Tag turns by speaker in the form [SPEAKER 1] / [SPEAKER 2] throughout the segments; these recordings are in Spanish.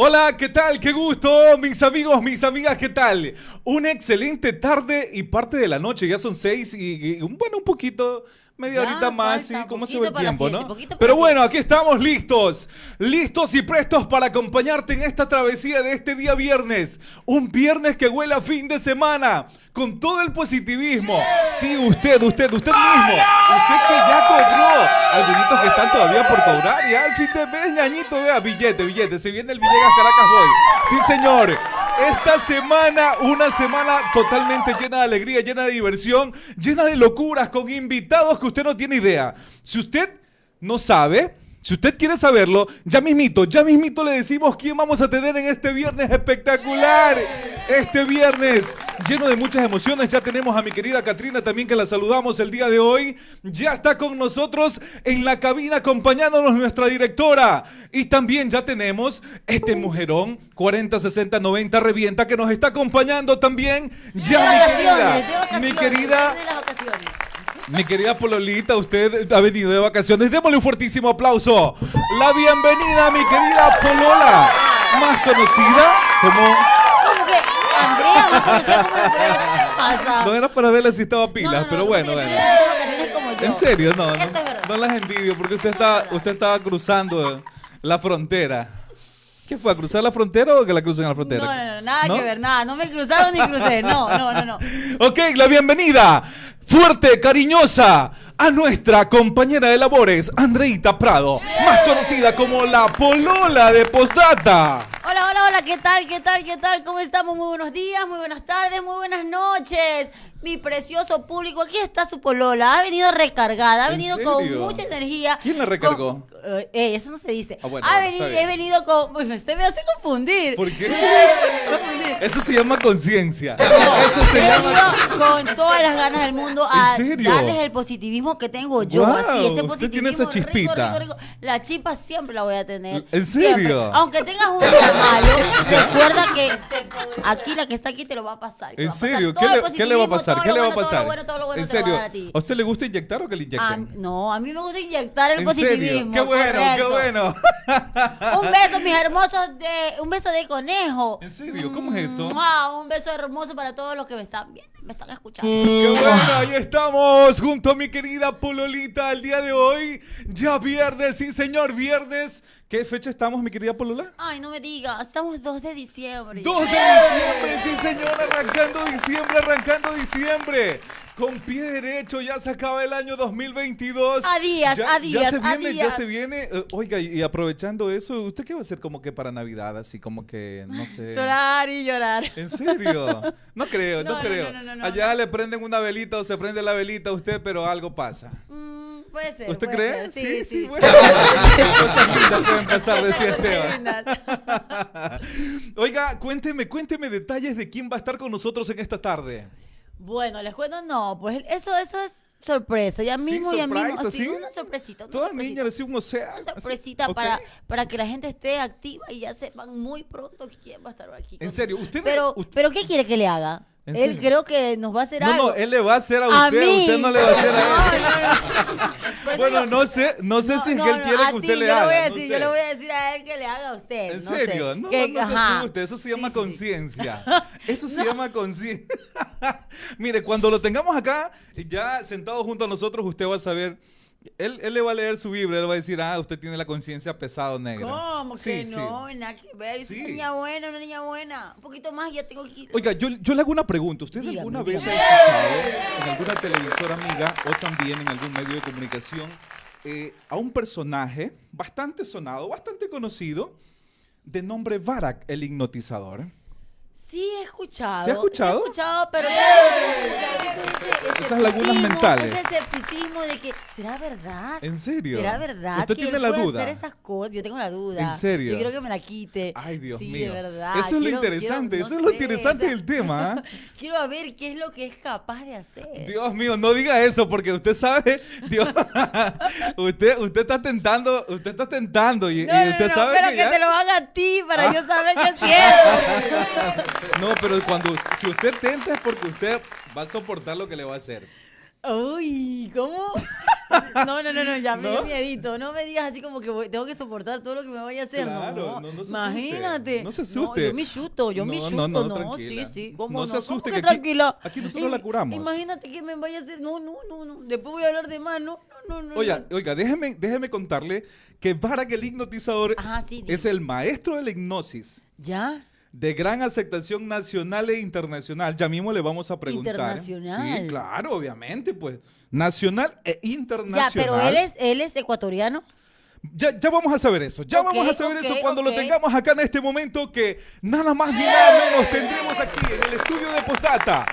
[SPEAKER 1] Hola, ¿qué tal? Qué gusto, mis amigos, mis amigas, ¿qué tal? Una excelente tarde y parte de la noche, ya son seis y, bueno, un poquito, media
[SPEAKER 2] Ya,
[SPEAKER 1] horita más,
[SPEAKER 2] falta
[SPEAKER 1] ¿sí? ¿Cómo se ve el tiempo,
[SPEAKER 2] siete,
[SPEAKER 1] no? Pero bueno, aquí estamos listos, listos y prestos para acompañarte en esta travesía de este día viernes. Un viernes que huele a fin de semana, con todo el positivismo. Sí, usted, usted, usted mismo, usted que ya cobró, algunos que están todavía por cobrar, ya al fin de mes, ñañito, vea, billete, billete, se viene el Villegas Caracas Boy. Sí, señor. Esta semana, una semana totalmente llena de alegría, llena de diversión, llena de locuras, con invitados que usted no tiene idea. Si usted no sabe, si usted quiere saberlo, ya mismito, ya mismito le decimos quién vamos a tener en este viernes espectacular. Este viernes lleno de muchas emociones. Ya tenemos a mi querida Katrina también que la saludamos el día de hoy. Ya está con nosotros en la cabina acompañándonos nuestra directora. Y también ya tenemos este mujerón 40, 60, 90 revienta que nos está acompañando también. Ya mi querida, mi querida. Mi querida Pololita, usted ha venido de vacaciones. Démosle un fuertísimo aplauso. La bienvenida a mi querida Polola, más conocida como...
[SPEAKER 2] ¿Cómo que Andrea me conocía como Andrea? Pasa.
[SPEAKER 1] No era para verle si estaba pilas,
[SPEAKER 2] No, no, no,
[SPEAKER 1] pero
[SPEAKER 2] no,
[SPEAKER 1] bueno,
[SPEAKER 2] como.
[SPEAKER 1] En serio, no,
[SPEAKER 2] Eso es
[SPEAKER 1] no,
[SPEAKER 2] verdad.
[SPEAKER 1] no las envidio porque usted está, usted estaba cruzando la frontera. ¿Qué fue? ¿A cruzar la frontera o que la crucen a la frontera?
[SPEAKER 2] No, no, no, nada
[SPEAKER 1] ¿No?
[SPEAKER 2] que ver, nada. No me cruzaron ni crucé. No, no, no, no.
[SPEAKER 1] Ok, la bienvenida fuerte, cariñosa a nuestra compañera de labores, Andreita Prado, más conocida como la Polola de Postdata.
[SPEAKER 2] Hola, hola, hola, ¿qué tal? ¿Qué tal? ¿Qué tal? ¿Cómo estamos? Muy buenos días, muy buenas tardes, muy buenas noches. Mi precioso público, aquí está su polola. Ha venido recargada, ha
[SPEAKER 1] ¿En
[SPEAKER 2] venido con mucha energía.
[SPEAKER 1] ¿Quién la recargó?
[SPEAKER 2] Con- eh, eh, eso no se dice.
[SPEAKER 1] Ah, bueno,
[SPEAKER 2] ha
[SPEAKER 1] bueno,
[SPEAKER 2] venido, he venido con. Pues usted me hace confundir.
[SPEAKER 1] ¿Por qué?
[SPEAKER 2] Usted.
[SPEAKER 1] Eso se llama conciencia. Eso se
[SPEAKER 2] He
[SPEAKER 1] llama...
[SPEAKER 2] venido con todas las ganas del mundo a darles el positivismo que tengo yo. Así, ese
[SPEAKER 1] usted
[SPEAKER 2] positivismo
[SPEAKER 1] tiene esa
[SPEAKER 2] rico,
[SPEAKER 1] chispita.
[SPEAKER 2] rico, rico. La chispa siempre la voy a tener.
[SPEAKER 1] ¿En
[SPEAKER 2] siempre.
[SPEAKER 1] serio?
[SPEAKER 2] Aunque tengas un día malo, recuerda que aquí la que está aquí te lo va a pasar.
[SPEAKER 1] ¿En
[SPEAKER 2] pasar
[SPEAKER 1] serio?
[SPEAKER 2] todo
[SPEAKER 1] ¿Qué le, qué le va a
[SPEAKER 2] positivismo,
[SPEAKER 1] pasar? ¿Qué le va a pasar?
[SPEAKER 2] Todo lo bueno, todo lo bueno
[SPEAKER 1] ¿En serio?
[SPEAKER 2] a ti.
[SPEAKER 1] ¿A usted le gusta inyectar o que le inyecten?
[SPEAKER 2] no, a mí me gusta inyectar el
[SPEAKER 1] ¿En
[SPEAKER 2] positivismo.
[SPEAKER 1] Qué bueno, qué bueno.
[SPEAKER 2] Un beso, mis hermosos, de un beso de conejo.
[SPEAKER 1] ¿En serio? ¿Cómo es eso?
[SPEAKER 2] Un beso hermoso para todos los que me están viendo, me están escuchando.
[SPEAKER 1] Qué bueno, ahí estamos junto a mi querida Pololita el día de hoy. Ya viernes, sí señor, viernes. ¿Qué fecha estamos, mi querida Polola?
[SPEAKER 2] Ay, no me digas, estamos 2 de diciembre.
[SPEAKER 1] 2 de diciembre, sí señor, arrancando diciembre, arrancando diciembre. Con pie derecho, ya se acaba el año 2022.
[SPEAKER 2] A días,
[SPEAKER 1] ya,
[SPEAKER 2] a días,
[SPEAKER 1] Ya se
[SPEAKER 2] a
[SPEAKER 1] viene, ya se viene. Eh, oiga, y, y aprovechando eso, ¿usted qué va a hacer como que para Navidad? Así como que, no sé.
[SPEAKER 2] Llorar y llorar.
[SPEAKER 1] ¿En serio? No creo, no,
[SPEAKER 2] No, no,
[SPEAKER 1] creo.
[SPEAKER 2] no, no, no,
[SPEAKER 1] Allá
[SPEAKER 2] no.
[SPEAKER 1] le prenden una velita o se prende la velita a usted, pero algo pasa.
[SPEAKER 2] Mm, puede ser.
[SPEAKER 1] ¿Usted
[SPEAKER 2] puede
[SPEAKER 1] cree?
[SPEAKER 2] ser. Sí, sí, sí.
[SPEAKER 1] bueno. Cosas lindas pueden pasar, decía Esteban. Oiga, cuénteme, cuénteme detalles de quién va a estar con nosotros en esta tarde.
[SPEAKER 2] Bueno, les cuento, no, pues eso, eso es sorpresa. Ya mismo, ya mismo.
[SPEAKER 1] ¿así?
[SPEAKER 2] una sorpresita. Una
[SPEAKER 1] Toda
[SPEAKER 2] sorpresita.
[SPEAKER 1] niña recibe un océano.
[SPEAKER 2] Una sorpresita para, para que la gente esté activa y ya sepan muy pronto quién va a estar aquí.
[SPEAKER 1] En serio, usted-
[SPEAKER 2] Pero,
[SPEAKER 1] usted-
[SPEAKER 2] pero ¿qué quiere que le haga?
[SPEAKER 1] ¿En
[SPEAKER 2] Él
[SPEAKER 1] serio?
[SPEAKER 2] creo que nos va a hacer
[SPEAKER 1] No,
[SPEAKER 2] algo.
[SPEAKER 1] no, él le va a hacer a
[SPEAKER 2] A
[SPEAKER 1] usted,
[SPEAKER 2] mí.
[SPEAKER 1] usted no le va a hacer a él.
[SPEAKER 2] No, no, no. Pues
[SPEAKER 1] Bueno, no sé, no sé si es que él quiere
[SPEAKER 2] a
[SPEAKER 1] que usted
[SPEAKER 2] ti,
[SPEAKER 1] le
[SPEAKER 2] yo
[SPEAKER 1] haga.
[SPEAKER 2] Le voy a decir,
[SPEAKER 1] sé.
[SPEAKER 2] Yo le voy a decir a él que le haga a usted.
[SPEAKER 1] ¿En
[SPEAKER 2] no sé.
[SPEAKER 1] serio? No,
[SPEAKER 2] Que-
[SPEAKER 1] no se asuste, eso se llama
[SPEAKER 2] sí, sí.
[SPEAKER 1] conciencia. Eso se llama conciencia. Mire, cuando lo tengamos acá, ya sentado junto a nosotros, usted va a saber. Él, él le va a leer su Biblia, él va a decir, ah, usted tiene la conciencia pesado negra.
[SPEAKER 2] ¿Cómo
[SPEAKER 1] Sí,
[SPEAKER 2] que
[SPEAKER 1] sí.
[SPEAKER 2] no? Nada que ver.
[SPEAKER 1] Sí.
[SPEAKER 2] una niña buena, una niña buena. Un poquito más ya tengo que ir.
[SPEAKER 1] Oiga, yo, yo le hago una pregunta. ¿Usted
[SPEAKER 2] Dígame,
[SPEAKER 1] alguna vez ha escuchado en alguna televisora amiga o también en algún medio de comunicación eh, a un personaje bastante sonado, bastante conocido, de nombre Barak, el hipnotizador?
[SPEAKER 2] Sí he escuchado.
[SPEAKER 1] ¿Sí ha escuchado?
[SPEAKER 2] Sí he escuchado, pero ese,
[SPEAKER 1] Esas lagunas mentales.
[SPEAKER 2] Ese escepticismo de que, ¿será verdad?
[SPEAKER 1] ¿En serio?
[SPEAKER 2] ¿Será verdad
[SPEAKER 1] ¿Usted
[SPEAKER 2] que
[SPEAKER 1] tiene
[SPEAKER 2] él
[SPEAKER 1] la
[SPEAKER 2] puede
[SPEAKER 1] duda?
[SPEAKER 2] hacer esas cosas? Yo tengo la duda.
[SPEAKER 1] ¿En serio?
[SPEAKER 2] Yo creo que me la quite.
[SPEAKER 1] Ay, Dios
[SPEAKER 2] sí,
[SPEAKER 1] mío.
[SPEAKER 2] de verdad.
[SPEAKER 1] Eso es lo
[SPEAKER 2] Quiero-
[SPEAKER 1] interesante,
[SPEAKER 2] quiero-
[SPEAKER 1] eso es lo
[SPEAKER 2] sé,
[SPEAKER 1] interesante
[SPEAKER 2] o sea,
[SPEAKER 1] del tema. ¿ah?
[SPEAKER 2] Quiero ver qué es lo que es capaz de hacer.
[SPEAKER 1] Dios mío, no diga eso porque usted sabe, Dios, usted, usted está tentando, usted está tentando y,
[SPEAKER 2] no,
[SPEAKER 1] usted
[SPEAKER 2] no,
[SPEAKER 1] sabe
[SPEAKER 2] pero
[SPEAKER 1] que,
[SPEAKER 2] que,
[SPEAKER 1] ya-
[SPEAKER 2] te lo haga a ti para yo saber que es cierto.
[SPEAKER 1] No, pero cuando si usted tenta es porque usted va a soportar lo que le va a hacer.
[SPEAKER 2] Uy, ¿cómo? No, no, no, no, ya me
[SPEAKER 1] ¿No?
[SPEAKER 2] dio miedito. No me digas así como que voy- tengo que soportar todo lo que me vaya a hacer.
[SPEAKER 1] Claro,
[SPEAKER 2] no,
[SPEAKER 1] no, no se
[SPEAKER 2] Imagínate.
[SPEAKER 1] no se asuste.
[SPEAKER 2] yo me chuto, yo me
[SPEAKER 1] No,
[SPEAKER 2] chuto,
[SPEAKER 1] no,
[SPEAKER 2] no,
[SPEAKER 1] no, tranquila.
[SPEAKER 2] sí, sí. ¿Cómo
[SPEAKER 1] No
[SPEAKER 2] no?
[SPEAKER 1] se
[SPEAKER 2] ¿Cómo
[SPEAKER 1] asuste,
[SPEAKER 2] que
[SPEAKER 1] aquí-
[SPEAKER 2] tranquila.
[SPEAKER 1] aquí nosotros la curamos.
[SPEAKER 2] Imagínate que me vaya a hacer. No, no, no, no. Después voy a hablar de más. No, no, no. no,
[SPEAKER 1] Oiga,
[SPEAKER 2] no.
[SPEAKER 1] oiga, déjeme, déjeme contarle que Barak el hipnotizador
[SPEAKER 2] Ajá, sí,
[SPEAKER 1] es el maestro de la hipnosis.
[SPEAKER 2] ¿Ya?
[SPEAKER 1] De gran aceptación nacional e internacional. Ya mismo le vamos a preguntar.
[SPEAKER 2] Internacional.
[SPEAKER 1] Sí, claro, obviamente, pues. Nacional e
[SPEAKER 2] Ya,
[SPEAKER 1] internacional.
[SPEAKER 2] pero él es, él es ecuatoriano.
[SPEAKER 1] Ya, ya vamos a saber eso. Ya vamos a saber eso cuando lo tengamos acá en este momento que nada más ni nada menos tendremos aquí en el estudio de Postdata.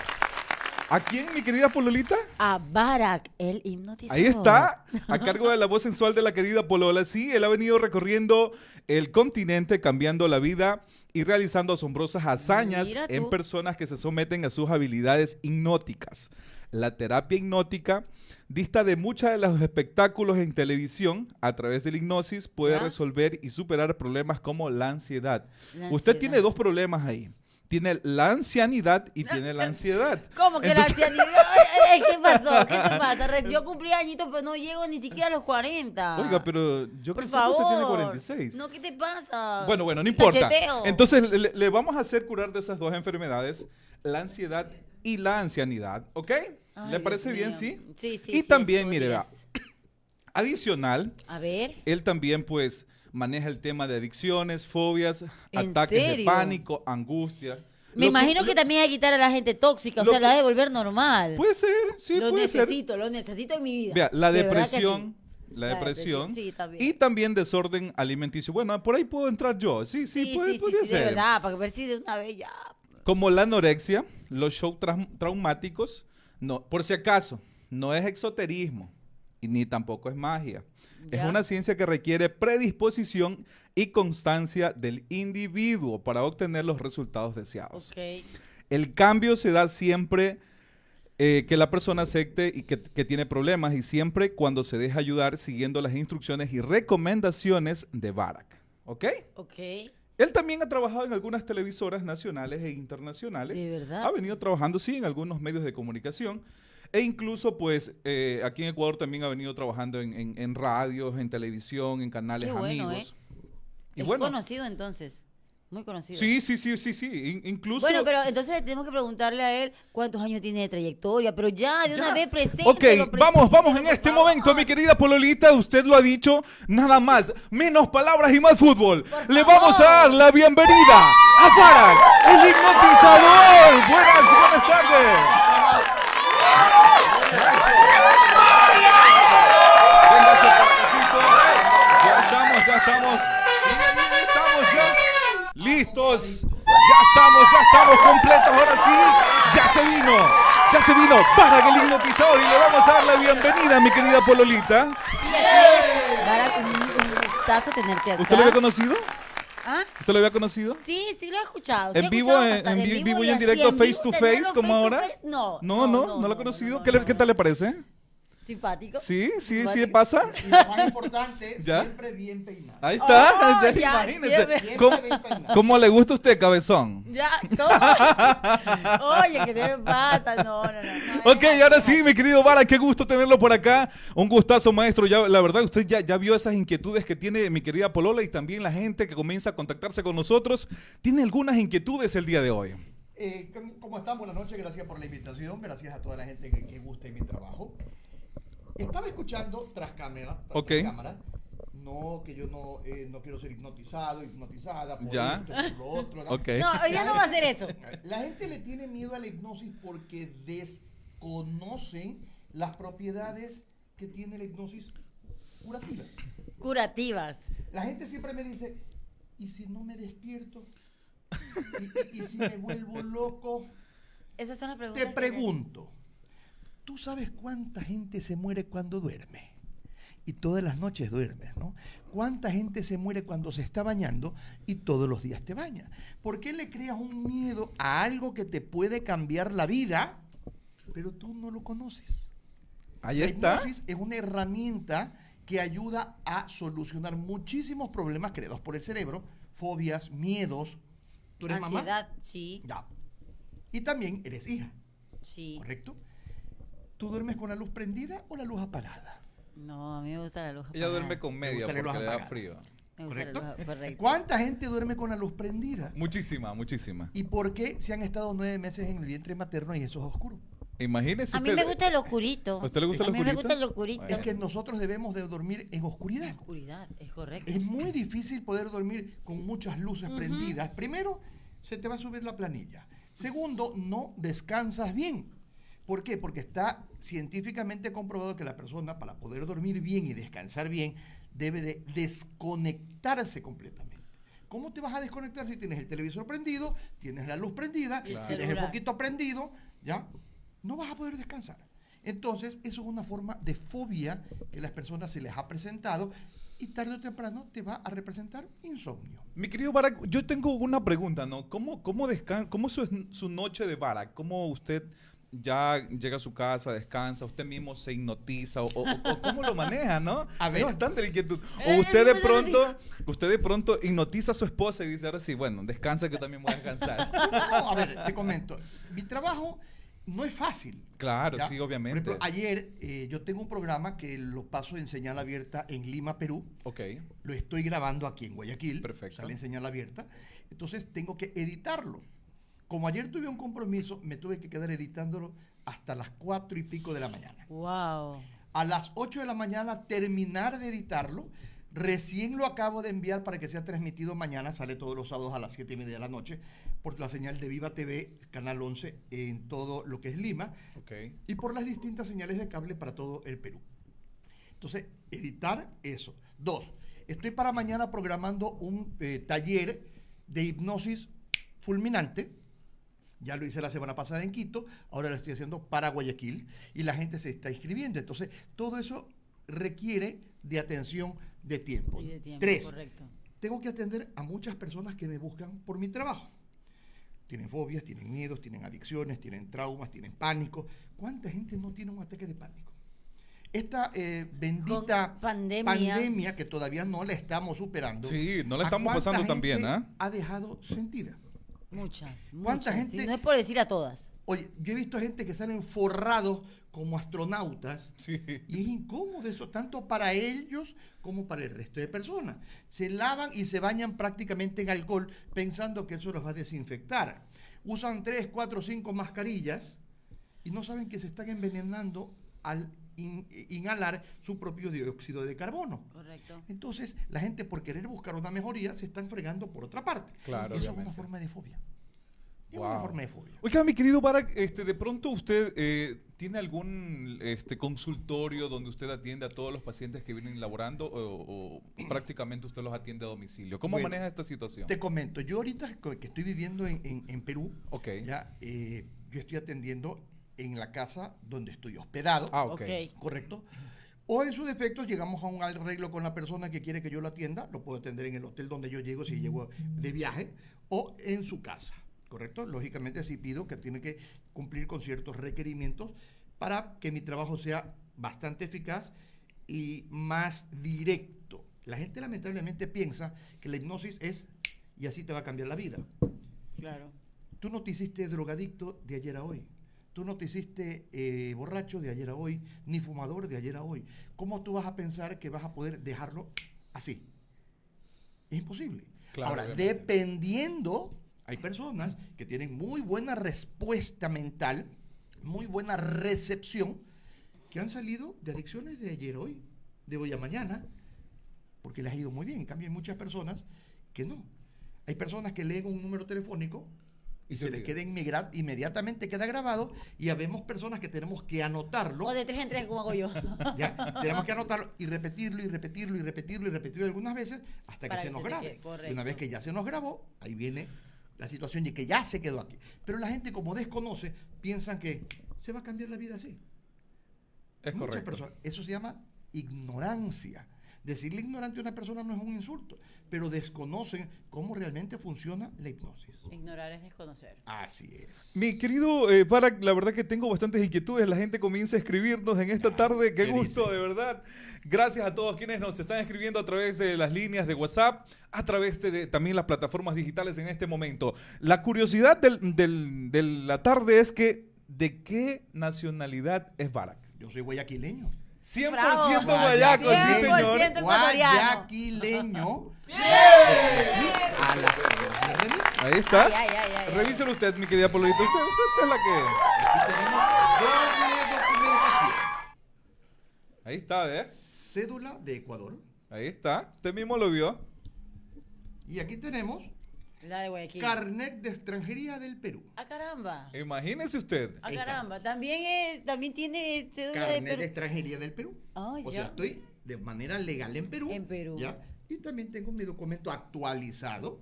[SPEAKER 1] ¿A quién, mi querida Pololita?
[SPEAKER 2] A Barak, el hipnotizador.
[SPEAKER 1] Ahí está, a cargo de la voz sensual de la querida Polola. Sí, él ha venido recorriendo el continente, cambiando la vida y realizando asombrosas hazañas
[SPEAKER 2] Mira
[SPEAKER 1] en personas que se someten a sus habilidades hipnóticas. La terapia hipnótica dista de muchos de los espectáculos en televisión. A través de la hipnosis puede
[SPEAKER 2] Ya.
[SPEAKER 1] resolver y superar problemas como la ansiedad.
[SPEAKER 2] La
[SPEAKER 1] Usted tiene dos problemas ahí. Tiene la ancianidad y tiene la ansiedad.
[SPEAKER 2] ¿Cómo que
[SPEAKER 1] Entonces-
[SPEAKER 2] la ancianidad? ¿Qué pasó? ¿Qué te pasa? Yo cumplí añitos, pero no llego ni siquiera a los 40.
[SPEAKER 1] Oiga, pero yo
[SPEAKER 2] Por
[SPEAKER 1] pensé que
[SPEAKER 2] favor.
[SPEAKER 1] usted tiene 46.
[SPEAKER 2] No, ¿qué te pasa?
[SPEAKER 1] Bueno, bueno, no importa.
[SPEAKER 2] Cacheteo.
[SPEAKER 1] Entonces le, le vamos a hacer curar de esas dos enfermedades, la ansiedad y la ancianidad, ¿ok?
[SPEAKER 2] Ay,
[SPEAKER 1] ¿Le parece
[SPEAKER 2] Dios
[SPEAKER 1] bien,
[SPEAKER 2] mío.
[SPEAKER 1] sí?
[SPEAKER 2] Sí, sí.
[SPEAKER 1] Y
[SPEAKER 2] sí,
[SPEAKER 1] también, mire, vea, adicional,
[SPEAKER 2] A ver.
[SPEAKER 1] él también pues maneja el tema de adicciones, fobias,
[SPEAKER 2] ¿En
[SPEAKER 1] ataques de pánico, angustia.
[SPEAKER 2] Me
[SPEAKER 1] Lo
[SPEAKER 2] imagino
[SPEAKER 1] lo-
[SPEAKER 2] que también hay que quitar a la gente tóxica, o
[SPEAKER 1] lo
[SPEAKER 2] sea, la de volver normal.
[SPEAKER 1] Puede ser, sí,
[SPEAKER 2] lo
[SPEAKER 1] puede ser.
[SPEAKER 2] necesito, lo necesito en mi vida.
[SPEAKER 1] Vea, la
[SPEAKER 2] De
[SPEAKER 1] depresión,
[SPEAKER 2] sí.
[SPEAKER 1] la depresión,
[SPEAKER 2] Sí, también.
[SPEAKER 1] y también desorden alimenticio. Bueno, por ahí puedo entrar yo. Sí, sí,
[SPEAKER 2] Sí,
[SPEAKER 1] puede,
[SPEAKER 2] sí, sí,
[SPEAKER 1] podría
[SPEAKER 2] sí,
[SPEAKER 1] ser.
[SPEAKER 2] de verdad, para ver si de una vez ya.
[SPEAKER 1] Como la anorexia, los shows trau- traumáticos, no, por si acaso, no es exoterismo ni tampoco es magia. Es
[SPEAKER 2] Ya.
[SPEAKER 1] una ciencia que requiere predisposición y constancia del individuo para obtener los resultados deseados.
[SPEAKER 2] Ok.
[SPEAKER 1] El cambio se da siempre eh, que la persona acepte y que, que tiene problemas y siempre cuando se deja ayudar siguiendo las instrucciones y recomendaciones de Barak. ¿Ok?
[SPEAKER 2] Ok.
[SPEAKER 1] Él también ha trabajado en algunas televisoras nacionales e internacionales.
[SPEAKER 2] ¿De verdad?
[SPEAKER 1] Ha venido trabajando, sí, en algunos medios de comunicación. E incluso, pues, eh, aquí en Ecuador también ha venido trabajando en, en- en radios, en televisión, en canales
[SPEAKER 2] Qué bueno,
[SPEAKER 1] amigos. Y
[SPEAKER 2] es
[SPEAKER 1] bueno,
[SPEAKER 2] conocido entonces. Muy conocido.
[SPEAKER 1] sí, sí, sí, sí, sí. in- incluso...
[SPEAKER 2] Bueno, pero entonces tenemos que preguntarle a él cuántos años tiene de trayectoria, pero ya, de una vez presente.
[SPEAKER 1] Ok, vamos, vamos en este momento, mi querida Pololita. Usted lo ha dicho, nada más, menos palabras y más fútbol.
[SPEAKER 2] Por
[SPEAKER 1] Le
[SPEAKER 2] favor.
[SPEAKER 1] vamos a dar la bienvenida a Farag, el hipnotizador. Buenas, buenas tardes. Listos. Ya estamos, ya estamos completos. Ahora sí, ya se vino. Ya se vino para el hipnotizador y le vamos a dar la bienvenida, mi querida Pololita.
[SPEAKER 2] Sí, es. Barack, un, un gustazo tenerte acá.
[SPEAKER 1] ¿Usted lo había conocido?
[SPEAKER 2] ¿Ah?
[SPEAKER 1] ¿Usted lo había conocido?
[SPEAKER 2] Sí, sí lo he escuchado. sí
[SPEAKER 1] ¿En
[SPEAKER 2] he
[SPEAKER 1] vivo,
[SPEAKER 2] escuchado
[SPEAKER 1] en, vivo y en directo,
[SPEAKER 2] en
[SPEAKER 1] face to face, como ahora?
[SPEAKER 2] face, No,
[SPEAKER 1] No, no, no, lo ha conocido.
[SPEAKER 2] no,
[SPEAKER 1] ¿Qué, le- tal le parece?
[SPEAKER 2] Simpático.
[SPEAKER 1] Sí, sí, sí,
[SPEAKER 2] Simpático.
[SPEAKER 1] pasa.
[SPEAKER 3] Y lo más importante,
[SPEAKER 1] ¿Ya?
[SPEAKER 3] siempre bien peinado.
[SPEAKER 1] Ahí está.
[SPEAKER 2] Oh,
[SPEAKER 1] ya,
[SPEAKER 2] ya,
[SPEAKER 1] imagínese.
[SPEAKER 2] siempre.
[SPEAKER 1] ¿Cómo,
[SPEAKER 3] bien peinado.
[SPEAKER 1] cómo le gusta a usted, cabezón?
[SPEAKER 2] Ya, todo. Oye, ¿qué te pasa? No, no, no. no,
[SPEAKER 1] Ok, y ahora sí, mi querido Vara, qué gusto tenerlo por acá. Un gustazo, maestro. Ya, la verdad, usted ya, ya vio esas inquietudes que tiene mi querida Polola y también la gente que comienza a contactarse con nosotros. Tiene algunas inquietudes el día de hoy.
[SPEAKER 3] Eh, ¿cómo- ¿Cómo están? Buenas noches, gracias por la invitación, gracias a toda la gente que, que guste mi trabajo. Estaba escuchando tras cámara, tras cámara, no que yo no, eh, no quiero ser hipnotizado, hipnotizada por
[SPEAKER 1] Ya.
[SPEAKER 3] esto, por lo otro. ¿no?
[SPEAKER 1] Ok.
[SPEAKER 2] No, día no va a hacer eso.
[SPEAKER 3] La gente le tiene miedo a la hipnosis porque desconocen las propiedades que tiene la hipnosis curativas.
[SPEAKER 2] Curativas.
[SPEAKER 3] La gente siempre me dice, ¿y si no me despierto? ¿Y, y- y si me vuelvo loco?
[SPEAKER 2] Esas son las preguntas.
[SPEAKER 3] Te
[SPEAKER 2] que-
[SPEAKER 3] pregunto, ¿tú sabes cuánta gente se muere cuando duerme? Y todas las noches duermes, ¿no? ¿Cuánta gente se muere cuando se está bañando y todos los días te baña? ¿Por qué le creas un miedo a algo que te puede cambiar la vida, pero tú no lo conoces?
[SPEAKER 1] Ahí
[SPEAKER 3] La
[SPEAKER 1] está.
[SPEAKER 3] hipnosis es una herramienta que ayuda a solucionar muchísimos problemas creados por el cerebro, fobias, miedos. ¿Tú eres mamá?
[SPEAKER 2] Ansiedad, sí,
[SPEAKER 3] Ya. Y también eres hija,
[SPEAKER 2] sí.
[SPEAKER 3] ¿correcto? ¿Tú duermes con la luz prendida o la luz apagada?
[SPEAKER 2] No, a mí me gusta la luz
[SPEAKER 1] Ella
[SPEAKER 2] apagada.
[SPEAKER 1] duerme con media porque le da frío.
[SPEAKER 3] ¿Correcto?
[SPEAKER 2] luz- correcto.
[SPEAKER 3] ¿Cuánta gente duerme con la luz prendida?
[SPEAKER 1] Muchísima, muchísima.
[SPEAKER 3] ¿Y por qué se han estado nueve meses en el vientre materno y eso es oscuro?
[SPEAKER 1] Imagínese
[SPEAKER 2] A mí
[SPEAKER 1] usted-
[SPEAKER 2] me gusta el oscurito.
[SPEAKER 1] ¿A usted le gusta
[SPEAKER 2] A
[SPEAKER 1] el
[SPEAKER 2] mí me
[SPEAKER 1] oscurito?
[SPEAKER 2] gusta el oscurito.
[SPEAKER 3] Es que nosotros debemos de dormir en oscuridad.
[SPEAKER 2] Oscuridad, es correcto.
[SPEAKER 3] Es muy difícil poder dormir con muchas luces prendidas. Primero, se te va a subir la planilla. Segundo, no descansas bien. ¿Por qué? Porque está científicamente comprobado que la persona para poder dormir bien y descansar bien debe de desconectarse completamente. ¿Cómo te vas a desconectar si tienes el televisor prendido, tienes la luz prendida,
[SPEAKER 2] el
[SPEAKER 3] tienes el foquito prendido? ¿Ya? No vas a poder descansar. Entonces, eso es una forma de fobia que las personas se les ha presentado y tarde o temprano te va a representar insomnio.
[SPEAKER 1] Mi querido Barack, yo tengo una pregunta, ¿no? ¿Cómo, cómo, cómo su, su noche de Barack? ¿Cómo usted ya llega a su casa, descansa, usted mismo se hipnotiza o, o- o cómo lo maneja, ¿no?
[SPEAKER 3] A ver.
[SPEAKER 1] Es bastante la inquietud. O
[SPEAKER 2] Eh,
[SPEAKER 1] usted de pronto, usted de pronto hipnotiza a su esposa y dice, ahora sí, bueno, descansa que yo también voy a descansar.
[SPEAKER 3] No, a ver, te comento. Mi trabajo no es fácil.
[SPEAKER 1] Claro,
[SPEAKER 3] ¿ya?
[SPEAKER 1] sí, obviamente.
[SPEAKER 3] Por ejemplo, ayer eh, yo tengo un programa que lo paso en señal abierta en Lima, Perú.
[SPEAKER 1] ok.
[SPEAKER 3] Lo estoy grabando aquí en Guayaquil.
[SPEAKER 1] Perfecto.
[SPEAKER 3] Sale en señal abierta. Entonces tengo que editarlo. Como ayer tuve un compromiso, me tuve que quedar editándolo hasta las cuatro y pico de la mañana.
[SPEAKER 2] Wow.
[SPEAKER 3] A las 8 de la mañana terminar de editarlo. Recién lo acabo de enviar para que sea transmitido mañana. Sale todos los sábados a las 7 y media de la noche por la señal de Viva TV, Canal 11, en todo lo que es Lima
[SPEAKER 1] Ok.
[SPEAKER 3] y por las distintas señales de cable para todo el Perú. Entonces, editar eso. Dos, estoy para mañana programando un eh, taller de hipnosis fulminante. Ya lo hice la semana pasada en Quito, ahora lo estoy haciendo para Guayaquil y la gente se está inscribiendo. Entonces, todo eso requiere de atención de tiempo.
[SPEAKER 2] Y de tiempo,
[SPEAKER 3] Tres,
[SPEAKER 2] correcto.
[SPEAKER 3] tengo que atender a muchas personas que me buscan por mi trabajo. Tienen fobias, tienen miedos, tienen adicciones, tienen traumas, tienen pánico. ¿Cuánta gente no tiene un ataque de pánico? Esta eh, bendita
[SPEAKER 2] pandemia.
[SPEAKER 3] pandemia que todavía no la estamos superando.
[SPEAKER 1] Sí, no la
[SPEAKER 3] ¿a
[SPEAKER 1] estamos pasando tan bien, ¿ah?
[SPEAKER 3] Ha dejado sentida.
[SPEAKER 2] Muchas,
[SPEAKER 3] ¿Cuánta
[SPEAKER 2] muchas.
[SPEAKER 3] gente-
[SPEAKER 2] no es por decir a todas.
[SPEAKER 3] Oye, yo he visto gente que salen forrados como astronautas
[SPEAKER 1] Sí.
[SPEAKER 3] y es incómodo eso, tanto para ellos como para el resto de personas. Se lavan y se bañan prácticamente en alcohol pensando que eso los va a desinfectar. Usan tres, cuatro, cinco mascarillas y no saben que se están envenenando al in- inhalar su propio dióxido de carbono.
[SPEAKER 2] Correcto.
[SPEAKER 3] Entonces, la gente por querer buscar una mejoría se están fregando por otra parte.
[SPEAKER 1] Claro,
[SPEAKER 3] Eso es una forma de fobia. Es
[SPEAKER 1] Wow.
[SPEAKER 3] una forma de fobia.
[SPEAKER 1] Oiga, mi querido Barack, este, de pronto usted eh, tiene algún este, consultorio donde usted atiende a todos los pacientes que vienen laborando o, o prácticamente usted los atiende a domicilio. ¿Cómo
[SPEAKER 3] Bueno,
[SPEAKER 1] maneja esta situación?
[SPEAKER 3] Te comento, yo ahorita que estoy viviendo en, en- en Perú,
[SPEAKER 1] Ok.
[SPEAKER 3] ya, eh, yo estoy atendiendo en la casa donde estoy hospedado,
[SPEAKER 1] Ah, ok.
[SPEAKER 2] Ok.
[SPEAKER 3] ¿correcto? O en su defecto llegamos a un arreglo con la persona que quiere que yo lo atienda, lo puedo atender en el hotel donde yo llego si llego de viaje, o en su casa, ¿correcto? Lógicamente sí pido que tiene que cumplir con ciertos requerimientos para que mi trabajo sea bastante eficaz y más directo. La gente lamentablemente piensa que la hipnosis es y así te va a cambiar la vida.
[SPEAKER 2] Claro.
[SPEAKER 3] Tú no te hiciste drogadicto de ayer a hoy. Tú no te hiciste eh, borracho de ayer a hoy, ni fumador de ayer a hoy. ¿Cómo tú vas a pensar que vas a poder dejarlo así? Es imposible.
[SPEAKER 1] Claro,
[SPEAKER 3] Ahora,
[SPEAKER 1] obviamente.
[SPEAKER 3] dependiendo, hay personas que tienen muy buena respuesta mental, muy buena recepción, que han salido de adicciones de ayer a hoy, de hoy a mañana, porque les ha ido muy bien. En cambio, hay muchas personas que no. Hay personas que leen un número telefónico y,
[SPEAKER 1] Y
[SPEAKER 3] se,
[SPEAKER 1] se
[SPEAKER 3] les queda inmigra- inmediatamente queda grabado y habemos personas que tenemos que anotarlo.
[SPEAKER 2] O de tres en tres, como hago yo.
[SPEAKER 3] ¿ya? Tenemos que anotarlo y repetirlo y repetirlo y repetirlo y repetirlo algunas veces hasta que
[SPEAKER 2] Para
[SPEAKER 3] se
[SPEAKER 2] que
[SPEAKER 3] nos
[SPEAKER 2] se
[SPEAKER 3] grabe. Y una vez que ya se nos grabó, ahí viene la situación de que ya se quedó aquí. Pero la gente como desconoce, piensan que se va a cambiar la vida así.
[SPEAKER 1] Es
[SPEAKER 3] Muchas
[SPEAKER 1] correcto.
[SPEAKER 3] personas. Eso se llama ignorancia. Decirle ignorante a una persona no es un insulto, pero desconocen cómo realmente funciona la hipnosis.
[SPEAKER 2] Ignorar es desconocer.
[SPEAKER 3] Así es.
[SPEAKER 1] Mi querido eh, Barack, la verdad que tengo bastantes inquietudes. La gente comienza a escribirnos en esta
[SPEAKER 3] Ya,
[SPEAKER 1] tarde. Qué
[SPEAKER 3] ¿qué
[SPEAKER 1] gusto,
[SPEAKER 3] dice?
[SPEAKER 1] de verdad. Gracias a todos quienes nos están escribiendo a través de las líneas de WhatsApp, a través de, de también las plataformas digitales en este momento. La curiosidad del- del- de la tarde es que ¿de qué nacionalidad es Barack?
[SPEAKER 3] Yo soy guayaquileño.
[SPEAKER 1] 100%
[SPEAKER 2] Bravo.
[SPEAKER 1] guayaco, sí
[SPEAKER 2] 100%
[SPEAKER 1] señor.
[SPEAKER 2] ecuatoriano.
[SPEAKER 3] Guayaquileño. Aquí a la.
[SPEAKER 1] Ahí está.
[SPEAKER 2] Ay, ay, ay.
[SPEAKER 1] Revíselo usted, mi querida Pololita. Usted, usted es la que...
[SPEAKER 3] Aquí tenemos doble documentación.
[SPEAKER 1] Ahí está, ¿ves?
[SPEAKER 3] Cédula de Ecuador.
[SPEAKER 1] Ahí está. Usted mismo lo vio.
[SPEAKER 3] Y aquí tenemos
[SPEAKER 2] La de Guayaquil.
[SPEAKER 3] carnet de extranjería del Perú.
[SPEAKER 2] ah, caramba.
[SPEAKER 1] Imagínese usted.
[SPEAKER 2] Ah, caramba. También, es, también tiene cédula de
[SPEAKER 3] Carnet de
[SPEAKER 2] Perú.
[SPEAKER 3] extranjería del Perú. O
[SPEAKER 2] ya.
[SPEAKER 3] sea, estoy de manera legal en Perú.
[SPEAKER 2] En Perú.
[SPEAKER 3] ¿ya? Y también tengo mi documento actualizado.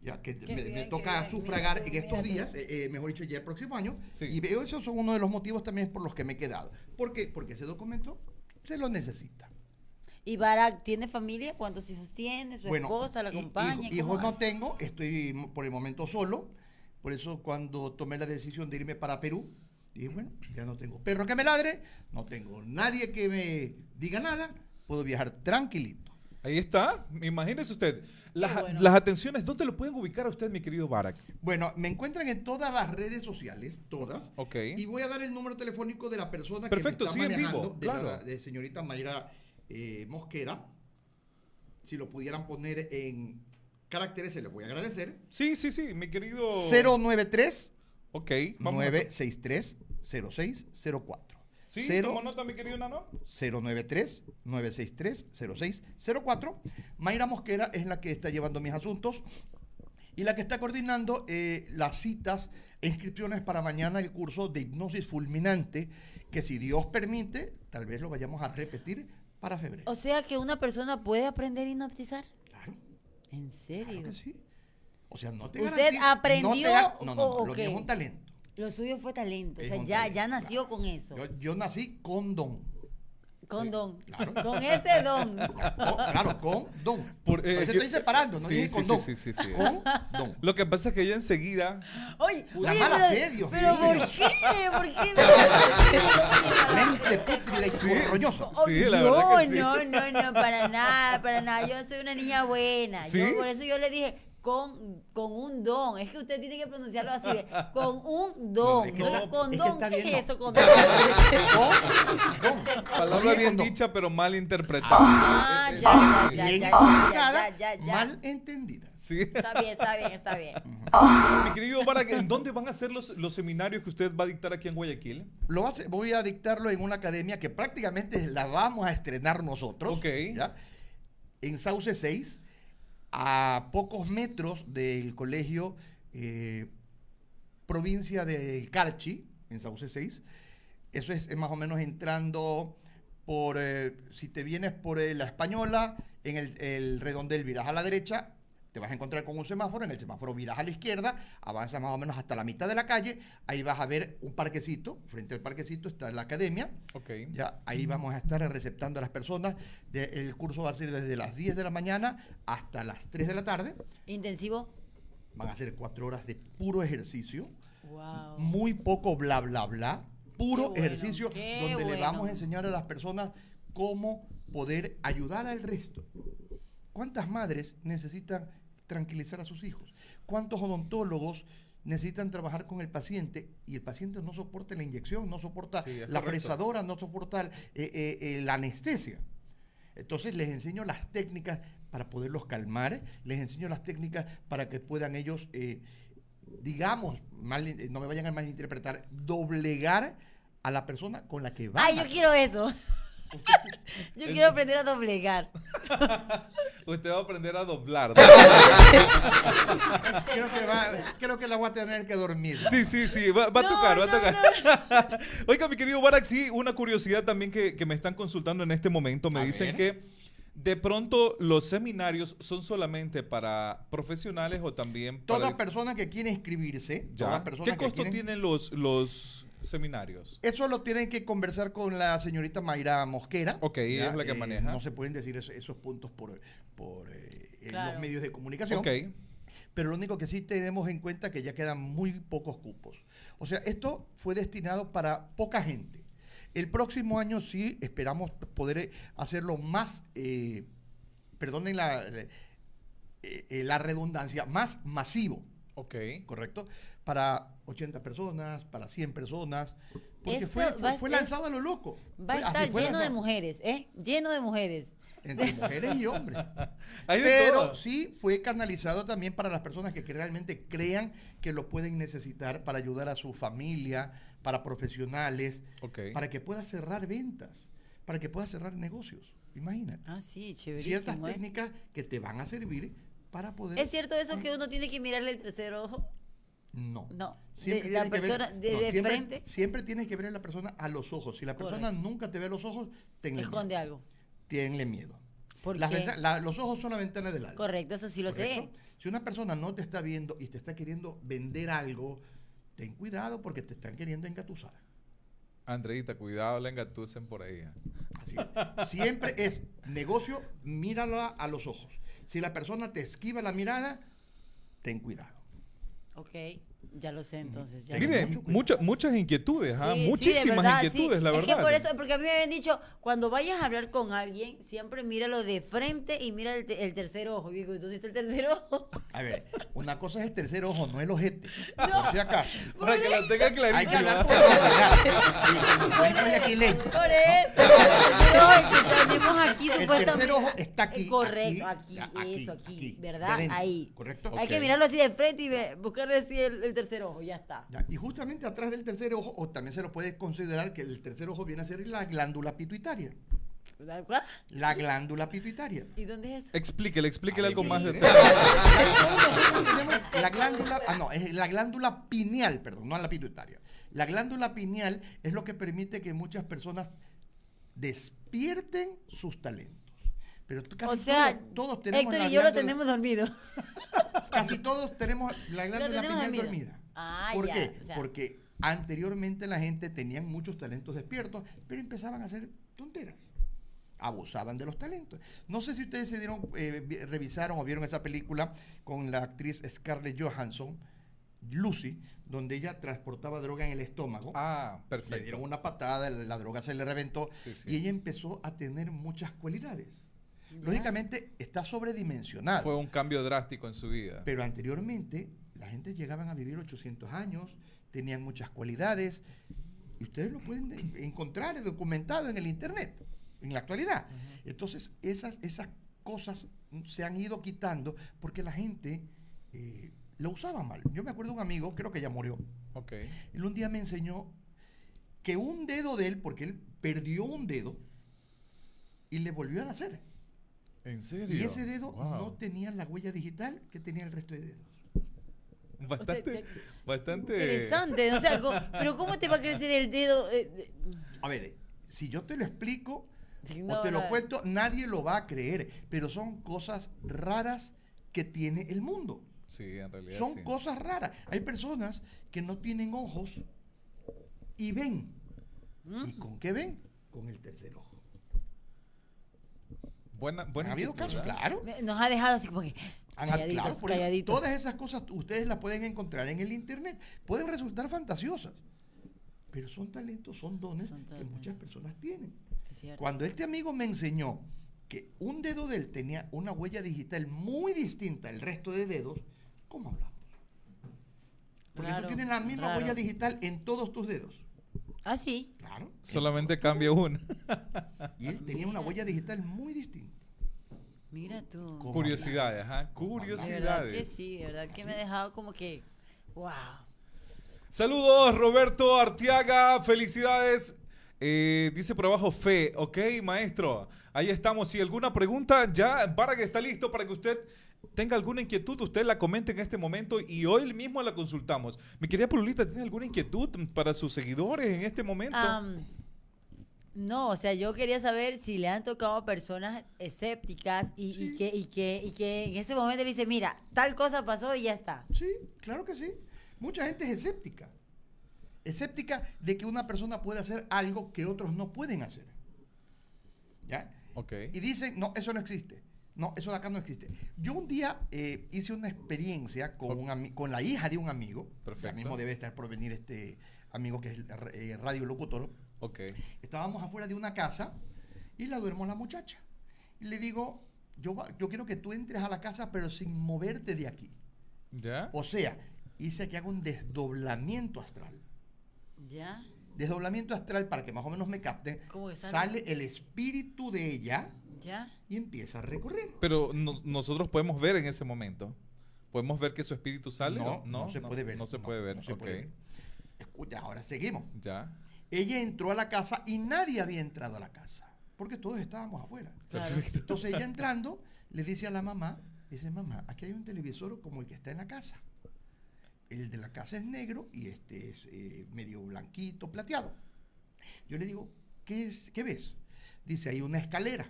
[SPEAKER 3] Ya que me, toca
[SPEAKER 2] bien,
[SPEAKER 3] sufragar
[SPEAKER 2] mira
[SPEAKER 3] en estos
[SPEAKER 2] mira
[SPEAKER 3] días, eh, eh, mejor dicho, ya el próximo año.
[SPEAKER 1] Sí.
[SPEAKER 3] Y veo esos son uno de los motivos también por los que me he quedado. ¿Por qué? Porque ese documento se lo necesita.
[SPEAKER 2] ¿Y Barack tiene familia? ¿Cuántos hijos tiene? ¿Su
[SPEAKER 3] Bueno,
[SPEAKER 2] esposa la acompaña?
[SPEAKER 3] hijo-
[SPEAKER 2] ¿Cómo
[SPEAKER 3] hijos no
[SPEAKER 2] hace?
[SPEAKER 3] tengo, estoy por el momento solo. Por eso cuando tomé la decisión de irme para Perú, dije, bueno, ya no tengo perro que me ladre, no tengo nadie que me diga nada, puedo viajar tranquilito.
[SPEAKER 1] Ahí está. Imagínese usted. Las,
[SPEAKER 2] bueno.
[SPEAKER 1] las atenciones, ¿dónde lo pueden ubicar a usted, mi querido Barack?
[SPEAKER 3] Bueno, me encuentran en todas las redes sociales, todas.
[SPEAKER 1] Ok.
[SPEAKER 3] Y voy a dar el número telefónico de la persona
[SPEAKER 1] Perfecto,
[SPEAKER 3] que
[SPEAKER 1] sí,
[SPEAKER 3] me
[SPEAKER 1] en
[SPEAKER 3] está manejando,
[SPEAKER 1] vivo,
[SPEAKER 3] de,
[SPEAKER 1] claro.
[SPEAKER 3] la, de señorita Mayra eh, Mosquera. Si lo pudieran poner en caracteres, se les voy a agradecer.
[SPEAKER 1] Sí, sí, sí, mi querido...
[SPEAKER 3] 093
[SPEAKER 1] Ok, vamos a-
[SPEAKER 3] 963 0604.
[SPEAKER 1] Sí,
[SPEAKER 3] Cero-
[SPEAKER 1] ¿tomó nota, mi querido Nano?
[SPEAKER 3] 093 963 0604. Mayra Mosquera es la que está llevando mis asuntos y la que está coordinando eh, las citas e inscripciones para mañana el curso de hipnosis fulminante que si Dios permite, tal vez lo vayamos a repetir para febrero.
[SPEAKER 2] O sea que una persona puede aprender a hipnotizar.
[SPEAKER 3] Claro,
[SPEAKER 2] ¿En serio?
[SPEAKER 3] claro que sí. O sea, no te
[SPEAKER 2] ¿Usted aprendió
[SPEAKER 3] no, te no, no,
[SPEAKER 2] o-
[SPEAKER 3] no,
[SPEAKER 2] o
[SPEAKER 3] lo es un talento.
[SPEAKER 2] Lo suyo fue talento. O sea, ya,
[SPEAKER 3] talento,
[SPEAKER 2] ya nació
[SPEAKER 3] claro.
[SPEAKER 2] con eso.
[SPEAKER 3] Yo, yo nací con don.
[SPEAKER 2] Con don.
[SPEAKER 3] claro.
[SPEAKER 2] Con ese don.
[SPEAKER 3] Con- claro, con don.
[SPEAKER 1] Por-
[SPEAKER 3] Por,
[SPEAKER 1] eh,
[SPEAKER 3] eso
[SPEAKER 1] yo-
[SPEAKER 3] estoy separando, no
[SPEAKER 1] Sí,
[SPEAKER 3] dije
[SPEAKER 1] sí,
[SPEAKER 3] con
[SPEAKER 1] sí,
[SPEAKER 3] don.
[SPEAKER 1] sí, sí, sí.
[SPEAKER 3] Con don.
[SPEAKER 1] Lo que pasa es que ella enseguida...
[SPEAKER 2] Oye,
[SPEAKER 3] La
[SPEAKER 2] oye,
[SPEAKER 3] mala
[SPEAKER 2] pero,
[SPEAKER 3] fe, Dios
[SPEAKER 2] pero. ¿por qué? ¿Por qué?
[SPEAKER 3] Mente pútrida y
[SPEAKER 1] Sí. Sí, la
[SPEAKER 2] yo,
[SPEAKER 1] verdad que sí.
[SPEAKER 2] no, no, no, para nada, para nada. Yo soy una niña buena.
[SPEAKER 1] ¿Sí?
[SPEAKER 2] Yo, por eso yo le dije, con, con un don. Es que usted tiene que pronunciarlo así. Con un don.
[SPEAKER 3] es que
[SPEAKER 2] No,
[SPEAKER 3] está-
[SPEAKER 2] con
[SPEAKER 3] es que
[SPEAKER 2] don, ¿qué
[SPEAKER 3] bien,
[SPEAKER 2] es eso? Con don.
[SPEAKER 3] Con don.
[SPEAKER 1] Palabra bien dicha, pero mal interpretada.
[SPEAKER 2] Ah, ya, ya,
[SPEAKER 3] Bien
[SPEAKER 2] ya, ya, ya, ya.
[SPEAKER 3] mal entendida.
[SPEAKER 1] Sí.
[SPEAKER 2] Está bien, está bien, está bien.
[SPEAKER 1] Mi querido Barack, ¿en dónde van a ser los, los seminarios que usted va a dictar aquí en Guayaquil?
[SPEAKER 3] Lo hace- voy a dictarlo en una academia que prácticamente la vamos a estrenar nosotros.
[SPEAKER 1] Ok.
[SPEAKER 3] ¿ya? En Sauce 6, a pocos metros del colegio eh, provincia de Carchi, en Sauce 6. Eso es, más o menos entrando por, eh, si te vienes por eh, la Española, en el, el redondel viras a la derecha, te vas a encontrar con un semáforo, en el semáforo viras a la izquierda, avanzas más o menos hasta la mitad de la calle, ahí vas a ver un parquecito, frente al parquecito está la academia, ya ahí vamos a estar receptando a las personas, de- el curso va a ser desde las 10 de la mañana hasta las 3 de la tarde,
[SPEAKER 2] Intensivo.
[SPEAKER 3] van a ser cuatro horas de puro ejercicio,
[SPEAKER 2] Wow.
[SPEAKER 3] muy poco bla bla bla, puro
[SPEAKER 2] bueno,
[SPEAKER 3] ejercicio donde le vamos a enseñar a las personas cómo poder ayudar al resto. ¿Cuántas madres necesitan tranquilizar a sus hijos? ¿Cuántos odontólogos necesitan trabajar con el paciente y el paciente no soporta la inyección, no soporta
[SPEAKER 1] Sí,
[SPEAKER 3] la
[SPEAKER 1] correcto.
[SPEAKER 3] fresadora, no soporta eh, eh, eh, la anestesia? Entonces les enseño las técnicas para poderlos calmar, les enseño las técnicas para que puedan ellos, eh, digamos, mal- no me vayan a malinterpretar, doblegar a la persona con la que van.
[SPEAKER 2] Ay, yo quiero eso. yo quiero aprender a doblegar.
[SPEAKER 1] Usted va a aprender a doblar.
[SPEAKER 3] creo, que va- creo que la voy a tener que dormir.
[SPEAKER 1] Sí, sí, sí, va, va a
[SPEAKER 2] No,
[SPEAKER 1] tocar, va a
[SPEAKER 2] no,
[SPEAKER 1] tocar. Oiga, mi querido Barack, sí, una curiosidad también que, que me están consultando en este momento. Me
[SPEAKER 3] A
[SPEAKER 1] dicen
[SPEAKER 3] ver.
[SPEAKER 1] que de pronto los seminarios son solamente para profesionales o también para...
[SPEAKER 3] Toda persona que quiere inscribirse,
[SPEAKER 1] Ya.
[SPEAKER 3] toda persona
[SPEAKER 1] ¿Qué
[SPEAKER 3] que
[SPEAKER 1] costo
[SPEAKER 3] quieren-
[SPEAKER 1] tienen los, los seminarios?
[SPEAKER 3] Eso lo tienen que conversar con la señorita Mayra Mosquera.
[SPEAKER 1] Ok, ella es la que maneja.
[SPEAKER 3] No se pueden decir eso- esos puntos por, por eh,
[SPEAKER 2] Claro.
[SPEAKER 3] los medios de comunicación.
[SPEAKER 1] Ok.
[SPEAKER 3] Pero lo único que sí tenemos en cuenta es que ya quedan muy pocos cupos. O sea, esto fue destinado para poca gente. El próximo año sí esperamos poder eh, hacerlo más, eh, perdonen la, eh, eh, la redundancia, más masivo.
[SPEAKER 1] Ok.
[SPEAKER 3] ¿correcto? Para 80 personas, para 100 personas, porque
[SPEAKER 2] Eso
[SPEAKER 3] fue, fue, lanzado a lo loco.
[SPEAKER 2] Va a
[SPEAKER 3] Fue-
[SPEAKER 2] estar lleno de mujeres, ¿eh? Lleno de mujeres.
[SPEAKER 3] Entre mujeres y hombres.
[SPEAKER 1] Hay de
[SPEAKER 3] Pero
[SPEAKER 1] todo.
[SPEAKER 3] sí fue canalizado también para las personas que, realmente crean que lo pueden necesitar para ayudar a su familia, para profesionales,
[SPEAKER 1] Ok.
[SPEAKER 3] para que pueda cerrar ventas, para que pueda cerrar negocios. Imagínate.
[SPEAKER 2] Ah, sí,
[SPEAKER 3] Ciertas
[SPEAKER 2] chéverísimo. ¿eh?
[SPEAKER 3] técnicas que te van a servir para poder...
[SPEAKER 2] ¿Es cierto eso que uno tiene que mirarle el tercer ojo?
[SPEAKER 3] No.
[SPEAKER 2] No,
[SPEAKER 3] Siempre
[SPEAKER 2] de la
[SPEAKER 3] tienes que ver-
[SPEAKER 2] persona de-
[SPEAKER 3] no,
[SPEAKER 2] de
[SPEAKER 3] siempre,
[SPEAKER 2] frente.
[SPEAKER 3] Siempre tienes que ver a la persona a los ojos. Si la persona
[SPEAKER 2] Correcto.
[SPEAKER 3] nunca te ve a los ojos, tenle
[SPEAKER 2] Esconde
[SPEAKER 3] miedo.
[SPEAKER 2] algo.
[SPEAKER 3] Tenle miedo.
[SPEAKER 2] ¿Por
[SPEAKER 3] Las
[SPEAKER 2] qué?
[SPEAKER 3] venta- la- los ojos son la ventana del alma.
[SPEAKER 2] Correcto, eso sí lo
[SPEAKER 3] ¿correcto?
[SPEAKER 2] sé.
[SPEAKER 3] Si una persona no te está viendo y te está queriendo vender algo, ten cuidado porque te están queriendo engatusar.
[SPEAKER 1] Andreita, cuidado, la engatusen por ahí. ¿eh?
[SPEAKER 3] Así es. Siempre es negocio, mírala a los ojos. Si la persona te esquiva la mirada, ten cuidado.
[SPEAKER 2] Ok, ya lo sé entonces. Ya
[SPEAKER 3] cuidado.
[SPEAKER 1] muchas muchas inquietudes, ¿ah?
[SPEAKER 2] Sí, sí, de
[SPEAKER 1] muchísimas
[SPEAKER 2] verdad,
[SPEAKER 1] inquietudes,
[SPEAKER 2] sí.
[SPEAKER 1] la
[SPEAKER 2] es
[SPEAKER 1] verdad.
[SPEAKER 2] que por eso, porque a mí me habían dicho, cuando vayas a hablar con alguien, siempre míralo de frente y mira el, te- el tercer ojo. Y digo, ¿dónde está el tercer ojo?
[SPEAKER 3] A ver, una cosa es el tercer ojo, no el ojete.
[SPEAKER 2] No.
[SPEAKER 3] Por si acaso.
[SPEAKER 1] Para que la tenga
[SPEAKER 3] Hay que
[SPEAKER 1] clarísima.
[SPEAKER 3] hablar por aquileño.
[SPEAKER 2] Por eso. No, que tenemos aquí
[SPEAKER 3] El
[SPEAKER 2] supuestamente.
[SPEAKER 3] tercer ojo está aquí,
[SPEAKER 2] Correcto,
[SPEAKER 3] aquí,
[SPEAKER 2] aquí,
[SPEAKER 3] aquí,
[SPEAKER 2] eso, aquí,
[SPEAKER 3] aquí,
[SPEAKER 2] ¿verdad? Ahí.
[SPEAKER 3] ¿correcto?
[SPEAKER 2] Hay que
[SPEAKER 1] Ok.
[SPEAKER 2] mirarlo así de frente y ve- buscarle así el, el tercer ojo, ya está.
[SPEAKER 3] Ya, Y justamente atrás del tercer ojo, o también se lo puede considerar que el tercer ojo viene a ser la glándula pituitaria.
[SPEAKER 2] ¿Cuál?
[SPEAKER 3] La glándula pituitaria.
[SPEAKER 2] ¿Y dónde es eso?
[SPEAKER 1] Explíquele, explíquele algo
[SPEAKER 2] Sí.
[SPEAKER 1] más de
[SPEAKER 3] la glándula, ah, no, es la glándula pineal, perdón, no la pituitaria. La glándula pineal es lo que permite que muchas personas despierten sus talentos. Pero casi
[SPEAKER 2] o sea,
[SPEAKER 3] todos, todos tenemos
[SPEAKER 2] Héctor
[SPEAKER 3] la
[SPEAKER 2] y yo lo tenemos dormido.
[SPEAKER 3] Casi todos tenemos la glándula pineal
[SPEAKER 2] dormida.
[SPEAKER 3] dormida.
[SPEAKER 2] Ah,
[SPEAKER 3] ¿Por
[SPEAKER 2] ya,
[SPEAKER 3] qué?
[SPEAKER 2] o sea.
[SPEAKER 3] Porque anteriormente la gente tenían muchos talentos despiertos, pero empezaban a hacer tonteras. Abusaban de los talentos. No sé si ustedes se dieron, eh, vi- revisaron o vieron esa película con la actriz Scarlett Johansson, Lucy, donde ella transportaba droga en el estómago.
[SPEAKER 1] Ah,
[SPEAKER 3] Le
[SPEAKER 1] perfecto.
[SPEAKER 3] dieron una patada, la droga se le reventó
[SPEAKER 1] Sí, sí.
[SPEAKER 3] y ella empezó a tener muchas cualidades. Lógicamente está sobredimensionada.
[SPEAKER 1] Fue un cambio drástico en su vida.
[SPEAKER 3] Pero anteriormente la gente llegaban a vivir 800 años, tenían muchas cualidades y ustedes lo pueden en- encontrar documentado en el internet en la actualidad. Entonces esas, esas cosas se han ido quitando porque la gente eh, lo usaba mal. Yo me acuerdo de un amigo, creo que ya murió,
[SPEAKER 1] Ok.
[SPEAKER 3] él un día me enseñó que un dedo de él, porque él perdió un dedo y le volvió a nacer.
[SPEAKER 1] ¿En serio?
[SPEAKER 3] Y ese dedo
[SPEAKER 1] Wow.
[SPEAKER 3] no tenía la huella digital que tenía el resto de dedos.
[SPEAKER 1] Bastante,
[SPEAKER 2] O sea,
[SPEAKER 1] bastante.
[SPEAKER 2] Interesante, o sea, pero ¿cómo te va a crecer el dedo? eh,
[SPEAKER 3] A ver, si yo te lo explico
[SPEAKER 2] Sí,
[SPEAKER 3] o te lo
[SPEAKER 2] no.
[SPEAKER 3] cuento, nadie lo va a creer, pero son cosas raras que tiene el mundo.
[SPEAKER 1] Sí, en realidad.
[SPEAKER 3] Son
[SPEAKER 1] sí.
[SPEAKER 3] cosas raras. Hay personas que no tienen ojos y ven.
[SPEAKER 2] ¿Mm?
[SPEAKER 3] ¿Y con qué ven? Con el tercer ojo.
[SPEAKER 1] Buena, buena
[SPEAKER 3] ¿Ha habido casos? Claro.
[SPEAKER 2] Me- Nos ha dejado así como que
[SPEAKER 3] Han-
[SPEAKER 2] calladitos,
[SPEAKER 3] claro,
[SPEAKER 2] calladitos.
[SPEAKER 3] todas esas cosas ustedes las pueden encontrar en el internet. Pueden resultar fantasiosas, pero son talentos, son dones
[SPEAKER 2] Son
[SPEAKER 3] que muchas personas tienen.
[SPEAKER 2] Es cierto.
[SPEAKER 3] Cuando este amigo me enseñó que un dedo de él tenía una huella digital muy distinta al resto de dedos, ¿cómo hablamos? Porque
[SPEAKER 2] Raro,
[SPEAKER 3] tú tienes la misma
[SPEAKER 2] raro.
[SPEAKER 3] huella digital en todos tus dedos.
[SPEAKER 2] Ah, sí.
[SPEAKER 3] Claro.
[SPEAKER 1] Solamente cambia una.
[SPEAKER 3] Y él tenía una huella digital muy distinta.
[SPEAKER 2] Mira tú.
[SPEAKER 3] ¿Cómo
[SPEAKER 1] Curiosidades, ajá.
[SPEAKER 3] ¿Cómo
[SPEAKER 2] De verdad que
[SPEAKER 1] Curiosidades.
[SPEAKER 2] sí, de verdad que me ha dejado como que, wow.
[SPEAKER 1] Saludos, Roberto Artiaga. Felicidades. Eh, dice por abajo fe, ok, maestro. Ahí estamos. Si alguna pregunta, ya para que está listo para que usted tenga alguna inquietud, usted la comente en este momento y hoy mismo la consultamos. Mi querida Pululita, ¿tiene alguna inquietud para sus seguidores en este momento?
[SPEAKER 2] No, o sea, yo quería saber si le han tocado a personas escépticas y, que, y, que, y que en ese momento le dice, mira, tal cosa pasó y ya está.
[SPEAKER 3] Sí, claro que sí. Mucha gente es escéptica. Escéptica de que una persona puede hacer algo que otros no pueden hacer. ¿Ya?
[SPEAKER 1] ok.
[SPEAKER 3] Y dicen, no, eso no existe. No, eso de acá no existe. Yo un día eh, hice una experiencia con, un con la hija de un amigo.
[SPEAKER 1] Perfecto.
[SPEAKER 3] Ya mismo debe estar por venir este amigo que es el eh, radiolocutor.
[SPEAKER 1] Ok.
[SPEAKER 3] Estábamos afuera de una casa y la duermo la muchacha. Y le digo, yo, yo quiero que tú entres a la casa pero sin moverte de aquí.
[SPEAKER 1] ¿Ya?
[SPEAKER 3] O sea, hice que haga un desdoblamiento astral.
[SPEAKER 2] ¿Ya?
[SPEAKER 3] Desdoblamiento astral, para que más o menos me capten,
[SPEAKER 2] ¿Cómo que sale?
[SPEAKER 3] el espíritu de ella
[SPEAKER 2] ¿Ya?
[SPEAKER 3] y empieza a recorrer.
[SPEAKER 1] Pero no- nosotros podemos ver en ese momento. ¿Podemos ver que su espíritu sale?
[SPEAKER 3] No,
[SPEAKER 1] o-
[SPEAKER 3] no se puede ver,
[SPEAKER 1] No se
[SPEAKER 3] no,
[SPEAKER 1] puede ver.
[SPEAKER 3] no se
[SPEAKER 1] ok.
[SPEAKER 3] puede ver. Escucha, ahora seguimos.
[SPEAKER 1] Ya.
[SPEAKER 3] Ella entró a la casa y nadie había entrado a la casa, porque todos estábamos afuera.
[SPEAKER 2] Claro.
[SPEAKER 3] Entonces ella entrando, le dice a la mamá, dice, mamá, aquí hay un televisor como el que está en la casa. El de la casa es negro y este es eh, medio blanquito, plateado. Yo le digo, ¿qué, es, ¿qué ves? Dice, hay una escalera.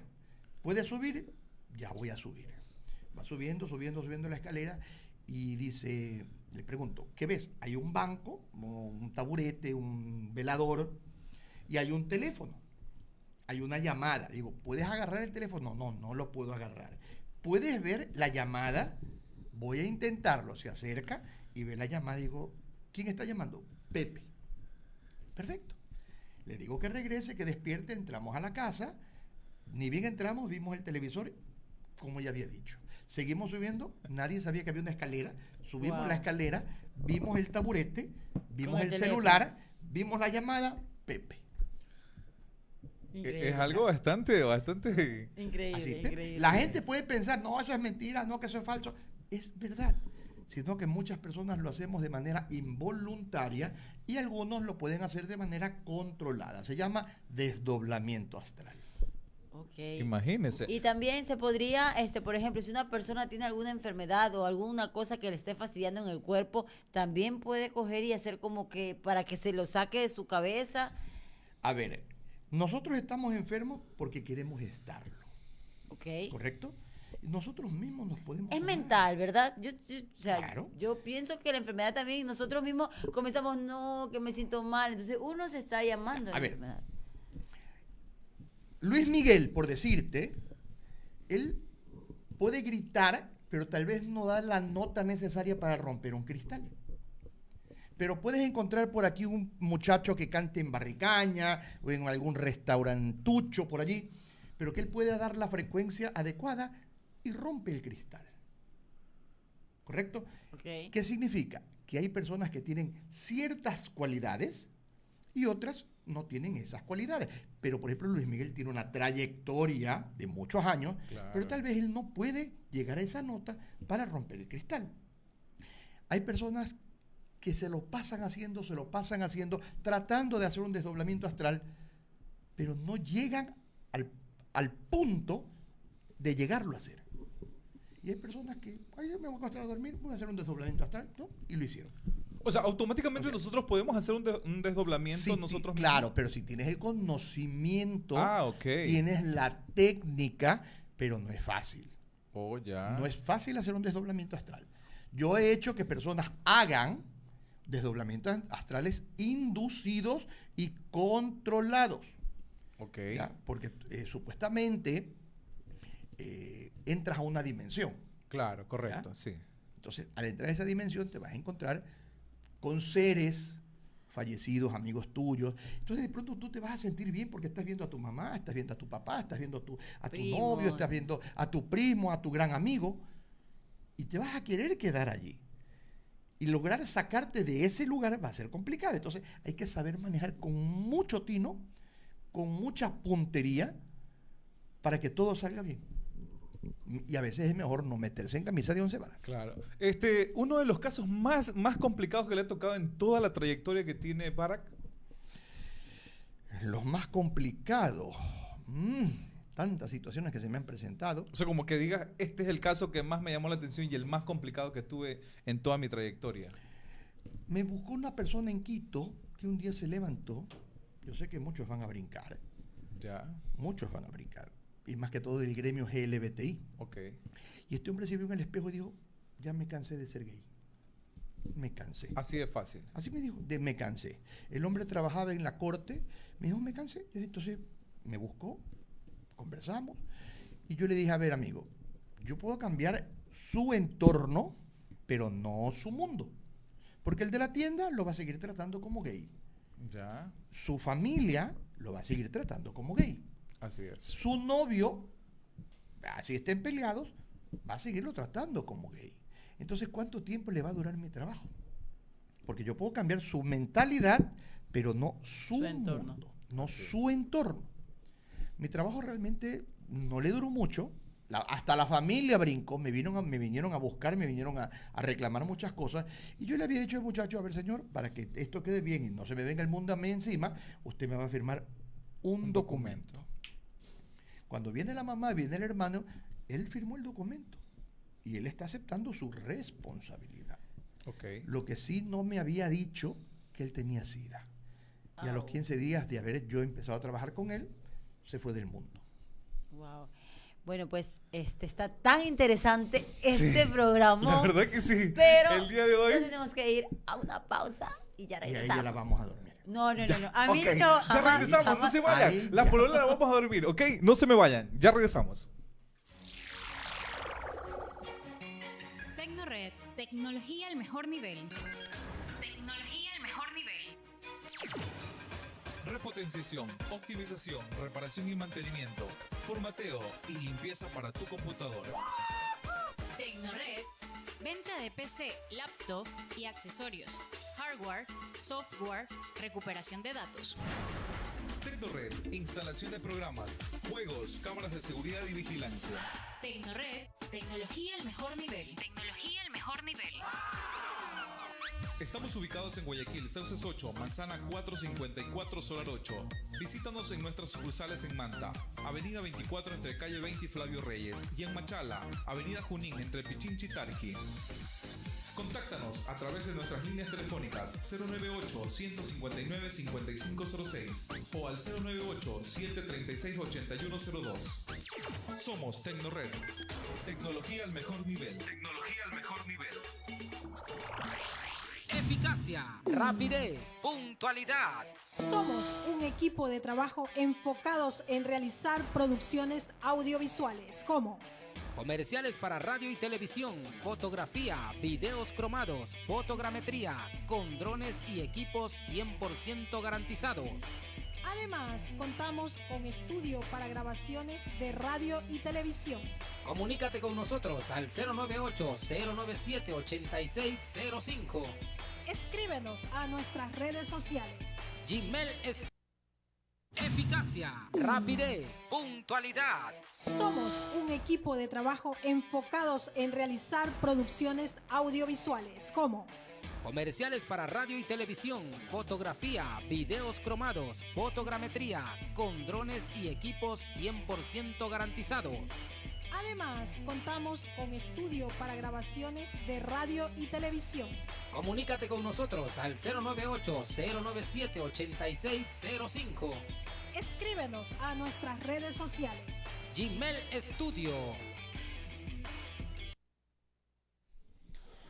[SPEAKER 3] ¿Puedes subir? Ya voy a subir. Va subiendo, subiendo, subiendo la escalera y dice, le pregunto, ¿qué ves? Hay un banco, un taburete, un velador y hay un teléfono. Hay una llamada. Digo, ¿puedes agarrar el teléfono? No, no lo puedo agarrar. ¿Puedes ver la llamada? Voy a intentarlo. Se acerca y ve la llamada. Digo, ¿quién está llamando? Pepe. Perfecto. Le digo que regrese, que despierte. Entramos a la casa. Ni bien entramos, vimos el televisor, como ya había dicho. Seguimos subiendo. Nadie sabía que había una escalera. Subimos
[SPEAKER 2] Wow.
[SPEAKER 3] la escalera, vimos el taburete, vimos
[SPEAKER 2] el
[SPEAKER 3] celular, vimos la llamada. Pepe.
[SPEAKER 2] Increíble.
[SPEAKER 1] Es algo bastante, bastante...
[SPEAKER 2] Increíble, increíble.
[SPEAKER 3] La gente puede pensar, no, eso es mentira, no, que eso es falso. Es verdad. Sino que muchas personas lo hacemos de manera involuntaria y algunos lo pueden hacer de manera controlada. Se llama desdoblamiento astral.
[SPEAKER 2] Ok.
[SPEAKER 1] Imagínese.
[SPEAKER 2] Y también se podría, este, por ejemplo, si una persona tiene alguna enfermedad o alguna cosa que le esté fastidiando en el cuerpo, también puede coger y hacer como que para que se lo saque de su cabeza.
[SPEAKER 3] A ver, nosotros estamos enfermos porque queremos estarlo,
[SPEAKER 2] Ok.
[SPEAKER 3] ¿correcto? Nosotros mismos nos podemos...
[SPEAKER 2] Es
[SPEAKER 3] sanar.
[SPEAKER 2] mental, ¿verdad? Yo, yo- o sea,
[SPEAKER 3] Claro.
[SPEAKER 2] yo pienso que la enfermedad también, nosotros mismos comenzamos, no, que me siento mal. Entonces uno se está llamando a
[SPEAKER 3] A
[SPEAKER 2] la
[SPEAKER 3] ver.
[SPEAKER 2] enfermedad.
[SPEAKER 3] Luis Miguel, por decirte, él puede gritar, pero tal vez no da la nota necesaria para romper un cristal. Pero puedes encontrar por aquí un muchacho que cante en Barricaña o en algún restaurantucho por allí, pero que él puede dar la frecuencia adecuada y rompe el cristal. ¿Correcto?
[SPEAKER 2] Ok.
[SPEAKER 3] ¿Qué significa? Que hay personas que tienen ciertas cualidades y otras no tienen esas cualidades. Pero, por ejemplo, Luis Miguel tiene una trayectoria de muchos años,
[SPEAKER 1] Claro.
[SPEAKER 3] pero tal vez él no puede llegar a esa nota para romper el cristal. Hay personas que se lo pasan haciendo, se lo pasan haciendo, tratando de hacer un desdoblamiento astral, pero no llegan al, al punto de llegarlo a hacer. Y hay personas que, ay, me voy a acostar a dormir, voy a hacer un desdoblamiento astral, ¿no? Y lo hicieron.
[SPEAKER 1] O sea, automáticamente
[SPEAKER 3] O sea,
[SPEAKER 1] nosotros podemos hacer un, de- un desdoblamiento
[SPEAKER 3] Sí, ti-
[SPEAKER 1] nosotros
[SPEAKER 3] claro,
[SPEAKER 1] mismos.
[SPEAKER 3] pero si tienes el conocimiento,
[SPEAKER 1] Ah, ok.
[SPEAKER 3] tienes la técnica, pero no es fácil.
[SPEAKER 1] Oh, ya.
[SPEAKER 3] No es fácil hacer un desdoblamiento astral. Yo he hecho que personas hagan desdoblamientos astrales inducidos y controlados.
[SPEAKER 1] Ok.
[SPEAKER 3] ¿ya? Porque eh, supuestamente eh, entras a una dimensión.
[SPEAKER 1] Claro, correcto,
[SPEAKER 3] ¿Ya?
[SPEAKER 1] sí.
[SPEAKER 3] Entonces, al entrar a esa dimensión, te vas a encontrar con seres fallecidos, amigos tuyos. Entonces, de pronto tú te vas a sentir bien porque estás viendo a tu mamá, estás viendo a tu papá, estás viendo a tu, a tu
[SPEAKER 2] Primo.
[SPEAKER 3] novio, estás viendo a tu primo, a tu gran amigo. Y te vas a querer quedar allí. Y lograr sacarte de ese lugar va a ser complicado. Entonces, hay que saber manejar con mucho tino, con mucha puntería, para que todo salga bien. Y a veces es mejor no meterse en camisa de once varas.
[SPEAKER 1] Claro. Este, uno de los casos más, más complicados que le ha tocado en toda la trayectoria que tiene Barack.
[SPEAKER 3] Los más complicados. Mm, tantas situaciones que se me han presentado.
[SPEAKER 1] O sea, como que digas, este es el caso que más me llamó la atención y el más complicado que tuve en toda mi trayectoria.
[SPEAKER 3] Me buscó una persona en Quito que un día se levantó. Yo sé que muchos van a brincar.
[SPEAKER 1] Ya.
[SPEAKER 3] Muchos van a brincar. Y más que todo del gremio GLBTI.
[SPEAKER 1] Ok.
[SPEAKER 3] Y este hombre se vio en el espejo y dijo, ya me cansé de ser gay. Me cansé.
[SPEAKER 1] Así de fácil.
[SPEAKER 3] Así me dijo, de me cansé. El hombre trabajaba en la corte, me dijo, me cansé. Entonces me buscó, conversamos, y yo le dije, a ver, amigo, yo puedo cambiar su entorno, pero no su mundo. Porque el de la tienda lo va a seguir tratando como gay.
[SPEAKER 1] Ya.
[SPEAKER 3] Su familia lo va a seguir tratando como gay.
[SPEAKER 1] Así es.
[SPEAKER 3] Su novio, así estén peleados, va a seguirlo tratando como gay. Entonces, ¿cuánto tiempo le va a durar mi trabajo? Porque yo puedo cambiar su mentalidad, pero no su,
[SPEAKER 2] Su entorno.
[SPEAKER 3] mundo, no su entorno. Mi trabajo realmente no le duró mucho. La- hasta la familia brincó, me, vieron a- me vinieron a buscar, me vinieron a, a reclamar muchas cosas. Y yo le había dicho al muchacho, a ver señor, para que esto quede bien y no se me venga el mundo a mí encima, usted me va a firmar un,
[SPEAKER 1] Un
[SPEAKER 3] documento.
[SPEAKER 1] documento.
[SPEAKER 3] Cuando viene la mamá, viene el hermano, él firmó el documento. Y él está aceptando su responsabilidad.
[SPEAKER 1] Ok.
[SPEAKER 3] Lo que sí no me había dicho que él tenía SIDA. Y a los
[SPEAKER 2] Au.
[SPEAKER 3] 15 días de haber yo empezado a trabajar con él, se fue del mundo.
[SPEAKER 2] Wow. Bueno, pues este está tan interesante este
[SPEAKER 1] Sí,
[SPEAKER 2] programa.
[SPEAKER 1] La verdad que sí.
[SPEAKER 2] Pero
[SPEAKER 1] el día de hoy.
[SPEAKER 2] ya tenemos que ir a una pausa y ya
[SPEAKER 3] Y ahí
[SPEAKER 2] regresamos.
[SPEAKER 3] ya la vamos a dormir.
[SPEAKER 2] No, no, no,
[SPEAKER 1] Ya,
[SPEAKER 2] no. A mí no.
[SPEAKER 1] Ya
[SPEAKER 2] jamás,
[SPEAKER 1] regresamos, no se vayan.
[SPEAKER 3] Ahí
[SPEAKER 1] Las pololas las vamos a dormir, ¿ok? No se me vayan. Ya regresamos.
[SPEAKER 4] Tecnored, tecnología al mejor nivel. Tecnología al mejor nivel.
[SPEAKER 5] Repotenciación, optimización, reparación y mantenimiento, formateo y limpieza para tu computadora.
[SPEAKER 4] Tecnored, venta de PC, laptop y accesorios, hardware, software, recuperación de datos.
[SPEAKER 5] Tecnored, instalación de programas, juegos, cámaras de seguridad y vigilancia.
[SPEAKER 4] Tecnored, tecnología al mejor nivel. Tecnología al mejor nivel.
[SPEAKER 5] Estamos ubicados en Guayaquil, Sauces 8, Manzana 454, Solar 8. Visítanos en nuestras sucursales en Manta, Avenida 24 entre Calle 20 y Flavio Reyes, y en Machala, Avenida Junín entre Pichinchi y Tarqui. Contáctanos a través de nuestras líneas telefónicas 098-159-5506 o al 098-736-8102. Somos Tecnored. Tecnología al mejor nivel. Tecnología al mejor nivel.
[SPEAKER 6] Eficacia, rapidez, puntualidad.
[SPEAKER 7] Somos un equipo de trabajo enfocados en realizar producciones audiovisuales como
[SPEAKER 6] Comerciales para radio y televisión, fotografía, videos cromados, fotogrametría, con drones y equipos 100% garantizados.
[SPEAKER 7] Además, contamos con estudio para grabaciones de radio y televisión.
[SPEAKER 6] Comunícate con nosotros al 098-097-8605.
[SPEAKER 7] Escríbenos a nuestras redes sociales.
[SPEAKER 6] Gmail es Eficacia, rapidez, puntualidad.
[SPEAKER 7] Somos un equipo de trabajo enfocados en realizar producciones audiovisuales como
[SPEAKER 6] Comerciales para radio y televisión, fotografía, videos cromados, fotogrametría, con drones y equipos 100% garantizados.
[SPEAKER 7] Además, contamos con estudio para grabaciones de radio y televisión.
[SPEAKER 6] Comunícate con nosotros al 098-097-8605.
[SPEAKER 7] Escríbenos a nuestras redes sociales.
[SPEAKER 6] Gmail Studio.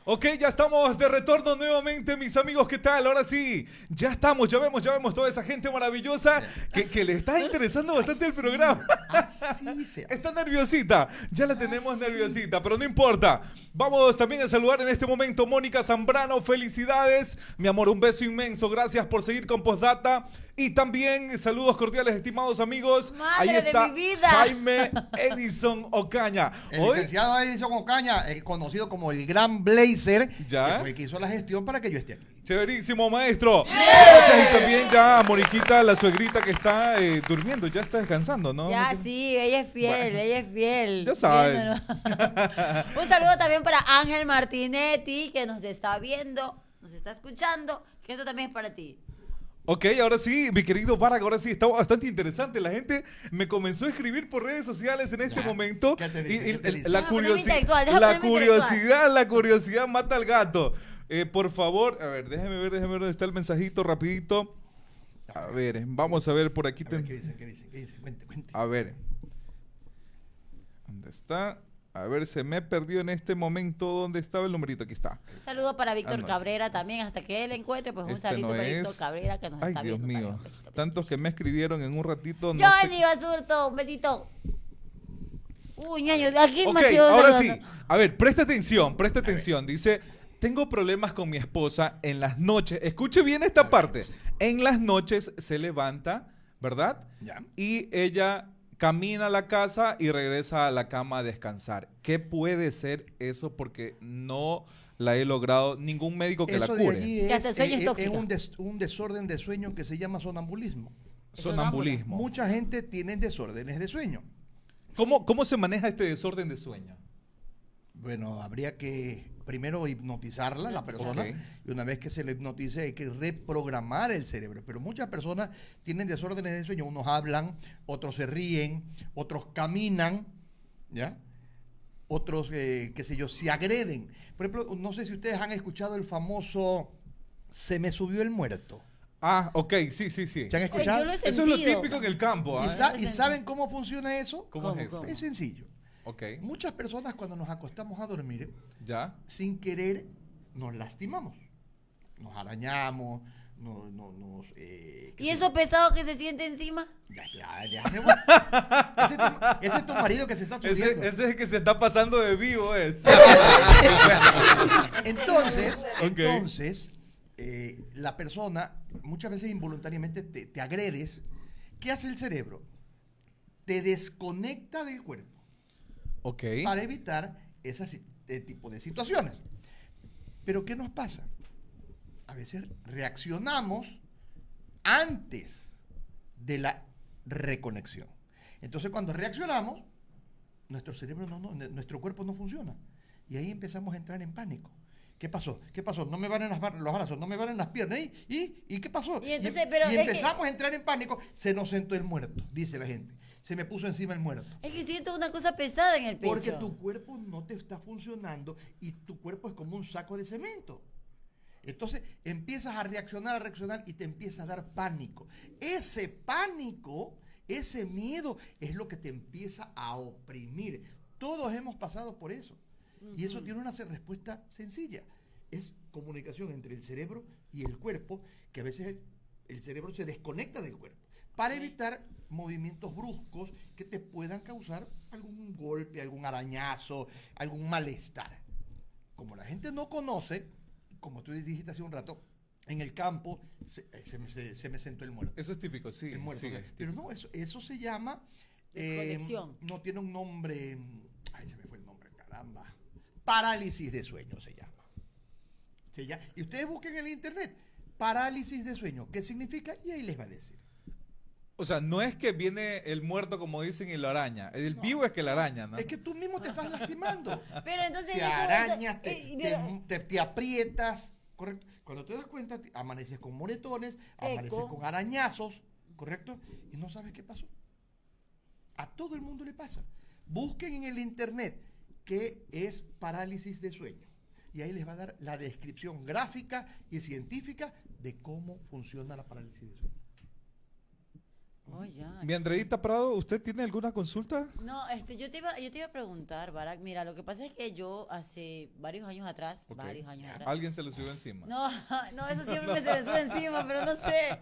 [SPEAKER 1] Ok, ya estamos de retorno nuevamente, mis amigos. ¿Qué tal? Ahora sí, ya estamos, ya vemos, ya vemos toda esa gente maravillosa que, que le está interesando bastante el programa.
[SPEAKER 3] Así.
[SPEAKER 1] Está nerviosita, ya la tenemos nerviosita, pero no importa. Vamos también a saludar en este momento Mónica Zambrano, felicidades. Mi amor, un beso inmenso, gracias por seguir con Postdata. Y también saludos cordiales, estimados amigos.
[SPEAKER 2] Madre
[SPEAKER 1] Ahí
[SPEAKER 2] de
[SPEAKER 1] está
[SPEAKER 2] mi vida.
[SPEAKER 1] Jaime Edison Ocaña.
[SPEAKER 3] El
[SPEAKER 1] Hoy,
[SPEAKER 3] licenciado Edison Ocaña, el conocido como el Gran
[SPEAKER 1] Ya.
[SPEAKER 3] que fue el que hizo la gestión para que yo esté aquí.
[SPEAKER 1] Chéverísimo, maestro. Gracias. Y también ya a Moriquita, la suegrita que está eh, durmiendo, ya está descansando, ¿no?
[SPEAKER 2] Ya,
[SPEAKER 1] ¿No tiene-
[SPEAKER 2] sí, ella es fiel,
[SPEAKER 1] Bueno.
[SPEAKER 2] ella es fiel.
[SPEAKER 1] Ya saben.
[SPEAKER 2] Un saludo también para Ángel Martinetti, que nos está viendo, nos está escuchando, que esto también es para ti.
[SPEAKER 1] Ok, ahora sí, mi querido Varag, ahora sí, está bastante interesante. La gente me comenzó a escribir por redes sociales en este
[SPEAKER 3] Ya.
[SPEAKER 1] momento.
[SPEAKER 3] ¿Qué te
[SPEAKER 1] y- la, curiosidad, la curiosidad mata al gato. Eh, por favor, a ver, déjeme ver, déjeme ver dónde está el mensajito rapidito. A ver, vamos a ver por aquí.
[SPEAKER 3] A ver,
[SPEAKER 1] ten-
[SPEAKER 3] ¿Qué dice? ¿Qué dice? ¿Qué dice? Cuente, cuente.
[SPEAKER 1] A ver. ¿Dónde está? A ver, se me perdió en este momento. ¿Dónde estaba el numerito? Aquí está.
[SPEAKER 2] Un saludo para Víctor
[SPEAKER 1] Ah, no.
[SPEAKER 2] Cabrera también, hasta que él encuentre, pues un
[SPEAKER 1] Este
[SPEAKER 2] saludo
[SPEAKER 1] no
[SPEAKER 2] para Víctor. Cabrera que nos
[SPEAKER 1] Ay,
[SPEAKER 2] está
[SPEAKER 1] Dios
[SPEAKER 2] viendo.
[SPEAKER 1] mío.
[SPEAKER 2] también. Besito, besito,
[SPEAKER 1] Tantos que me escribieron en un ratito. No
[SPEAKER 2] Johnny
[SPEAKER 1] sé.
[SPEAKER 2] Basurto, un besito. Uy, ñaño, aquí
[SPEAKER 1] Ok,
[SPEAKER 2] me
[SPEAKER 1] ahora
[SPEAKER 2] saludando.
[SPEAKER 1] sí. A ver, presta atención, presta atención. Dice, tengo problemas con mi esposa en las noches. Escuche bien esta parte. En las noches se levanta, ¿verdad?
[SPEAKER 3] Ya.
[SPEAKER 1] Y ella camina a la casa y regresa a la cama a descansar. ¿Qué puede ser eso? Porque no la he logrado ningún médico que
[SPEAKER 3] Eso
[SPEAKER 1] la cure.
[SPEAKER 3] es,
[SPEAKER 2] es
[SPEAKER 3] eh, eh, un, des- un desorden de sueño que se llama sonambulismo.
[SPEAKER 1] Sonambulismo.
[SPEAKER 3] Mucha gente tiene desórdenes de sueño.
[SPEAKER 1] ¿Cómo, ¿Cómo se maneja este desorden de sueño?
[SPEAKER 3] Bueno, habría que primero hipnotizarla la persona
[SPEAKER 1] Ok.
[SPEAKER 3] y una vez que se le hipnotice hay que reprogramar el cerebro. Pero muchas personas tienen desórdenes de sueño. Unos hablan, otros se ríen, otros caminan, ¿ya? Otros, eh, qué sé yo, se agreden. Por ejemplo, no sé si ustedes han escuchado el famoso se me subió el muerto.
[SPEAKER 1] Ah, ok, sí, sí, sí.
[SPEAKER 3] ¿Se han
[SPEAKER 2] Sí,
[SPEAKER 3] escuchado?
[SPEAKER 2] yo lo he
[SPEAKER 1] Eso es lo típico en el campo.
[SPEAKER 3] ¿Y,
[SPEAKER 1] ¿ah?
[SPEAKER 3] sa- y saben cómo funciona eso?
[SPEAKER 1] ¿Cómo,
[SPEAKER 2] ¿Cómo,
[SPEAKER 1] es
[SPEAKER 2] cómo?
[SPEAKER 3] Es sencillo.
[SPEAKER 1] Ok,
[SPEAKER 3] Muchas personas cuando nos acostamos a dormir,
[SPEAKER 1] ya.
[SPEAKER 3] sin querer, nos lastimamos. Nos arañamos, no- no- nos... eh,
[SPEAKER 2] ¿Y eso
[SPEAKER 3] yo.
[SPEAKER 2] pesado que se siente encima?
[SPEAKER 3] Ya, ya, ya, ese, es tu, ese es tu marido que se está subiendo.
[SPEAKER 1] ese es el que se está pasando de vivo, es.
[SPEAKER 3] Entonces, entonces eh, la persona muchas veces involuntariamente te, te agredes. ¿Qué hace el cerebro? Te desconecta del cuerpo
[SPEAKER 1] ok.
[SPEAKER 3] para evitar ese tipo de situaciones. Pero ¿qué nos pasa? A veces reaccionamos antes de la reconexión. Entonces cuando reaccionamos, nuestro cerebro no, no, nuestro cuerpo no funciona. Y ahí empezamos a entrar en pánico. ¿Qué pasó? ¿Qué pasó? No me van en las bar- los brazos, no me van en las piernas. ¿Y, y, ¿y qué pasó?
[SPEAKER 2] Y entonces, pero
[SPEAKER 3] y
[SPEAKER 2] es que-
[SPEAKER 3] empezamos a entrar en pánico. Se nos sentó el muerto, dice la gente. Se me puso encima el muerto.
[SPEAKER 2] Es que siento una cosa pesada en el pecho.
[SPEAKER 3] Porque tu cuerpo no te está funcionando y tu cuerpo es como un saco de cemento. Entonces empiezas a reaccionar, a reaccionar y te empieza a dar pánico. Ese pánico, ese miedo es lo que te empieza a oprimir. Todos hemos pasado por eso. Y eso tiene una respuesta sencilla. Es comunicación entre el cerebro y el cuerpo, que a veces el cerebro se desconecta del cuerpo para evitar movimientos bruscos que te puedan causar algún golpe, algún arañazo, algún malestar. Como la gente no conoce, como tú dijiste hace un rato, en el campo se, eh, se me- se- se me sentó el muerto.
[SPEAKER 1] Eso es típico, sí.
[SPEAKER 3] El muerto. ¿no?
[SPEAKER 1] es
[SPEAKER 3] Pero
[SPEAKER 1] típico.
[SPEAKER 3] no, eso, eso se llama... eh, no tiene un nombre... mm, Ay, se me fue el nombre, caramba. Parálisis de sueño se llama. Se llama- y ustedes busquen en el internet parálisis de sueño. ¿Qué significa? Y ahí les va a decir.
[SPEAKER 1] O sea, no es que viene el muerto como dicen y lo araña. El vivo es que la araña, ¿no?
[SPEAKER 3] Es que tú mismo te estás lastimando.
[SPEAKER 2] Pero entonces...
[SPEAKER 3] te arañas,
[SPEAKER 2] eh,
[SPEAKER 3] te, te- te- te aprietas, ¿correcto? Cuando te das cuenta, te- amaneces con moretones, amaneces
[SPEAKER 2] Eco.
[SPEAKER 3] con arañazos, ¿correcto? Y no sabes qué pasó. A todo el mundo le pasa. Busquen en el internet qué es parálisis de sueño. Y ahí les va a dar la descripción gráfica y científica de cómo funciona la parálisis de sueño.
[SPEAKER 2] Oh, ya.
[SPEAKER 1] Mi Andreita Prado, ¿usted tiene alguna consulta?
[SPEAKER 2] No, este, yo te iba, yo te iba a preguntar, Barack. Mira, lo que pasa es que yo hace varios años atrás, varios años atrás.
[SPEAKER 1] Alguien se lo subió encima.
[SPEAKER 2] No, no, eso siempre me se me sube encima, pero no sé.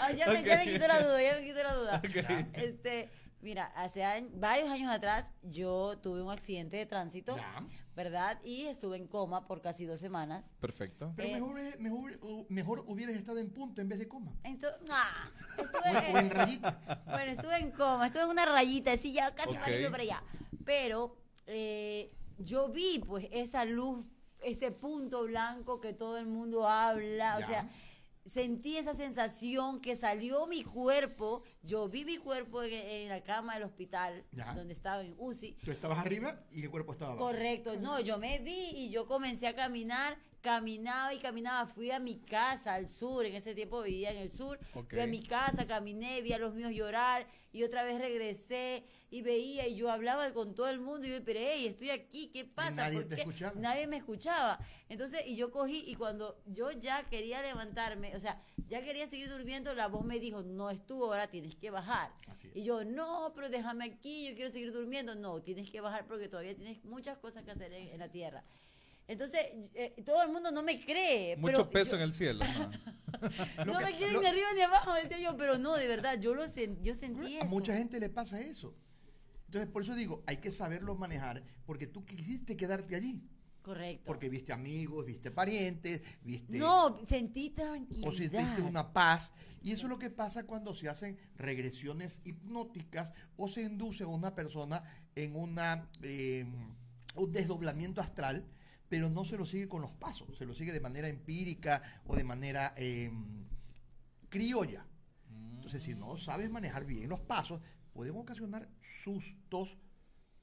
[SPEAKER 2] Ay, ya, me, ya me quitó la duda, ya me quitó la duda.
[SPEAKER 1] Ok.
[SPEAKER 2] Este, mira, hace años- varios años atrás yo tuve un accidente de tránsito,
[SPEAKER 3] Ya.
[SPEAKER 2] ¿verdad? Y estuve en coma por casi dos semanas.
[SPEAKER 1] Perfecto.
[SPEAKER 3] Pero
[SPEAKER 2] Eh,
[SPEAKER 3] mejor, mejor, uh, mejor hubieras estado en punto en vez de coma.
[SPEAKER 2] Entonces, ah,
[SPEAKER 3] O,
[SPEAKER 2] estuve,
[SPEAKER 3] o en rayita.
[SPEAKER 2] Bueno, estuve en coma, estuve en una rayita, así ya casi
[SPEAKER 1] Ok.
[SPEAKER 2] para allá. Pero eh, yo vi pues esa luz, ese punto blanco que todo el mundo habla,
[SPEAKER 3] Ya.
[SPEAKER 2] o sea, sentí esa sensación que salió mi cuerpo, yo vi mi cuerpo en, en la cama del hospital,
[SPEAKER 3] Ya.
[SPEAKER 2] donde estaba en UCI,
[SPEAKER 3] Tú estabas arriba y el cuerpo estaba abajo.
[SPEAKER 2] Correcto, no, yo me vi y yo comencé a caminar, caminaba y caminaba, fui a mi casa al sur, en ese tiempo vivía en el sur, fui a mi casa, caminé, vi a los míos llorar y otra vez regresé y veía y yo hablaba con todo el mundo y yo, pero hey, estoy aquí, ¿qué pasa?
[SPEAKER 3] nadie
[SPEAKER 2] ¿Por
[SPEAKER 3] te
[SPEAKER 2] qué?".
[SPEAKER 3] escuchaba.
[SPEAKER 2] Nadie me escuchaba. Entonces, y yo cogí y cuando yo ya quería levantarme, o sea, ya quería seguir durmiendo, la voz me dijo, no es tu hora, tienes que bajar. Y yo, no, pero déjame aquí, yo quiero seguir durmiendo. No, tienes que bajar porque todavía tienes muchas cosas que hacer en, en la tierra. Entonces, eh, todo el mundo no me cree.
[SPEAKER 1] Mucho
[SPEAKER 2] pero
[SPEAKER 1] peso
[SPEAKER 2] yo-
[SPEAKER 1] en el cielo. ¿no?
[SPEAKER 3] Lo
[SPEAKER 2] No
[SPEAKER 3] que-
[SPEAKER 2] me quieren
[SPEAKER 3] lo-
[SPEAKER 2] ni arriba ni abajo, decía yo, pero no, de verdad, yo lo sen- yo sentí
[SPEAKER 3] A
[SPEAKER 2] eso.
[SPEAKER 3] mucha gente le pasa eso. Entonces, por eso digo, hay que saberlo manejar, porque tú quisiste quedarte allí.
[SPEAKER 2] Correcto.
[SPEAKER 3] Porque viste amigos, viste parientes, viste...
[SPEAKER 2] no, sentí
[SPEAKER 3] o
[SPEAKER 2] tranquilidad.
[SPEAKER 3] sentiste una paz. Y eso es lo que pasa cuando se hacen regresiones hipnóticas o se induce a una persona en una, eh, un desdoblamiento astral, pero no se lo sigue con los pasos, se lo sigue de manera empírica o de manera eh, criolla. Entonces, si no sabes manejar bien los pasos, pueden ocasionar sustos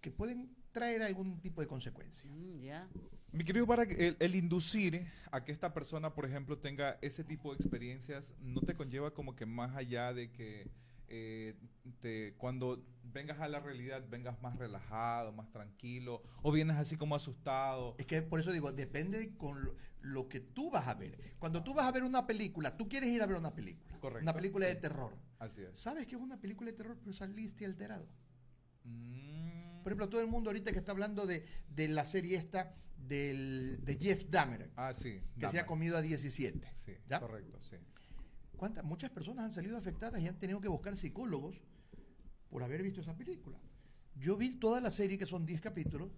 [SPEAKER 3] que pueden traer algún tipo de consecuencia.
[SPEAKER 2] Mm, ya.
[SPEAKER 1] Mi querido para el, el inducir a que esta persona, por ejemplo, tenga ese tipo de experiencias, no te conlleva como que más allá de que eh, te- cuando vengas a la realidad vengas más relajado, más tranquilo, o vienes así como asustado.
[SPEAKER 3] Es que por eso digo, depende de con lo, lo que tú vas a ver. Cuando tú vas a ver una película, tú quieres ir a ver una película.
[SPEAKER 1] Correcto,
[SPEAKER 3] Una película
[SPEAKER 1] sí.
[SPEAKER 3] de terror.
[SPEAKER 1] Así es.
[SPEAKER 3] Sabes que es una película de terror, pero saliste alterado.
[SPEAKER 1] Mm.
[SPEAKER 3] Por ejemplo, todo el mundo ahorita que está hablando de, de la serie esta del, de Jeff Dahmer,
[SPEAKER 1] ah, sí.
[SPEAKER 3] que se ha comido a 17.
[SPEAKER 1] Sí,
[SPEAKER 3] ¿ya?
[SPEAKER 1] correcto, sí.
[SPEAKER 3] ¿Cuántas? Muchas personas han salido afectadas y han tenido que buscar psicólogos por haber visto esa película. Yo vi toda la serie, que son 10 capítulos.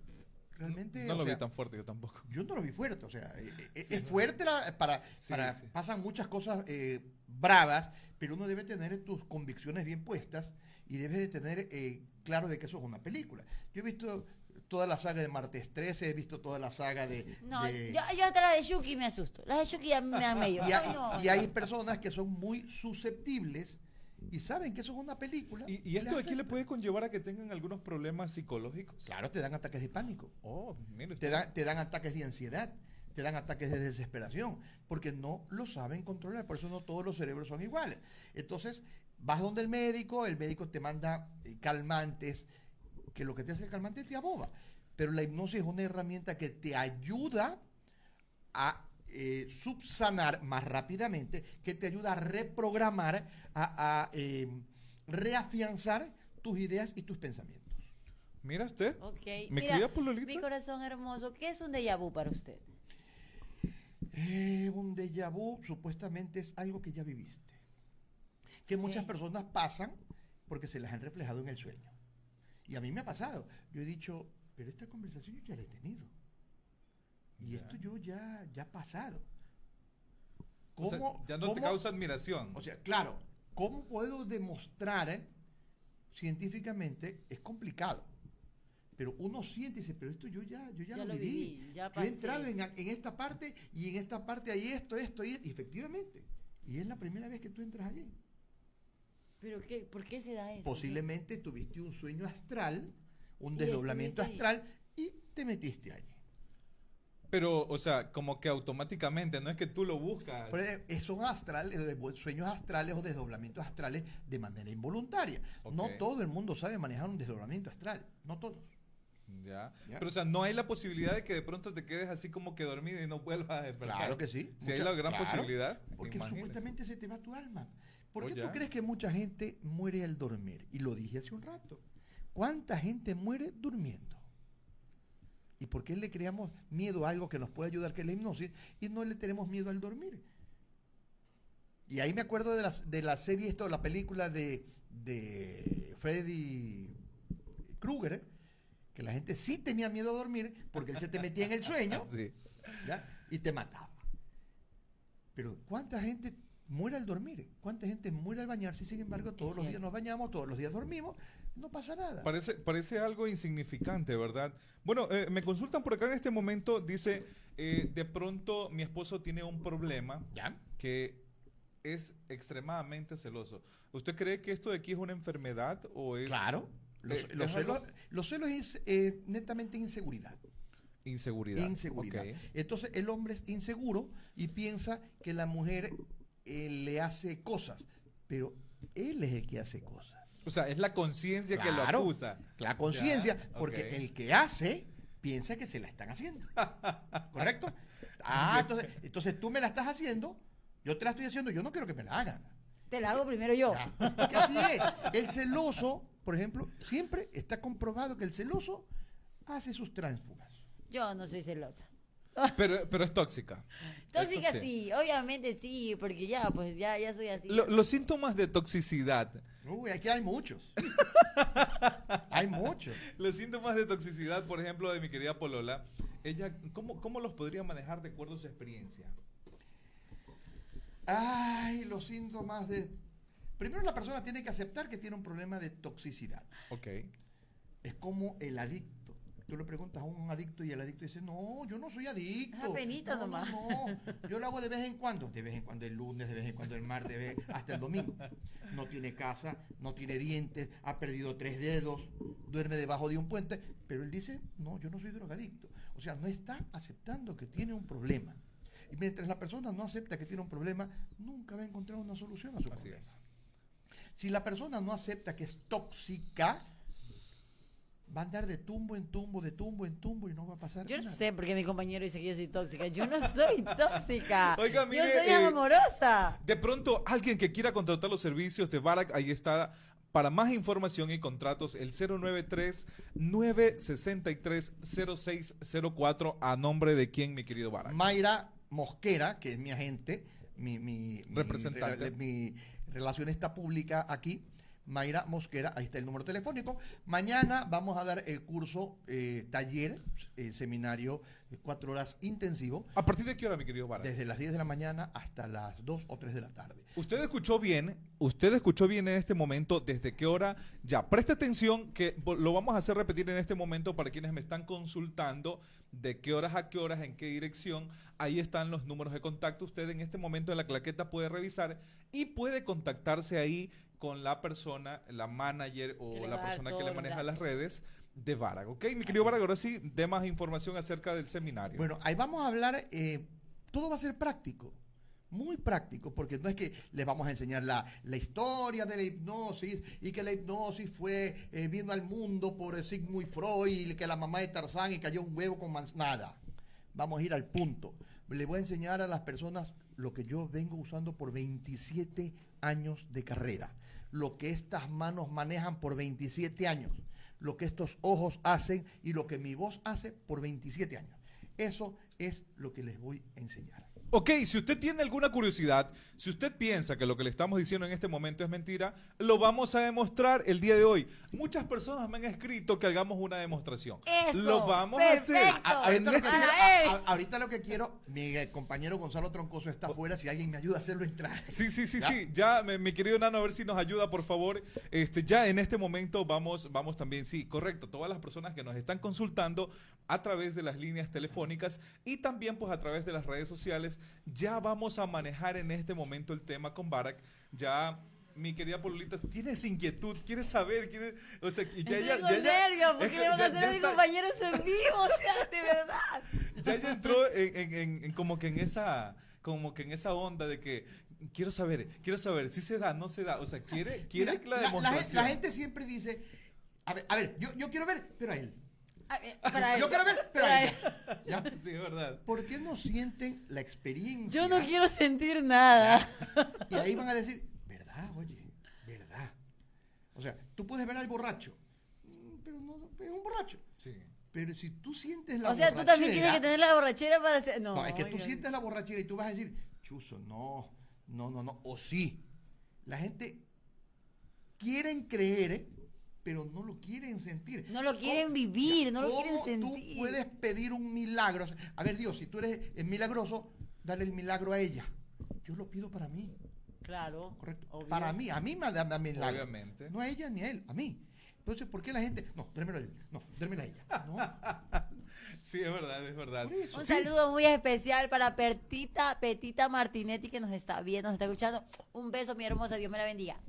[SPEAKER 3] Realmente.
[SPEAKER 1] no lo vi tan fuerte, yo tampoco.
[SPEAKER 3] Yo no lo vi fuerte, o sea, eh, eh, es fuerte la- para,
[SPEAKER 1] Sí,
[SPEAKER 3] para
[SPEAKER 1] sí.
[SPEAKER 3] pasan muchas cosas eh, bravas, pero uno debe tener tus convicciones bien puestas y debes de tener eh, claro de que eso es una película. Yo he visto toda la saga de Martes 13, he visto toda la saga de...
[SPEAKER 2] No,
[SPEAKER 3] de-
[SPEAKER 2] yo, yo hasta la de Shuki me asusto. Las de Shuki ya me dan medio.
[SPEAKER 3] y, hay,
[SPEAKER 2] Ay, no,
[SPEAKER 3] y hay
[SPEAKER 2] no.
[SPEAKER 3] personas que son muy susceptibles y saben que eso es una película.
[SPEAKER 1] ¿Y, y esto aquí le puede conllevar a que tengan algunos problemas psicológicos?
[SPEAKER 3] Claro, te dan ataques de pánico.
[SPEAKER 1] Oh, mire
[SPEAKER 3] te dan, te dan ataques de ansiedad, te dan ataques de desesperación, porque no lo saben controlar, por eso no todos los cerebros son iguales. Entonces, vas donde el médico, el médico te manda eh, calmantes, que lo que te hace el calmante te aboba, pero la hipnosis es una herramienta que te ayuda a eh, subsanar más rápidamente, que te ayuda a reprogramar, a, a, eh, reafianzar tus ideas y tus pensamientos.
[SPEAKER 1] Mira usted.
[SPEAKER 2] Ok.
[SPEAKER 1] ¿Me
[SPEAKER 2] Mira,
[SPEAKER 1] querida Pololita?
[SPEAKER 2] mi corazón hermoso, ¿qué es un déjà vu para usted?
[SPEAKER 3] Eh, un déjà vu supuestamente es algo que ya viviste. Que muchas personas pasan porque se las han reflejado en el sueño. Y a mí me ha pasado. Yo he dicho, pero esta conversación yo ya la he tenido. Y
[SPEAKER 1] Ya.
[SPEAKER 3] esto yo ya, ya ha pasado.
[SPEAKER 1] O sea,
[SPEAKER 3] ¿Cómo-
[SPEAKER 1] ya no te causa admiración.
[SPEAKER 3] O sea, claro, ¿cómo puedo demostrar eh, científicamente? Es complicado. Pero uno siente y dice, pero esto yo ya, yo ya,
[SPEAKER 2] Ya
[SPEAKER 3] lo,
[SPEAKER 2] lo
[SPEAKER 3] viví.
[SPEAKER 2] viví, ya
[SPEAKER 3] yo he entrado
[SPEAKER 2] pasé".
[SPEAKER 3] en, en esta parte y en esta parte hay esto, esto y y efectivamente. Y es la primera vez que tú entras allí.
[SPEAKER 2] ¿Pero qué? ¿Por qué se da eso?
[SPEAKER 3] Posiblemente tuviste un sueño astral, un desdoblamiento astral y te metiste allí.
[SPEAKER 1] Pero, o sea, como que automáticamente, no es que tú lo buscas.
[SPEAKER 3] Pero, eh, son astrales, sueños astrales o desdoblamientos astrales de manera involuntaria. No todo el mundo sabe manejar un desdoblamiento astral, no todos.
[SPEAKER 1] Ya.
[SPEAKER 3] Ya.
[SPEAKER 1] Pero, o sea, no hay la posibilidad de que de pronto te quedes así como que dormido y no vuelvas a despertar.
[SPEAKER 3] Claro que sí.
[SPEAKER 1] Si hay
[SPEAKER 3] Mucha-
[SPEAKER 1] la gran
[SPEAKER 3] claro,
[SPEAKER 1] posibilidad.
[SPEAKER 3] Porque
[SPEAKER 1] imagínese.
[SPEAKER 3] supuestamente se te va tu alma. ¿Por
[SPEAKER 1] Oh,
[SPEAKER 3] qué
[SPEAKER 1] ya.
[SPEAKER 3] tú crees que mucha gente muere al dormir? Y lo dije hace un rato. ¿Cuánta gente muere durmiendo? ¿Y por qué le creamos miedo a algo que nos puede ayudar, que es la hipnosis, y no le tenemos miedo al dormir? Y ahí me acuerdo de la, de la serie, esto, la película de, de Freddy Krueger, ¿eh? que la gente sí tenía miedo a dormir porque él se te metía en el sueño
[SPEAKER 1] Sí.
[SPEAKER 3] ¿ya? y te mataba. Pero ¿cuánta gente muere al dormir? ¿Cuánta gente muere al bañarse? Y sin embargo, todos los días nos bañamos, todos los días dormimos, no pasa nada.
[SPEAKER 1] Parece, parece algo insignificante, ¿verdad? Bueno, eh, me consultan por acá en este momento, dice, eh, de pronto mi esposo tiene un problema
[SPEAKER 3] ¿Ya?
[SPEAKER 1] que es extremadamente celoso. ¿Usted cree que esto de aquí es una enfermedad o es
[SPEAKER 3] Claro. Los,
[SPEAKER 1] eh,
[SPEAKER 3] los
[SPEAKER 1] es algo-
[SPEAKER 3] celos, los celos es eh, netamente inseguridad.
[SPEAKER 1] inseguridad?
[SPEAKER 3] Inseguridad. Entonces el hombre es inseguro y piensa que la mujer eh, le hace cosas, pero él es el que hace cosas.
[SPEAKER 1] O sea, es la conciencia que lo acusa.
[SPEAKER 3] La conciencia, porque el que hace piensa que se la están haciendo. ¿Correcto? Ah, entonces, entonces tú me la estás haciendo, yo te la estoy haciendo, yo no quiero que me la hagan.
[SPEAKER 2] Te la hago primero yo.
[SPEAKER 3] Ya, así es. El celoso, por ejemplo, siempre está comprobado que el celoso hace sus tránsfugas.
[SPEAKER 2] Yo no soy celosa.
[SPEAKER 1] Pero, pero es tóxica.
[SPEAKER 2] Tóxica sí. obviamente sí, porque ya, pues ya, ya soy así.
[SPEAKER 1] Lo- los síntomas de toxicidad.
[SPEAKER 3] Uy, aquí hay muchos. hay muchos.
[SPEAKER 1] Los síntomas de toxicidad, por ejemplo, de mi querida Polola, ella, ¿cómo, ¿cómo los podría manejar de acuerdo a su experiencia?
[SPEAKER 3] Ay, los síntomas de... Primero la persona tiene que aceptar que tiene un problema de toxicidad.
[SPEAKER 1] Ok.
[SPEAKER 3] Es como el adicto. Tú le preguntas a un adicto y el adicto dice, no, yo no soy adicto.
[SPEAKER 2] Es apenita
[SPEAKER 3] no,
[SPEAKER 2] nomás".
[SPEAKER 3] No, no, yo lo hago de vez en cuando. De vez en cuando el lunes, de vez en cuando el martes, de vez- hasta el domingo. No tiene casa, no tiene dientes, ha perdido tres dedos, duerme debajo de un puente. Pero él dice, no, yo no soy drogadicto. O sea, no está aceptando que tiene un problema. Y mientras la persona no acepta que tiene un problema, nunca va a encontrar una solución a su
[SPEAKER 1] Así
[SPEAKER 3] problema.
[SPEAKER 1] es.
[SPEAKER 3] Si la persona no acepta que es tóxica, va a andar de tumbo en tumbo, de tumbo en tumbo y no va a pasar
[SPEAKER 2] Yo no
[SPEAKER 3] nada.
[SPEAKER 2] sé por qué mi compañero dice que yo soy tóxica. Yo no soy tóxica.
[SPEAKER 1] Oiga, mire,
[SPEAKER 2] yo soy
[SPEAKER 1] eh,
[SPEAKER 2] amorosa.
[SPEAKER 1] De pronto, alguien que quiera contratar los servicios de Barak, ahí está. Para más información y contratos, el 093-963-0604 a nombre de quién, mi querido Barak.
[SPEAKER 3] Mayra Mosquera, que es mi agente, mi, mi, mi
[SPEAKER 1] Representante.
[SPEAKER 3] re- mi relacionista pública aquí, Mayra Mosquera, ahí está el número telefónico. Mañana vamos a dar el curso, eh, taller, el seminario, eh, cuatro horas intensivo,
[SPEAKER 1] ¿A partir de qué hora, mi querido Barak?
[SPEAKER 3] desde las 10 de la mañana hasta las 2 o 3 de la tarde.
[SPEAKER 1] Usted escuchó bien, usted escuchó bien en este momento desde qué hora. Ya, preste atención que lo vamos a hacer repetir en este momento para quienes me están consultando de qué horas a qué horas, en qué dirección. Ahí están los números de contacto. Usted en este momento en la claqueta puede revisar y puede contactarse ahí con la persona, la manager o la persona que le maneja las redes de Varag. ¿Ok? Mi querido Varag, ahora sí, dé más información acerca del seminario.
[SPEAKER 3] Bueno, ahí vamos a hablar, eh, todo va a ser práctico, muy práctico, porque no es que les vamos a enseñar la, la historia de la hipnosis y que la hipnosis fue, eh, vino al mundo por Sigmund Freud y que la mamá de Tarzán y cayó un huevo con manz- nada. Vamos a ir al punto. Le voy a enseñar a las personas lo que yo vengo usando por 27 años de carrera, lo que estas manos manejan por 27 años, lo que estos ojos hacen y lo que mi voz hace por 27 años. Eso es lo que les voy a enseñar.
[SPEAKER 1] Ok, si usted tiene alguna curiosidad, si usted piensa que lo que le estamos diciendo en este momento es mentira, lo vamos a demostrar el día de hoy. Muchas personas me han escrito que hagamos una demostración.
[SPEAKER 2] Eso,
[SPEAKER 1] Lo vamos a hacer.
[SPEAKER 3] A- ahorita, lo
[SPEAKER 1] este-
[SPEAKER 2] Para
[SPEAKER 3] quiero,
[SPEAKER 2] él.
[SPEAKER 3] a- a- ahorita lo que quiero, mi eh, compañero Gonzalo Troncoso está afuera, si alguien me ayuda a hacerlo entrar.
[SPEAKER 1] Sí, sí, sí,
[SPEAKER 3] ¿Ya?
[SPEAKER 1] sí. Ya, mi, mi querido Nano, a ver si nos ayuda, por favor. Este, ya en este momento vamos, vamos también, sí, correcto. Todas las personas que nos están consultando a través de las líneas telefónicas y también, pues, a través de las redes sociales, ya vamos a manejar en este momento el tema con Barak. Ya. Mi querida Pololita, tienes inquietud, quieres saber, quieres, o sea, ya, ya, ya, ya-
[SPEAKER 2] porque
[SPEAKER 1] que
[SPEAKER 2] le van a
[SPEAKER 1] ya-
[SPEAKER 2] hacer
[SPEAKER 1] ya
[SPEAKER 2] a mi
[SPEAKER 1] está-
[SPEAKER 2] compañero eso en vivo, o sea, de verdad.
[SPEAKER 1] ya ella entró en, en- en- en como que en esa como que en esa onda de que quiero saber, quiero saber si se da, no se da, o sea, quiere quiere
[SPEAKER 3] Mira,
[SPEAKER 1] que la demostración.
[SPEAKER 3] gente, la gente siempre dice, a ver, a ver, yo, yo quiero ver, pero a él.
[SPEAKER 2] A ver, para
[SPEAKER 3] Yo
[SPEAKER 2] él.
[SPEAKER 3] quiero ver.
[SPEAKER 1] Sí, es verdad.
[SPEAKER 3] ¿Por qué no sienten la experiencia?
[SPEAKER 2] Yo no quiero sentir nada.
[SPEAKER 3] Y ahí van a decir, ¿verdad? Oye, ¿verdad? O sea, tú puedes ver al borracho, mm, pero no, es un borracho.
[SPEAKER 1] Sí.
[SPEAKER 3] Pero si tú sientes la
[SPEAKER 2] O sea, tú también tienes que
[SPEAKER 3] borrachera-
[SPEAKER 2] tener la borrachera para hacer. No,
[SPEAKER 3] No, es que tú
[SPEAKER 2] oigan.
[SPEAKER 3] sientes la borrachera y tú vas a decir, chuzo, no, no, no, no, o sí. La gente quieren creer, ¿eh? Pero no lo quieren sentir.
[SPEAKER 2] No lo quieren
[SPEAKER 3] ¿Cómo-
[SPEAKER 2] vivir, no lo
[SPEAKER 3] cómo
[SPEAKER 2] quieren
[SPEAKER 3] tú
[SPEAKER 2] sentir?
[SPEAKER 3] puedes pedir un milagro? O sea, a ver, Dios, si tú eres el milagroso, dale el milagro a ella. Yo lo pido para mí,
[SPEAKER 2] Claro.
[SPEAKER 3] ¿correcto?
[SPEAKER 2] obvio.
[SPEAKER 3] Para mí, a mí me da da milagro.
[SPEAKER 1] Obviamente.
[SPEAKER 3] No a ella ni a él, a mí. Entonces, ¿por qué la gente? No, démelo a él. No, démelo a ella. No,
[SPEAKER 1] Sí, es verdad, es verdad.
[SPEAKER 3] eso.
[SPEAKER 2] Un
[SPEAKER 3] sí.
[SPEAKER 2] saludo muy especial para Petita, Petita Martinetti que nos está viendo, nos está escuchando. Un beso, mi hermosa, Dios me la bendiga.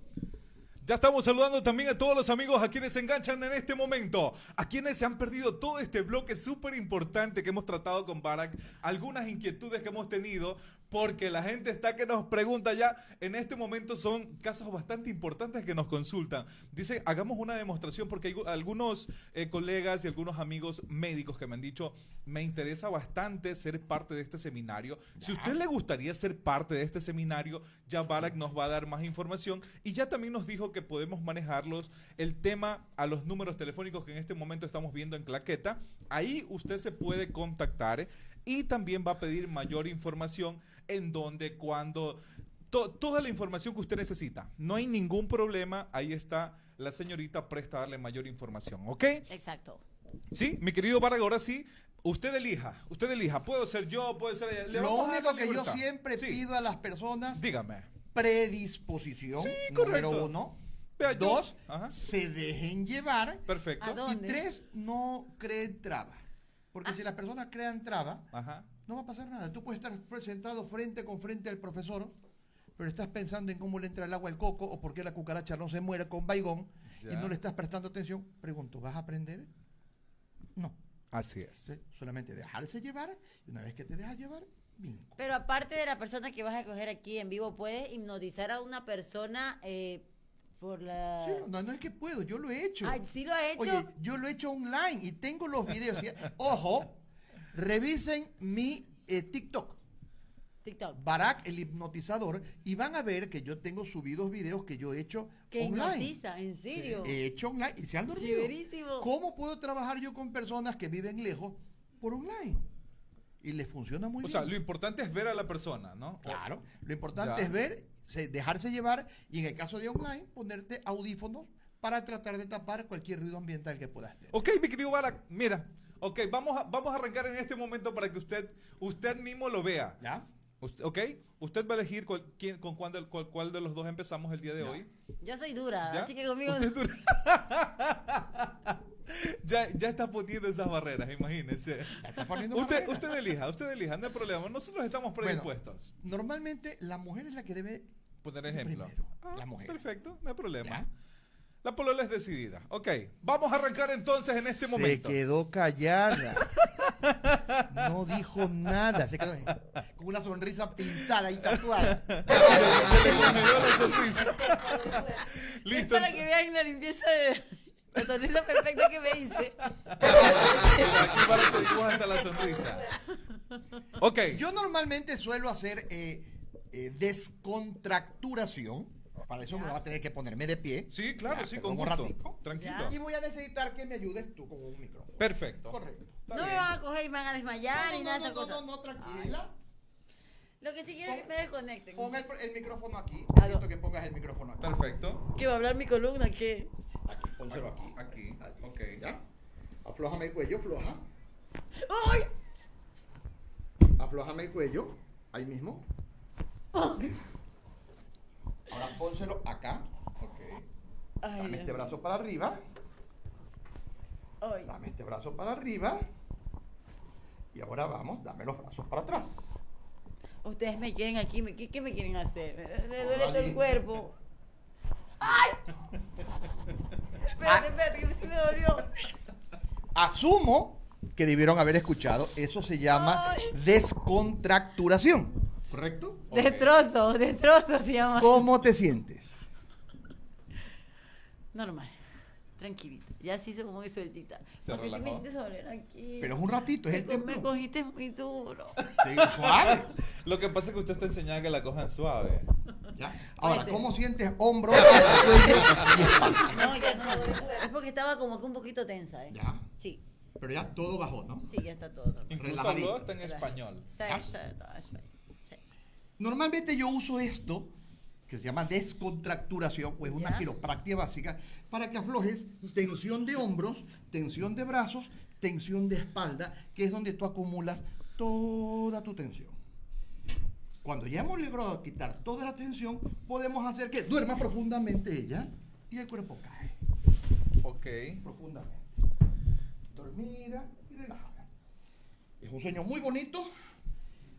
[SPEAKER 1] Ya estamos saludando también a todos los amigos a quienes se enganchan en este momento, a quienes se han perdido todo este bloque súper importante que hemos tratado con Barak, algunas inquietudes que hemos tenido, porque la gente está que nos pregunta ya, en este momento son casos bastante importantes que nos consultan. Dice, hagamos una demostración, porque hay gu- algunos eh, colegas y algunos amigos médicos que me han dicho, me interesa bastante ser parte de este seminario. Si a usted le gustaría ser parte de este seminario, ya Barak nos va a dar más información y ya también nos dijo que podemos manejarlos el tema a los números telefónicos que en este momento estamos viendo en claqueta. Ahí usted se puede contactar y también va a pedir mayor información en donde, cuando, to- toda la información que usted necesita. No hay ningún problema, ahí está la señorita presta a darle mayor información, ¿ok?
[SPEAKER 2] Exacto.
[SPEAKER 1] Sí, mi querido Vargas, ahora sí. Usted elija, usted elija. Puedo ser yo, puede ser ella. Le
[SPEAKER 3] Lo único que yo siempre
[SPEAKER 1] Sí,
[SPEAKER 3] pido a las personas,
[SPEAKER 1] Dígame.
[SPEAKER 3] predisposición,
[SPEAKER 1] Sí,
[SPEAKER 3] número
[SPEAKER 1] correcto.
[SPEAKER 3] uno.
[SPEAKER 1] Vea, yo-
[SPEAKER 3] Dos, se dejen llevar.
[SPEAKER 1] Perfecto.
[SPEAKER 2] ¿A dónde?
[SPEAKER 3] Y tres, no creen traba. Porque si las personas crean traba,
[SPEAKER 1] Ajá.
[SPEAKER 3] no va a pasar nada. Tú puedes estar sentado frente con frente al profesor, pero estás pensando en cómo le entra el agua al coco o por qué la cucaracha no se muere con baigón y no le estás prestando atención. Pregunto, ¿vas a aprender? No.
[SPEAKER 1] Así es.
[SPEAKER 3] Sí, Solamente dejarse llevar y una vez que te dejas llevar, bingo.
[SPEAKER 2] Pero aparte de la persona que vas a coger aquí en vivo, puedes hipnotizar a una persona eh, por la...
[SPEAKER 3] Sí, no, no es que puedo, yo lo he hecho.
[SPEAKER 2] Ay, ¿sí lo ha hecho?
[SPEAKER 3] Oye, yo lo he hecho online y tengo los videos. ¿sí? Ojo, revisen mi eh, TikTok,
[SPEAKER 2] TikTok.
[SPEAKER 3] Barack el hipnotizador, y van a ver que yo tengo subidos videos que yo he hecho
[SPEAKER 2] Que
[SPEAKER 3] online.
[SPEAKER 2] hipnotiza, ¿en serio?
[SPEAKER 3] He hecho online y se han dormido. ¿Cómo puedo trabajar yo con personas que viven lejos por online? Y les funciona muy
[SPEAKER 1] O
[SPEAKER 3] bien.
[SPEAKER 1] sea, lo importante es ver a la persona, ¿no?
[SPEAKER 3] Claro. Lo importante
[SPEAKER 1] Ya.
[SPEAKER 3] es ver, dejarse llevar y en el caso de online, ponerte audífonos para tratar de tapar cualquier ruido ambiental que puedas tener.
[SPEAKER 1] Ok, mi querido Barak, mira. Ok, vamos a, vamos a arrancar en este momento para que usted, usted mismo lo vea.
[SPEAKER 3] ¿Ya?
[SPEAKER 1] Usted- ok, usted va a elegir cuál- quién- con cuál, del- cuál- cuál de los dos empezamos el día de
[SPEAKER 3] Ya.
[SPEAKER 1] hoy.
[SPEAKER 2] Yo soy dura,
[SPEAKER 1] ¿Ya?
[SPEAKER 2] así que conmigo...
[SPEAKER 1] Usted dura- ya, ya está poniendo esas barreras,
[SPEAKER 3] está poniendo
[SPEAKER 1] Usted,
[SPEAKER 3] barreras.
[SPEAKER 1] usted elija, usted elija, no hay problema. Nosotros estamos
[SPEAKER 3] Bueno,
[SPEAKER 1] predispuestos.
[SPEAKER 3] Normalmente la mujer es la que debe
[SPEAKER 1] Poner ejemplo. Ah,
[SPEAKER 3] la mujer.
[SPEAKER 1] Perfecto, no hay problema.
[SPEAKER 3] ¿Ya?
[SPEAKER 1] La polola es decidida. Ok, vamos a arrancar entonces en este
[SPEAKER 3] Se
[SPEAKER 1] momento.
[SPEAKER 3] quedó callada. No dijo nada. Se quedó con una sonrisa pintada y tatuada.
[SPEAKER 1] Se le congeló la sonrisa.
[SPEAKER 2] Es
[SPEAKER 1] Listo.
[SPEAKER 2] para que vean la limpieza de... La sonrisa perfecta que me hice.
[SPEAKER 1] Aquí para que hasta la sonrisa. Ok.
[SPEAKER 3] Yo normalmente suelo hacer eh, eh, descontracturación. Para eso me va a tener que ponerme de pie.
[SPEAKER 1] Sí, claro,
[SPEAKER 3] Ya,
[SPEAKER 1] sí, con
[SPEAKER 3] un
[SPEAKER 1] gusto.
[SPEAKER 3] ratico.
[SPEAKER 1] Tranquilo.
[SPEAKER 3] Y voy a necesitar que me ayudes tú con un micrófono.
[SPEAKER 1] Perfecto.
[SPEAKER 3] Correcto.
[SPEAKER 1] Está
[SPEAKER 2] No me
[SPEAKER 1] bien.
[SPEAKER 2] van a coger y me van a desmayar
[SPEAKER 3] No, no,
[SPEAKER 2] nada
[SPEAKER 3] no,
[SPEAKER 2] de
[SPEAKER 3] no, no, no, tranquila.
[SPEAKER 2] Lo que sí quiero es que me desconecten.
[SPEAKER 3] Pon el, el micrófono aquí. Necesito que pongas el micrófono aquí.
[SPEAKER 1] Perfecto.
[SPEAKER 2] ¿Qué va a hablar mi columna? ¿Qué?
[SPEAKER 3] Aquí, pónselo aquí.
[SPEAKER 1] Aquí. Ok.
[SPEAKER 3] ¿Ya? Aflójame el cuello, afloja.
[SPEAKER 2] ¡Ay!
[SPEAKER 3] Aflójame el cuello. Ahí mismo. Ahora pónselo acá.
[SPEAKER 1] Ok.
[SPEAKER 2] Ay,
[SPEAKER 3] Dame
[SPEAKER 2] Dios
[SPEAKER 3] este brazo para arriba.
[SPEAKER 2] Ay.
[SPEAKER 3] Dame este brazo para arriba. Y ahora vamos, dame los brazos para atrás.
[SPEAKER 2] Ustedes me quieren aquí, me- ¿qué, qué me quieren hacer? Me, me duele todo el cuerpo. ¡Ay! Espérate, espérate, que sí me dolió.
[SPEAKER 3] Asumo que debieron haber escuchado. Eso se llama
[SPEAKER 2] Ay.
[SPEAKER 3] descontracturación. ¿Correcto?
[SPEAKER 1] Ok.
[SPEAKER 2] Destrozo, destrozo se llama.
[SPEAKER 3] ¿Cómo te sientes?
[SPEAKER 2] Normal. Tranquilita. Ya se hizo como que sueltita.
[SPEAKER 1] Se
[SPEAKER 2] Porque sí me
[SPEAKER 1] relajó.
[SPEAKER 2] hiciste doler aquí.
[SPEAKER 3] Pero es un ratito, es
[SPEAKER 2] me,
[SPEAKER 3] el
[SPEAKER 2] co- me cogiste muy duro.
[SPEAKER 3] Sí, suave.
[SPEAKER 1] Lo que pasa es que usted está enseñando que la cojan suave.
[SPEAKER 3] ¿Ya? Ahora. ¿cómo sientes hombro?
[SPEAKER 2] No, ya no. Es porque estaba como que un poquito tensa, ¿eh?
[SPEAKER 3] Ya.
[SPEAKER 2] Sí,
[SPEAKER 3] Pero ya todo bajó, ¿no?
[SPEAKER 2] sí, ya está todo.
[SPEAKER 1] Incluso
[SPEAKER 3] Relajadito.
[SPEAKER 1] hasta en español.
[SPEAKER 2] Está, está, está, está, sí.
[SPEAKER 3] Normalmente yo uso esto, que se llama descontracturación, o es una
[SPEAKER 2] ¿Ya?
[SPEAKER 3] quiropráctica básica, para que aflojes tensión de hombros, tensión de brazos, tensión de espalda, que es donde tú acumulas toda tu tensión. Cuando ya hemos logrado quitar toda la tensión, podemos hacer que duerma profundamente ella y el cuerpo cae
[SPEAKER 1] Ok.
[SPEAKER 3] profundamente. Dormida y relajada. Es un sueño muy bonito.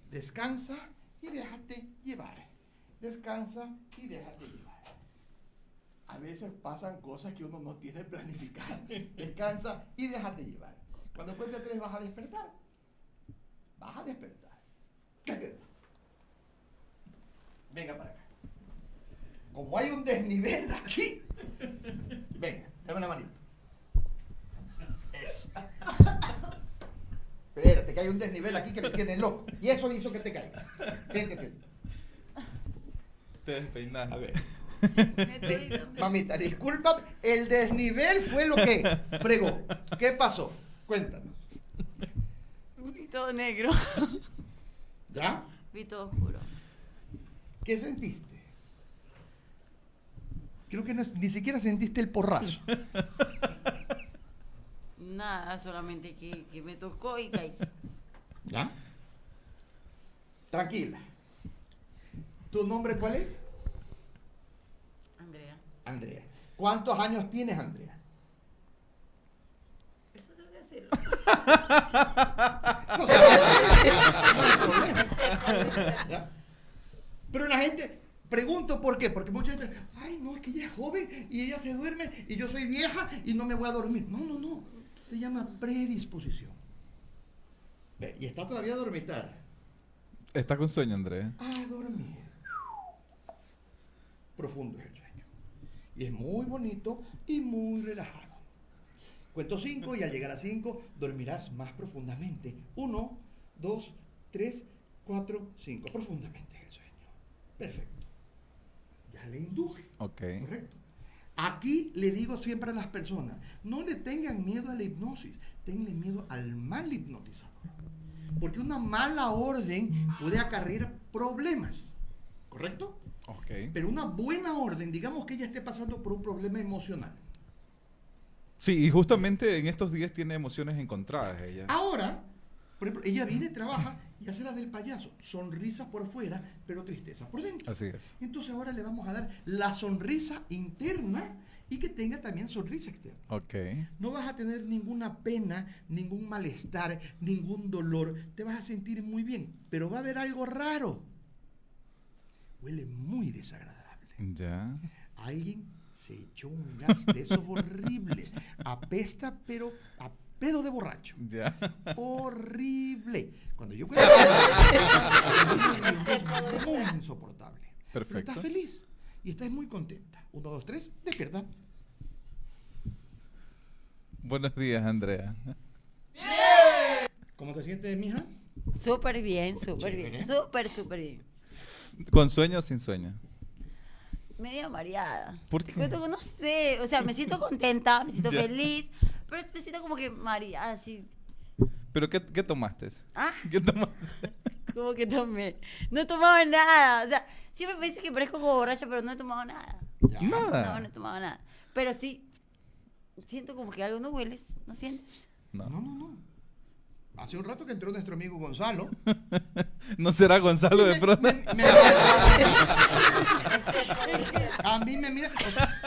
[SPEAKER 3] Descansa y déjate llevar. Descansa y déjate llevar. A veces pasan cosas que uno no tiene planificado. Descansa y déjate llevar. Cuando cuente tres vas a despertar. Vas a despertar. Despierta. Venga para acá. Como hay un desnivel aquí, venga, dame una manito. Eso. Espérate, que hay un desnivel aquí que me tiene loco. Y eso hizo que te caigas. Siéntese.
[SPEAKER 1] Te despeinaste.
[SPEAKER 3] A ver. Mamita, disculpa, el desnivel fue lo que fregó. ¿Qué pasó? Cuéntanos.
[SPEAKER 2] Vi todo negro.
[SPEAKER 3] ¿Ya?
[SPEAKER 2] Vi todo oscuro.
[SPEAKER 3] ¿Qué sentiste? Creo que no- ni siquiera sentiste el porrazo.
[SPEAKER 2] Nada, solamente que, que me tocó y caí.
[SPEAKER 3] ¿Ya? Tranquila. ¿Tu nombre cuál es?
[SPEAKER 2] Andrea.
[SPEAKER 3] Andrea. ¿Cuántos años tienes, Andrea?
[SPEAKER 2] Eso tengo que hacerlo.
[SPEAKER 3] No. Pero la gente, pregunto por qué, porque mucha gente, ay, no, es que ella es joven y ella se duerme y yo soy vieja y no me voy a dormir. No, no, no. Se llama predisposición. Ve, Y está todavía a dormitar.
[SPEAKER 1] Está con sueño, Andrés.
[SPEAKER 3] A dormir. Profundo es el sueño. Y es muy bonito y muy relajado. Cuento cinco y al llegar a cinco dormirás más profundamente. Uno, dos, tres, cuatro, cinco. Profundamente es el sueño. Perfecto. Ya le induje.
[SPEAKER 1] Ok.
[SPEAKER 3] Correcto. Aquí le digo siempre a las personas, no le tengan miedo a la hipnosis, tenle miedo al mal hipnotizador. Porque una mala orden puede acarrear problemas. ¿Correcto?
[SPEAKER 1] Ok.
[SPEAKER 3] Pero una buena orden, digamos que ella esté pasando por un problema emocional.
[SPEAKER 1] Sí, y justamente en estos días tiene emociones encontradas ella.
[SPEAKER 3] Ahora, por ejemplo, ella viene, trabaja y hace la del payaso. Sonrisa por fuera, pero tristeza por dentro.
[SPEAKER 1] Así es.
[SPEAKER 3] Entonces ahora le vamos a dar la sonrisa interna y que tenga también sonrisa externa.
[SPEAKER 1] Ok.
[SPEAKER 3] No vas a tener ninguna pena, ningún malestar, ningún dolor. Te vas a sentir muy bien, pero va a haber algo raro. Huele muy desagradable.
[SPEAKER 1] Ya.
[SPEAKER 3] Alguien se echó un gas de esos horribles. Apesta, pero a pedo de borracho.
[SPEAKER 1] Ya.
[SPEAKER 3] Horrible. Cuando yo cuento es muy insoportable. Pero
[SPEAKER 1] Perfecto.
[SPEAKER 3] estás feliz y estás muy contenta. Uno, dos, tres, despierta.
[SPEAKER 1] Buenos días, Andrea.
[SPEAKER 3] ¿Cómo te sientes, mija?
[SPEAKER 2] Súper bien, súper bien. Súper, súper bien.
[SPEAKER 1] ¿Con sueño o sin sueño?
[SPEAKER 2] Medio mareada.
[SPEAKER 1] ¿Por qué?
[SPEAKER 2] cuento no sé, o sea, me siento contenta, me siento feliz, pero me siento como que mareada, así.
[SPEAKER 1] ¿Pero qué, qué tomaste?
[SPEAKER 2] Ah,
[SPEAKER 1] ¿Qué tomaste?
[SPEAKER 2] como que tomé. No he tomado nada, o sea, siempre me dicen que parezco como borracha, pero no he tomado nada.
[SPEAKER 3] Ya.
[SPEAKER 1] Nada.
[SPEAKER 2] No, no he tomado nada. Pero sí, siento como que algo no hueles, ¿no sientes?
[SPEAKER 3] No, no, no. Hace un rato que entró nuestro amigo Gonzalo.
[SPEAKER 1] ¿No será Gonzalo de pronto?
[SPEAKER 3] me- me- a mí me mira.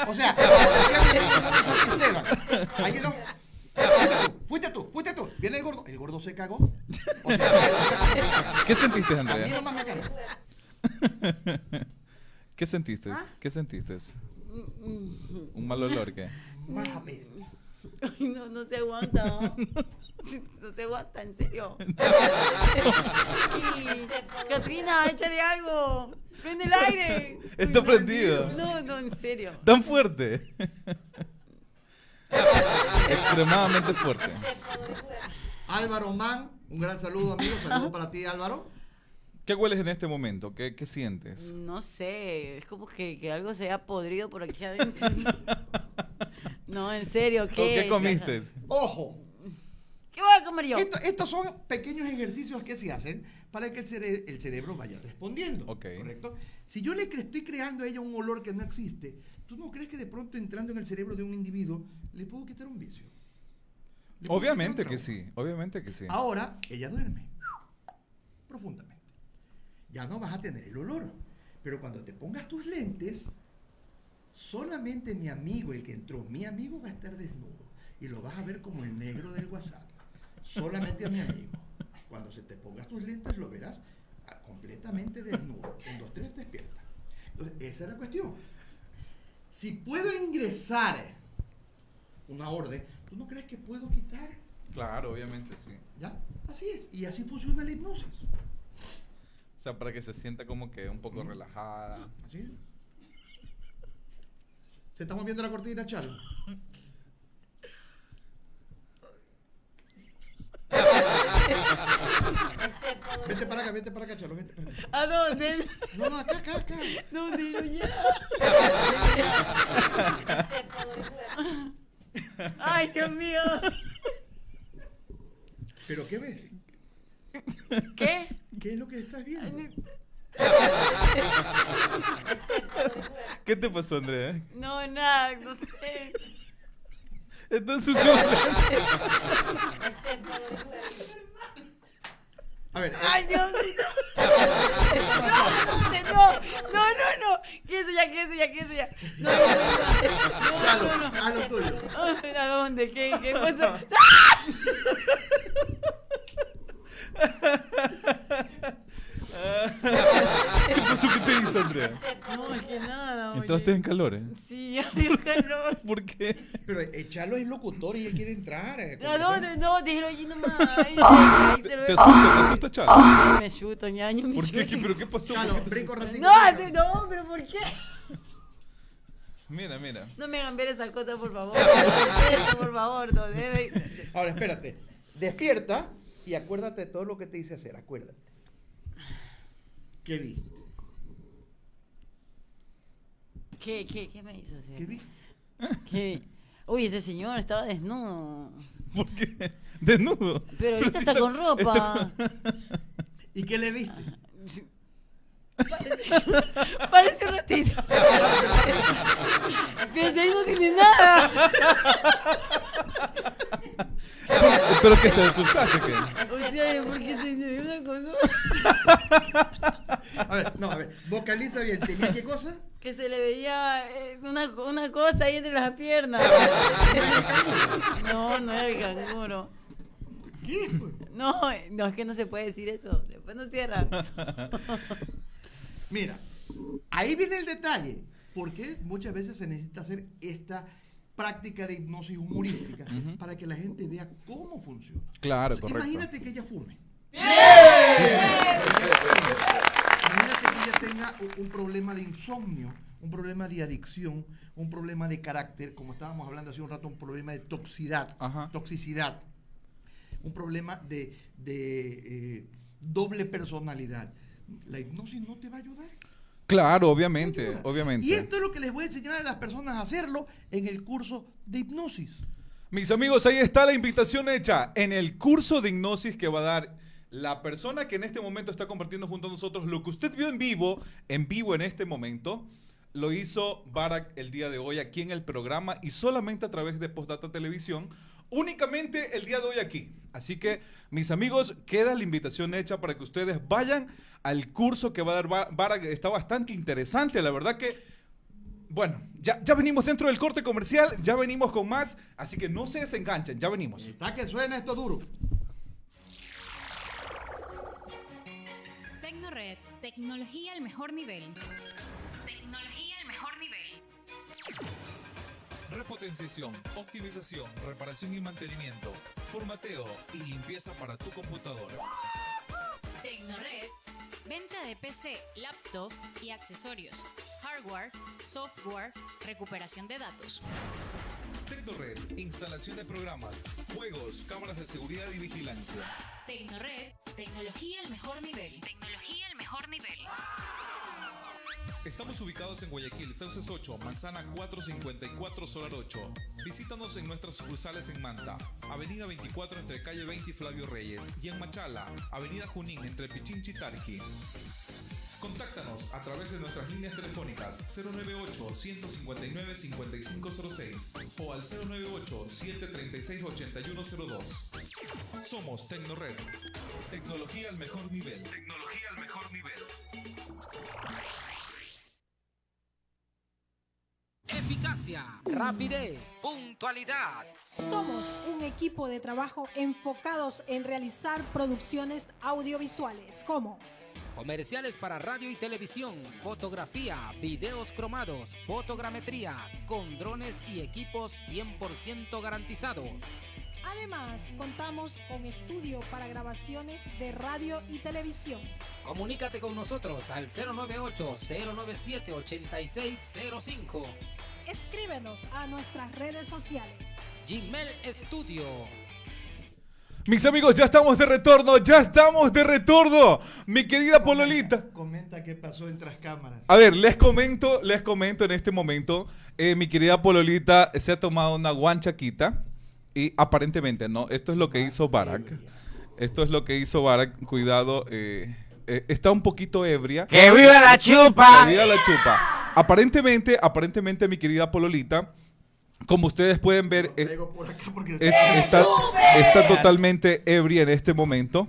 [SPEAKER 3] O sea, o sea ahí no. Fuiste tú, fuiste tú, fuiste tú. Viene el gordo. El gordo se cagó. O sea,
[SPEAKER 1] ¿Qué sentiste,
[SPEAKER 3] a mí
[SPEAKER 1] Andrea?
[SPEAKER 3] nomás me cagó.
[SPEAKER 1] ¿Qué sentiste?
[SPEAKER 2] ¿Ah?
[SPEAKER 1] ¿Qué sentiste?
[SPEAKER 2] Mm, mm.
[SPEAKER 1] ¿Un mal olor qué?
[SPEAKER 2] no, no se aguanta. ¿no? No se aguanta, en serio. Ay, Katrina, échale algo. Prende el aire.
[SPEAKER 1] Está
[SPEAKER 2] no,
[SPEAKER 1] prendido.
[SPEAKER 2] No, no, en serio.
[SPEAKER 1] ¿Tan fuerte? Extremadamente fuerte.
[SPEAKER 3] Álvaro Man, un gran saludo, amigo. Saludo para ti, Álvaro.
[SPEAKER 1] ¿Qué hueles en este momento? ¿Qué, qué sientes?
[SPEAKER 2] No sé, es como que, que algo se ha podrido por aquí adentro. No, en serio, ¿qué?
[SPEAKER 1] ¿O qué comiste?
[SPEAKER 3] Ojo,
[SPEAKER 2] ¿Qué voy a comer yo?
[SPEAKER 3] Esto- estos son pequeños ejercicios que se hacen para que el, cere- el cerebro vaya respondiendo.
[SPEAKER 1] Ok.
[SPEAKER 3] ¿Correcto? Si yo le cre- estoy creando a ella un olor que no existe, ¿tú no crees que de pronto entrando en el cerebro de un individuo le puedo quitar un vicio? ¿Le puedo
[SPEAKER 1] Obviamente
[SPEAKER 3] quitar un
[SPEAKER 1] que
[SPEAKER 3] trauma?
[SPEAKER 1] sí, obviamente que sí.
[SPEAKER 3] Ahora ella duerme profundamente. Ya no vas a tener el olor. Pero cuando te pongas tus lentes, solamente mi amigo, el que entró, mi amigo va a estar desnudo. Y lo vas a ver como el negro del WhatsApp. Solamente a mi amigo. Cuando se te pongas tus lentes, lo verás ah, completamente desnudo. Un, dos, tres, despierta. Entonces, esa es la cuestión. Si puedo ingresar una orden, ¿tú no crees que puedo quitar?
[SPEAKER 1] Claro, obviamente sí.
[SPEAKER 3] ¿Ya? Así es. Y así funciona la hipnosis.
[SPEAKER 1] O sea, para que se sienta como que un poco relajada.
[SPEAKER 3] Así es. Se está moviendo la cortina, Chalo. Vete para acá, vete para acá, Chalo. Vete para acá.
[SPEAKER 2] ¿A dónde?
[SPEAKER 3] No, no, acá, acá, acá.
[SPEAKER 2] ¿Dónde? Yo ya. Ay, Dios mío.
[SPEAKER 3] ¿Pero qué ves?
[SPEAKER 2] ¿Qué?
[SPEAKER 3] ¿Qué es lo que estás viendo?
[SPEAKER 1] ¿Qué te pasó, Andrea?
[SPEAKER 2] No, nada, no sé.
[SPEAKER 1] Entonces, yo-
[SPEAKER 3] A ver,
[SPEAKER 2] Ay, Dios mío. No, no, no, no. ¿Qué eso ya? ¿Qué eso ya? ¿Qué eso ya? No, no, no. No, no, no.
[SPEAKER 3] a lo tuyo.
[SPEAKER 2] ¿A dónde? ¿Qué, qué pasó?
[SPEAKER 1] ¿qué pasó? ¿Qué te hizo, Andrea?
[SPEAKER 2] No, es que nada. oye.
[SPEAKER 1] ¿Entraste en calor, eh?
[SPEAKER 2] Sí, ya dio calor.
[SPEAKER 1] ¿Por qué?
[SPEAKER 3] Pero echalo es locutor y él quiere entrar. eh,
[SPEAKER 2] ¿A dónde? No, déjelo allí nomás. Se lo
[SPEAKER 1] ¿Te asusta, te asusta, Chalo?
[SPEAKER 2] Me chuto, ñaño, me
[SPEAKER 1] ¿Por qué?
[SPEAKER 2] chuto.
[SPEAKER 1] ¿Qué- ¿Pero qué pasó?
[SPEAKER 2] No, no, pero ¿por qué?
[SPEAKER 1] Mira, mira.
[SPEAKER 2] No me hagan ver esas cosas, por favor. Eso, por favor, no debe.
[SPEAKER 3] Ahora, espérate. Despierta y acuérdate de todo lo que te hice hacer. Acuérdate. ¿Qué viste?
[SPEAKER 2] ¿Qué, qué, qué me hizo?
[SPEAKER 3] ¿Qué viste?
[SPEAKER 2] ¿Qué? Uy, este señor estaba desnudo.
[SPEAKER 1] ¿Por qué? Desnudo.
[SPEAKER 2] Pero ahorita
[SPEAKER 1] si
[SPEAKER 2] está con ropa.
[SPEAKER 3] ¿Y qué le viste?
[SPEAKER 2] Parece un ratito. Pero si ahí no tiene nada.
[SPEAKER 1] ¿Pero qué te asustaste? ¿Qué?
[SPEAKER 2] O sea, ¿por qué se ve una cosa?
[SPEAKER 3] A ver, no, a ver. Vocaliza bien. ¿Tenía qué cosa?
[SPEAKER 2] Que se le veía eh, una, una cosa ahí entre las piernas. No, no era el canguro.
[SPEAKER 3] ¿Qué?
[SPEAKER 2] No, no, es que no se puede decir eso. Después no cierra.
[SPEAKER 3] Mira, ahí viene el detalle. Porque muchas veces se necesita hacer esta práctica de hipnosis humorística para que la gente vea cómo funciona.
[SPEAKER 1] Claro, correcto.
[SPEAKER 3] Imagínate que ella fume. Imagínate que ella tenga un problema de insomnio, un problema de adicción, un problema de carácter, como estábamos hablando hace un rato, un problema de toxicidad,
[SPEAKER 1] Ajá.
[SPEAKER 3] toxicidad, un problema de, de, eh, doble personalidad. La hipnosis no te va a ayudar.
[SPEAKER 1] Claro,
[SPEAKER 3] no
[SPEAKER 1] obviamente,
[SPEAKER 3] ayuda.
[SPEAKER 1] obviamente.
[SPEAKER 3] Y esto es lo que les voy a enseñar a las personas a hacerlo en el curso de hipnosis.
[SPEAKER 1] Mis amigos, ahí está la invitación hecha en el curso de hipnosis que va a dar la persona que en este momento está compartiendo junto a nosotros. Lo que usted vio en vivo, en vivo en este momento, lo hizo Barak el día de hoy aquí en el programa y solamente a través de Postdata Televisión, únicamente el día de hoy aquí. Así que, mis amigos, queda la invitación hecha para que ustedes vayan al curso que va a dar Ba- Barak. Está bastante interesante, la verdad que bueno, ya, ya venimos dentro del corte comercial, ya venimos con más, así que no se desenganchen, ya venimos.
[SPEAKER 3] Está que suena esto duro.
[SPEAKER 4] Tecnored, tecnología al mejor nivel. Tecnología al mejor nivel.
[SPEAKER 5] Repotenciación, optimización, reparación y mantenimiento, formateo y limpieza para tu computadora.
[SPEAKER 4] Tecnored, venta de PC, laptop y accesorios. Hardware, software, recuperación de datos.
[SPEAKER 5] Tecnored, instalación de programas, juegos, cámaras de seguridad y vigilancia.
[SPEAKER 4] Tecnored, tecnología al mejor nivel. Tecnología al mejor nivel.
[SPEAKER 5] Estamos ubicados en Guayaquil, Sauces 8, Manzana 454, Solar 8. Visítanos en nuestras sucursales en Manta, Avenida 24 entre calle 20 y Flavio Reyes, y en Machala, Avenida Junín entre Pichinchi y Tarqui. Contáctanos a través de nuestras líneas telefónicas 098-159-5506 o al 098-736-8102. Somos Tecnored. Tecnología al mejor nivel. Tecnología al mejor nivel.
[SPEAKER 6] Eficacia, rapidez, puntualidad.
[SPEAKER 7] Somos un equipo de trabajo enfocados en realizar producciones audiovisuales como
[SPEAKER 6] Comerciales para radio y televisión, fotografía, videos cromados, fotogrametría, con drones y equipos 100% garantizados.
[SPEAKER 7] Además, contamos con estudio para grabaciones de radio y televisión.
[SPEAKER 6] Comunícate con nosotros al 098-097-8605.
[SPEAKER 7] Escríbenos a nuestras redes sociales.
[SPEAKER 6] Gmail Studio.
[SPEAKER 1] Mis amigos, ya estamos de retorno, ya estamos de retorno. Mi querida Pololita.
[SPEAKER 3] Comenta qué pasó en tras cámaras.
[SPEAKER 1] A ver, les comento, les comento en este momento, eh, mi querida Pololita se ha tomado una guanchaquita y aparentemente, ¿no? Esto es lo que hizo Barak. Esto es lo que hizo Barak, cuidado, eh, eh, está un poquito ebria.
[SPEAKER 8] ¡Que viva la chupa!
[SPEAKER 1] Que viva la chupa. Aparentemente, aparentemente, mi querida Pololita como ustedes pueden ver, eh, es- está, está totalmente ebria en este momento.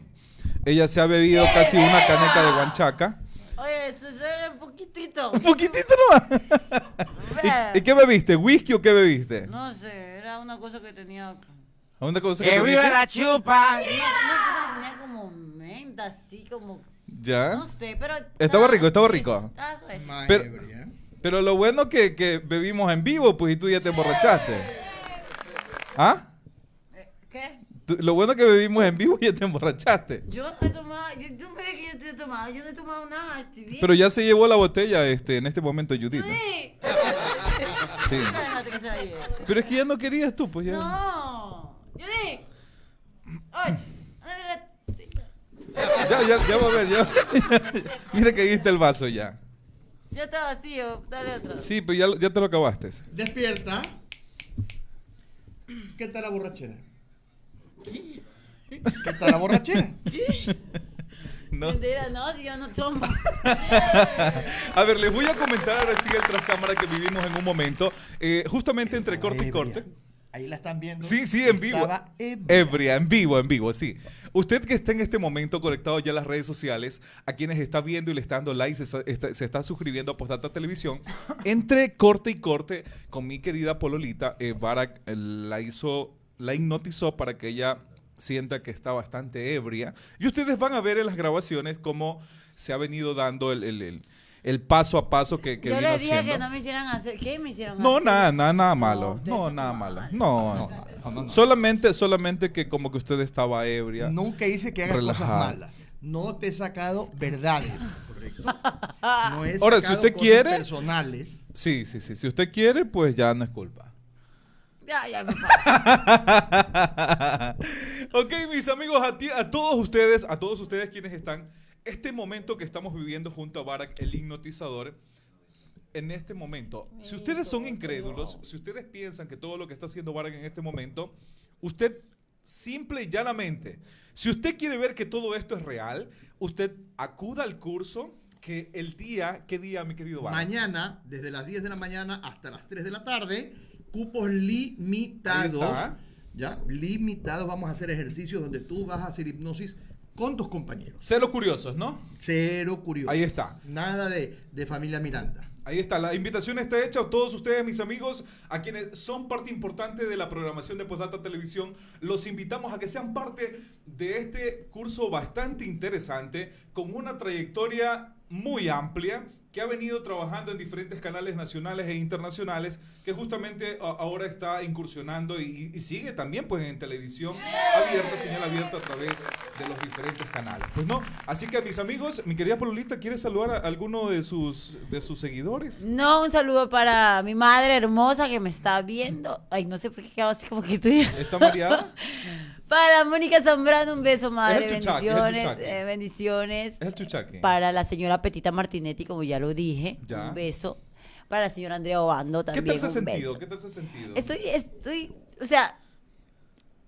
[SPEAKER 1] Ella se ha bebido casi una caneca de guanchaca.
[SPEAKER 2] Oye, eso es un poquitito.
[SPEAKER 1] Un poquitito nomás. ¿Y, y qué bebiste? ¿Whisky o qué bebiste?
[SPEAKER 2] No sé, era una cosa que tenía.
[SPEAKER 1] Una cosa
[SPEAKER 6] ¡Que viva la chupa!
[SPEAKER 2] Cosa que tenía como menta, así como.
[SPEAKER 1] Ya.
[SPEAKER 2] No sé, pero.
[SPEAKER 1] Estaba rico, estaba rico.
[SPEAKER 2] Estaba suave.
[SPEAKER 1] Pero-. Pero lo bueno que, que bebimos en vivo, pues y tú ya te emborrachaste. ¿Ah?
[SPEAKER 2] ¿Qué?
[SPEAKER 1] Lo bueno que bebimos en vivo y ya te emborrachaste.
[SPEAKER 2] Yo no he tomado. Yo, tú me ves que yo te he tomado. Yo no he tomado nada. Estoy bien.
[SPEAKER 1] Pero ya se llevó la botella este, en este momento, Judith.
[SPEAKER 2] Sí.
[SPEAKER 1] Sí. Pero es que ya no querías tú, pues ya.
[SPEAKER 2] No. Judy. Oye.
[SPEAKER 1] Ya, ya, ya va a ver, ya. Mira que está el vaso ya.
[SPEAKER 2] Ya está vacío. Dale otro.
[SPEAKER 1] Sí, pero ya, ya te lo acabaste.
[SPEAKER 3] Despierta. ¿Qué tal la borrachera? ¿Qué tal la borrachera?
[SPEAKER 1] No.
[SPEAKER 2] Mentira, no, si yo no tomo.
[SPEAKER 1] A ver, les voy a comentar ahora sí el tras cámara que vivimos en un momento. Eh, justamente entre corte y corte.
[SPEAKER 3] Ahí la están viendo.
[SPEAKER 1] Sí, sí, en vivo.
[SPEAKER 3] Estaba ebria.
[SPEAKER 1] Ebria, en vivo, en vivo, sí. Usted que está en este momento conectado ya a las redes sociales, a quienes está viendo y le está dando like, se está, está- se está suscribiendo a Postdata Televisión, entre corte y corte con mi querida Pololita, eh, Barak eh, la hizo, la hipnotizó para que ella sienta que está bastante ebria. Y ustedes van a ver en las grabaciones cómo se ha venido dando el, el- el- el paso a paso que, que
[SPEAKER 2] Yo
[SPEAKER 1] vino
[SPEAKER 2] le dije
[SPEAKER 1] haciendo.
[SPEAKER 2] que no me hicieran hacer. ¿Qué me hicieron
[SPEAKER 1] No,
[SPEAKER 2] hacer?
[SPEAKER 1] nada, nada, nada malo. No,
[SPEAKER 2] son
[SPEAKER 1] nada malo. No,
[SPEAKER 3] no, no, no.
[SPEAKER 1] Solamente, solamente que como que usted estaba ebria.
[SPEAKER 3] Nunca hice que hagas
[SPEAKER 1] Relajada.
[SPEAKER 3] cosas malas. No te he sacado verdades, ¿correcto? No he
[SPEAKER 1] Ahora, si usted
[SPEAKER 3] cosas
[SPEAKER 1] quiere-
[SPEAKER 3] personales.
[SPEAKER 1] Sí, sí, sí. Si usted quiere, pues ya no es culpa.
[SPEAKER 2] Ya, ya me
[SPEAKER 1] ok, mis amigos, a, ti- a todos ustedes, a todos ustedes quienes están, este momento que estamos viviendo junto a Barack, el hipnotizador, en este momento, si ustedes son incrédulos, si ustedes piensan que todo lo que está haciendo Barack en este momento, usted simple y llanamente, si usted quiere ver que todo esto es real, usted acuda al curso que el día, ¿qué día, mi querido Barack?
[SPEAKER 3] Mañana, desde las 10 de la mañana hasta las 3 de la tarde, cupos
[SPEAKER 1] Ahí
[SPEAKER 3] limitados.
[SPEAKER 1] está.
[SPEAKER 3] Ya, limitados. Vamos a hacer ejercicios donde tú vas a hacer hipnosis con tus compañeros.
[SPEAKER 1] Cero curiosos, ¿no?
[SPEAKER 3] Cero curioso.
[SPEAKER 1] Ahí está.
[SPEAKER 3] Nada de, de familia Miranda.
[SPEAKER 1] Ahí está, la invitación está hecha a todos ustedes, mis amigos, a quienes son parte importante de la programación de Postdata Televisión. Los invitamos a que sean parte de este curso bastante interesante, con una trayectoria muy amplia, que ha venido trabajando en diferentes canales nacionales e internacionales, que justamente ahora está incursionando y, y sigue también pues en televisión abierta, señal abierta a través de los diferentes canales. Pues no, así que mis amigos, mi querida Pololita, ¿quiere saludar a alguno de sus, de sus seguidores?
[SPEAKER 2] No, un saludo para mi madre hermosa que me está viendo. Ay, no sé por qué quedaba así como que.
[SPEAKER 1] ¿Está mareada?
[SPEAKER 2] Para Mónica Zambrano, un beso, madre.
[SPEAKER 1] Es el chuchaque, es el
[SPEAKER 2] bendiciones. eh, bendiciones.
[SPEAKER 1] Es el chuchaque.
[SPEAKER 2] Para la señora Petita Martinetti, como ya lo dije.
[SPEAKER 1] Ya.
[SPEAKER 2] Un beso. Para la señora Andrea Obando
[SPEAKER 1] ¿Qué
[SPEAKER 2] también.
[SPEAKER 1] tal se ha sentido?
[SPEAKER 2] beso.
[SPEAKER 1] ¿Qué tal se ha sentido?
[SPEAKER 2] Estoy, estoy, o sea,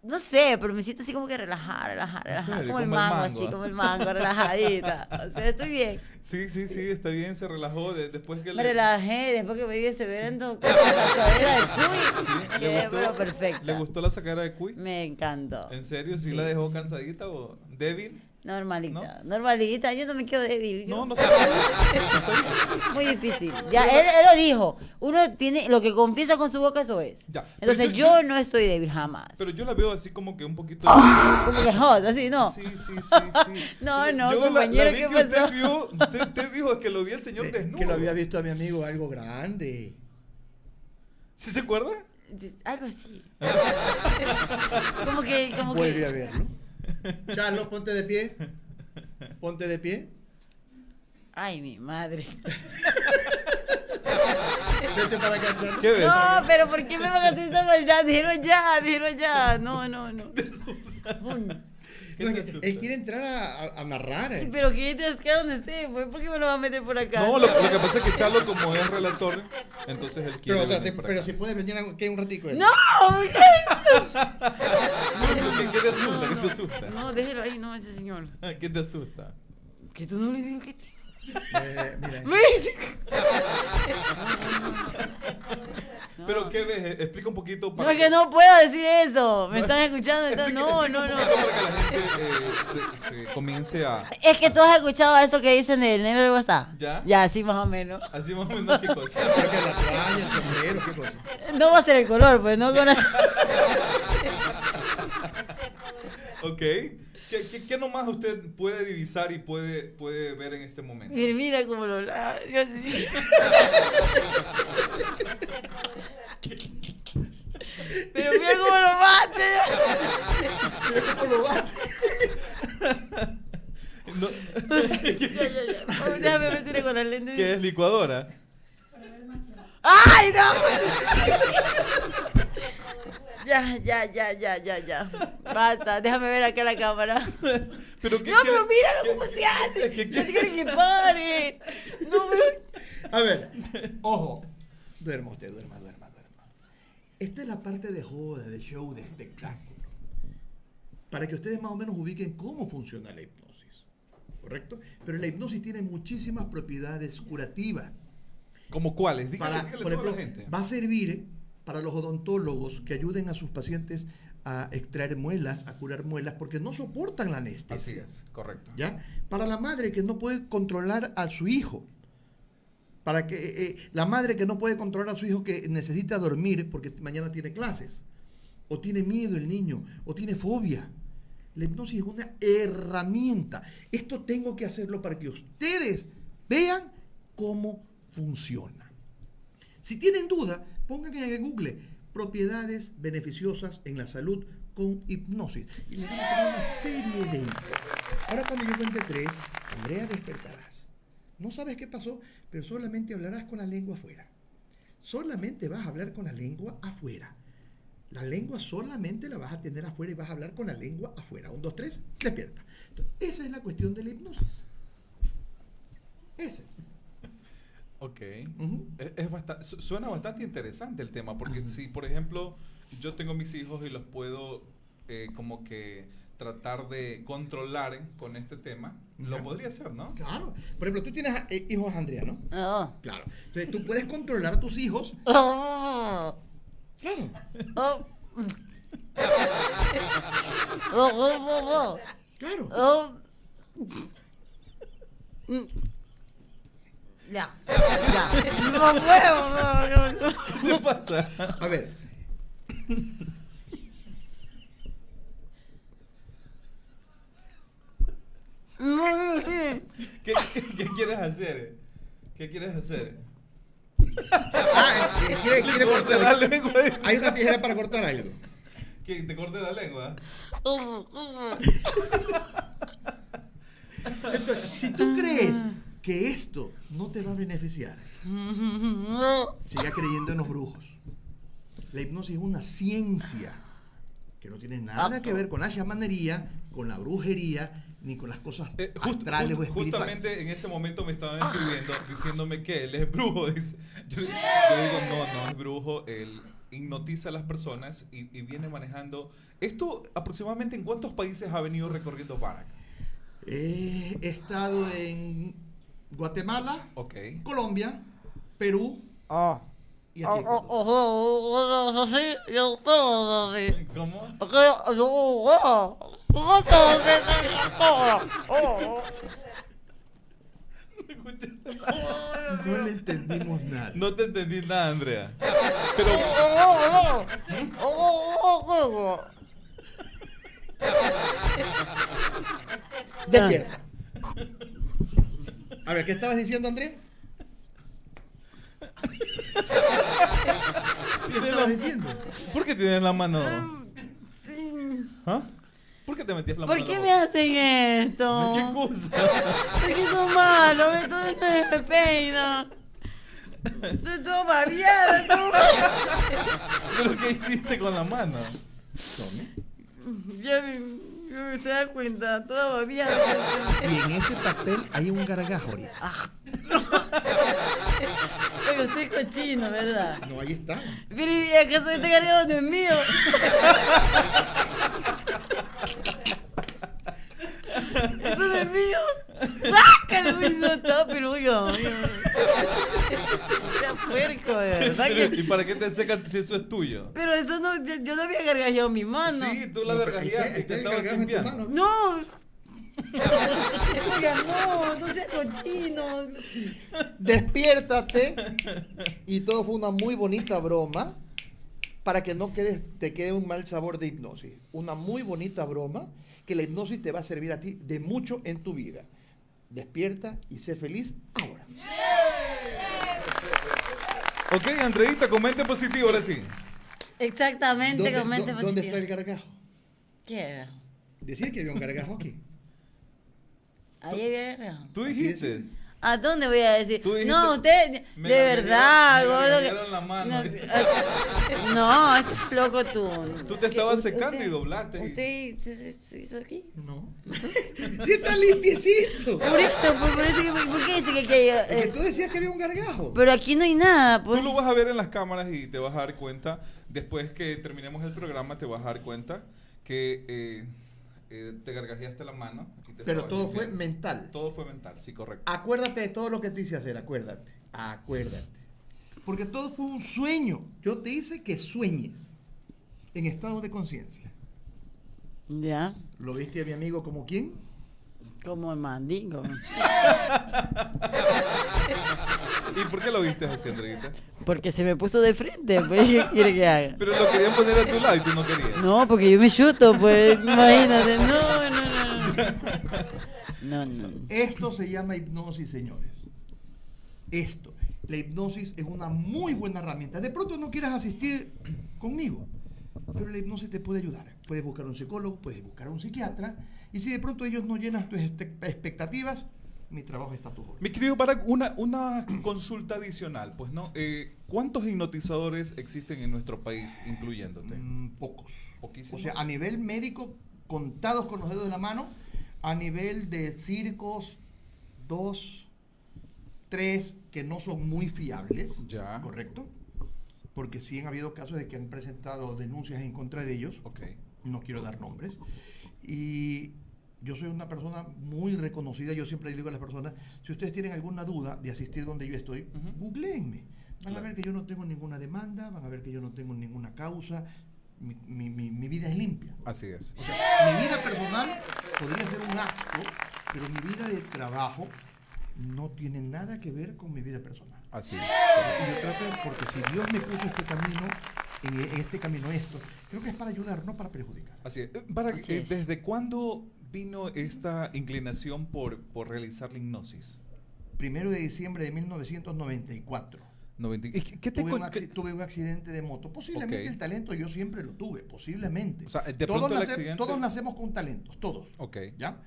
[SPEAKER 2] no sé, pero me siento así como que relajada, relajada,
[SPEAKER 1] ¿En
[SPEAKER 2] relajada. Como el
[SPEAKER 1] Como el
[SPEAKER 2] mango,
[SPEAKER 1] mango.
[SPEAKER 2] así como el mango, relajadita. O sea, estoy bien.
[SPEAKER 1] Sí, sí, sí, está bien, se relajó de- después que
[SPEAKER 2] Me
[SPEAKER 1] le...
[SPEAKER 2] relajé después que me di ese verendo con la cadera de cuy.
[SPEAKER 1] Sí, ¿le
[SPEAKER 2] Quedé
[SPEAKER 1] gustó?
[SPEAKER 2] pero perfecta.
[SPEAKER 1] ¿Le gustó la sacada de cuy?
[SPEAKER 2] Me encantó.
[SPEAKER 1] ¿En serio? ¿Sí,
[SPEAKER 2] Sí,
[SPEAKER 1] la dejó
[SPEAKER 2] sí.
[SPEAKER 1] cansadita o débil?
[SPEAKER 2] Normalita, normalita. Yo no me quedo débil. yo-
[SPEAKER 1] No, no sé.
[SPEAKER 2] Muy difícil. Ya, él, él lo dijo. Uno tiene lo que confiesa con su boca, eso es.
[SPEAKER 1] Ya.
[SPEAKER 2] Entonces
[SPEAKER 1] Pero
[SPEAKER 2] yo no estoy débil jamás.
[SPEAKER 1] Pero yo la veo así como que un poquito...
[SPEAKER 2] Como que hot, así, ¿no?
[SPEAKER 1] Sí, sí, sí, sí.
[SPEAKER 2] No, no,
[SPEAKER 1] Yo
[SPEAKER 2] compañero,
[SPEAKER 1] la
[SPEAKER 2] ¿qué
[SPEAKER 1] que usted
[SPEAKER 2] pasó?
[SPEAKER 1] vio- usted, usted dijo que lo vi el señor desnudo.
[SPEAKER 3] Que lo había visto a mi amigo algo grande.
[SPEAKER 1] ¿Sí se acuerda?
[SPEAKER 2] Algo así. como que, como
[SPEAKER 3] Vuelve
[SPEAKER 2] que.
[SPEAKER 3] a verlo. Charlos, ponte de pie. Ponte de pie.
[SPEAKER 2] Ay, mi madre.
[SPEAKER 3] Vete para acá, Charlos.
[SPEAKER 1] ¿Qué ves?
[SPEAKER 2] No, pero ¿por qué me van a hacer esa maldad? Dijeron ya, dijeron ya. No, no, no.
[SPEAKER 3] Él quiere entrar a, a- a narrar. eh.
[SPEAKER 2] Pero que entre acá donde esté, pues, ¿por qué me lo va a meter por acá?
[SPEAKER 1] No, lo, lo que pasa es que Charlo, como es relator, entonces él quiere.
[SPEAKER 3] Pero, o sea,
[SPEAKER 1] venir
[SPEAKER 3] si,
[SPEAKER 1] para
[SPEAKER 3] pero
[SPEAKER 1] acá.
[SPEAKER 3] si puede venir aquí un ratico. él.
[SPEAKER 2] ¡No!
[SPEAKER 1] ¿Qué, qué te asusta? ¿Qué te asusta?
[SPEAKER 2] No, déjelo ahí, no, ese señor.
[SPEAKER 1] ¿Qué te asusta?
[SPEAKER 2] Que tú no le ves que te...
[SPEAKER 3] Eh, mira.
[SPEAKER 2] ¿Ves?
[SPEAKER 1] Pero, ¿qué ves? Explica un poquito
[SPEAKER 2] No,
[SPEAKER 1] para
[SPEAKER 2] es que no puedo decir eso. Me están escuchando. entonces- no, no, no.
[SPEAKER 1] para que la gente eh, se, se comience a...
[SPEAKER 2] Es que tú has escuchado eso que dicen del negro de WhatsApp.
[SPEAKER 1] ¿Ya?
[SPEAKER 2] Ya, sí, más o menos.
[SPEAKER 1] Así más o menos qué cosa.
[SPEAKER 3] Creo que la toalla, el sombrero, qué cosa.
[SPEAKER 2] No va a ser el color, pues no con la...
[SPEAKER 1] Ok. ¿Qué, qué, qué nomás usted puede divisar y puede, puede ver en este momento?
[SPEAKER 2] Mira, mira cómo lo... ah, Dios mío. Pero mira cómo lo bate.
[SPEAKER 1] No-
[SPEAKER 2] Ya, ya, ya. Oh, Déjame ver si con la lente.
[SPEAKER 1] ¿Qué es licuadora?
[SPEAKER 2] ¡Ay, no! Ya, ya, ya, ya, ya, ya. Basta, déjame ver acá la cámara.
[SPEAKER 1] ¿Pero qué
[SPEAKER 2] No, pero
[SPEAKER 1] quiere-
[SPEAKER 2] míralo
[SPEAKER 1] qué-
[SPEAKER 2] cómo se hace.
[SPEAKER 1] qué-
[SPEAKER 2] quiero que pare. No, pero...
[SPEAKER 3] A ver, ojo. Duerma usted, duerma, duerma, duerma. Esta es la parte de joda, de show, de espectáculo. Para que ustedes más o menos ubiquen cómo funciona la hipnosis. ¿Correcto? Pero la hipnosis tiene muchísimas propiedades curativas.
[SPEAKER 1] ¿Como cuáles? Dígale,
[SPEAKER 3] Para,
[SPEAKER 1] dígale
[SPEAKER 3] por
[SPEAKER 1] a
[SPEAKER 3] ejemplo,
[SPEAKER 1] la gente.
[SPEAKER 3] va a servir para los odontólogos que ayuden a sus pacientes a extraer muelas, a curar muelas, porque no soportan la anestesia.
[SPEAKER 1] Así es, correcto.
[SPEAKER 3] ¿ya? Para la madre que no puede controlar a su hijo. Para que eh, eh, la madre que no puede controlar a su hijo que necesita dormir porque mañana tiene clases. O tiene miedo el niño, o tiene fobia. La hipnosis es una herramienta. Esto tengo que hacerlo para que ustedes vean cómo funciona. Si tienen duda, pongan en el Google propiedades beneficiosas en la salud con hipnosis. Y les van a salir una serie de. Ahora cuando yo cuente tres, Andrea despertarás. No sabes qué pasó, pero solamente hablarás con la lengua afuera. Solamente vas a hablar con la lengua afuera. La lengua solamente la vas a tener afuera y vas a hablar con la lengua afuera. Un, dos, tres, despierta. Esa es la cuestión de la hipnosis. Esa es.
[SPEAKER 1] Ok.
[SPEAKER 3] Ujú.
[SPEAKER 1] Es, es basta- su- suena bastante interesante el tema, porque si, por ejemplo, yo tengo mis hijos y los puedo eh, como que tratar de controlar con este tema, lo podría hacer, ¿no?
[SPEAKER 3] Claro. Por ejemplo, tú tienes eh, hijos, Andrea, ¿no?
[SPEAKER 2] Oh.
[SPEAKER 3] Claro. Entonces tú puedes controlar a tus hijos.
[SPEAKER 2] Oh.
[SPEAKER 3] Claro.
[SPEAKER 2] Oh. Oh, oh, oh,
[SPEAKER 3] Claro.
[SPEAKER 2] Ya, ya. No puedo, no.
[SPEAKER 1] ¿Qué pasa?
[SPEAKER 3] A ver.
[SPEAKER 1] ¿Qué, qué, qué quieres hacer? ¿Qué quieres hacer?
[SPEAKER 3] Ah, eh, quiere, cortar.
[SPEAKER 1] la lengua.
[SPEAKER 3] Hay una tijera para cortar algo.
[SPEAKER 1] Que te corte la lengua.
[SPEAKER 3] Entonces, si tú crees que esto no te va a beneficiar,
[SPEAKER 2] No.
[SPEAKER 3] siga creyendo en los brujos. La hipnosis es una ciencia que no tiene nada que ver con la chamanería, con la brujería, ni con las cosas
[SPEAKER 1] Eh, just-
[SPEAKER 3] astrales
[SPEAKER 1] just-
[SPEAKER 3] o espirituales.
[SPEAKER 1] justamente en este momento me estaban escribiendo diciéndome que él es brujo. Dice. Yo, yo digo, no, no es brujo. Él hipnotiza a las personas y, y viene manejando. ¿Esto aproximadamente en cuántos países ha venido recorriendo Barack?
[SPEAKER 3] Eh, he estado en Guatemala,
[SPEAKER 1] Ok.
[SPEAKER 3] Colombia, Perú
[SPEAKER 2] Oh.
[SPEAKER 3] y aquí. Ecuador.
[SPEAKER 1] ¿Cómo?
[SPEAKER 2] Oh, oh.
[SPEAKER 3] No le entendimos nada.
[SPEAKER 1] No te entendí nada, Andrea. Pero.
[SPEAKER 3] Despierta. A ver, ¿qué estabas diciendo, Andrés? ¿Qué estabas diciendo?
[SPEAKER 1] ¿por qué tienes la mano?
[SPEAKER 2] Sí.
[SPEAKER 1] ¿Ah? ¿Por qué te metías la mano?
[SPEAKER 2] ¿Por qué me hacen esto?
[SPEAKER 1] ¿Qué cosa?
[SPEAKER 2] Porque son malos, entonces me peina. Estoy todo babiada, todo.
[SPEAKER 1] ¿Pero qué hiciste con la mano?
[SPEAKER 2] Ya me, me- se da cuenta, toda babiada.
[SPEAKER 3] Y en ese papel hay un gargajo ahorita.
[SPEAKER 2] Pero soy cochino, ¿verdad?
[SPEAKER 3] No, ahí está.
[SPEAKER 2] Pero ¿y acaso este cargado no es mío? ¿Eso no es mío? ¡Bácalo! No está, pero oiga, oiga. Sea puerco. de verdad
[SPEAKER 1] Pero,
[SPEAKER 2] que...
[SPEAKER 1] ¿Y para qué te secas si eso es tuyo?
[SPEAKER 2] Pero eso no, yo no había gargajeado mi mano.
[SPEAKER 1] Sí, tú la vergajeaste y
[SPEAKER 3] está-
[SPEAKER 1] te
[SPEAKER 3] está
[SPEAKER 1] estabas
[SPEAKER 3] el
[SPEAKER 1] limpiando.
[SPEAKER 2] No. Oiga, no, no seas cochino.
[SPEAKER 3] Despiértate. Y todo fue una muy bonita broma para que no quedes- te quede un mal sabor de hipnosis. Una muy bonita broma que la hipnosis te va a servir a ti de mucho en tu vida. Despierta y sé feliz ahora.
[SPEAKER 1] Ok, Andreita, comente positivo, ahora sí.
[SPEAKER 2] Exactamente,
[SPEAKER 3] ¿Dónde,
[SPEAKER 2] comente
[SPEAKER 3] dó- ¿dónde está el
[SPEAKER 2] positivo.
[SPEAKER 3] gargajo?
[SPEAKER 2] ¿Qué era?
[SPEAKER 3] Decía que había un gargajo aquí.
[SPEAKER 2] Ahí había gargajo.
[SPEAKER 1] Tú dijiste.
[SPEAKER 2] ¿A dónde voy a decir?
[SPEAKER 1] Tú dijiste,
[SPEAKER 2] no, usted,
[SPEAKER 1] me
[SPEAKER 2] de verdad,
[SPEAKER 1] me
[SPEAKER 2] gordo.
[SPEAKER 1] la mano.
[SPEAKER 2] No, no, estás loco tú.
[SPEAKER 1] Tú te estabas
[SPEAKER 2] ¿Usted-
[SPEAKER 1] secando y doblaste
[SPEAKER 2] ¿Usted se- hizo aquí?
[SPEAKER 3] No. sí está limpiecito.
[SPEAKER 2] Por eso, por, por eso, que- ¿por qué dice que aquí hay,
[SPEAKER 3] Es que
[SPEAKER 2] eh,
[SPEAKER 3] tú decías que había un gargajo.
[SPEAKER 2] Pero aquí no hay nada, pues.
[SPEAKER 1] Tú lo vas a ver en las cámaras y te vas a dar cuenta, después que terminemos el programa, te vas a dar cuenta que eh, eh, te gargajeaste la mano. y te
[SPEAKER 3] Pero todo fue mental.
[SPEAKER 1] Todo fue mental, sí, correcto.
[SPEAKER 3] Acuérdate de todo lo que te hice hacer, acuérdate. Acuérdate. Porque todo fue un sueño. Yo te hice que sueñes en estado de conciencia.
[SPEAKER 2] Ya,
[SPEAKER 3] ¿Lo viste a mi amigo como quién?
[SPEAKER 2] Como el mandingo.
[SPEAKER 1] ¿Y por qué lo viste así, Andreita?
[SPEAKER 2] Porque se me puso de frente, pues, ¿qué quiere que haga?
[SPEAKER 1] Pero lo querían poner a tu lado y tú no querías.
[SPEAKER 2] No, porque yo me chuto, pues, imagínate. No, no, no. No, no. no.
[SPEAKER 3] Esto se llama hipnosis, señores. Esto. La hipnosis es una muy buena herramienta. De pronto no quieras asistir conmigo, pero la hipnosis te puede ayudar. Puedes buscar un psicólogo, puedes buscar un psiquiatra, y si de pronto ellos no llenan tus este- expectativas, mi trabajo está a tu orden.
[SPEAKER 1] Mi querido Barack, una, una consulta adicional, pues, ¿no? Eh, ¿Cuántos hipnotizadores existen en nuestro país, incluyéndote?
[SPEAKER 3] Mm, pocos.
[SPEAKER 1] Poquísimos.
[SPEAKER 3] O sea, a nivel médico, contados con los dedos de la mano, a nivel de circos, dos, tres que no son muy fiables.
[SPEAKER 1] Ya.
[SPEAKER 3] ¿Correcto? Porque sí han habido casos de que han presentado denuncias en contra de ellos.
[SPEAKER 1] Ok.
[SPEAKER 3] No quiero dar nombres. Y yo soy una persona muy reconocida. Yo siempre le digo a las personas, si ustedes tienen alguna duda de asistir donde yo estoy,
[SPEAKER 1] Ujú.
[SPEAKER 3] googleenme. Van
[SPEAKER 1] Claro.
[SPEAKER 3] a ver que yo no tengo ninguna demanda, van a ver que yo no tengo ninguna causa. Mi, mi- mi- mi vida es limpia.
[SPEAKER 1] Así es.
[SPEAKER 3] O sea, mi vida personal podría ser un asco, pero mi vida de trabajo no tiene nada que ver con mi vida personal.
[SPEAKER 1] Así es.
[SPEAKER 3] Y yo trato, porque si Dios me puso este camino, en en este camino esto, creo que es para ayudar, no para perjudicar.
[SPEAKER 1] Así es. Eh, Barack,
[SPEAKER 2] Así
[SPEAKER 1] eh,
[SPEAKER 2] es.
[SPEAKER 1] ¿desde cuándo vino esta inclinación por, por realizar la hipnosis?
[SPEAKER 3] Primero de diciembre de 1994.
[SPEAKER 1] 90 ¿Y qué, te
[SPEAKER 3] Tuve un,
[SPEAKER 1] qué-
[SPEAKER 3] tuve un accidente de moto. Posiblemente
[SPEAKER 1] Ok.
[SPEAKER 3] el talento yo siempre lo tuve, posiblemente.
[SPEAKER 1] O sea, de
[SPEAKER 3] todos, nace-
[SPEAKER 1] accidente-
[SPEAKER 3] todos nacemos con talentos, todos.
[SPEAKER 1] Ok.
[SPEAKER 3] ¿Ya?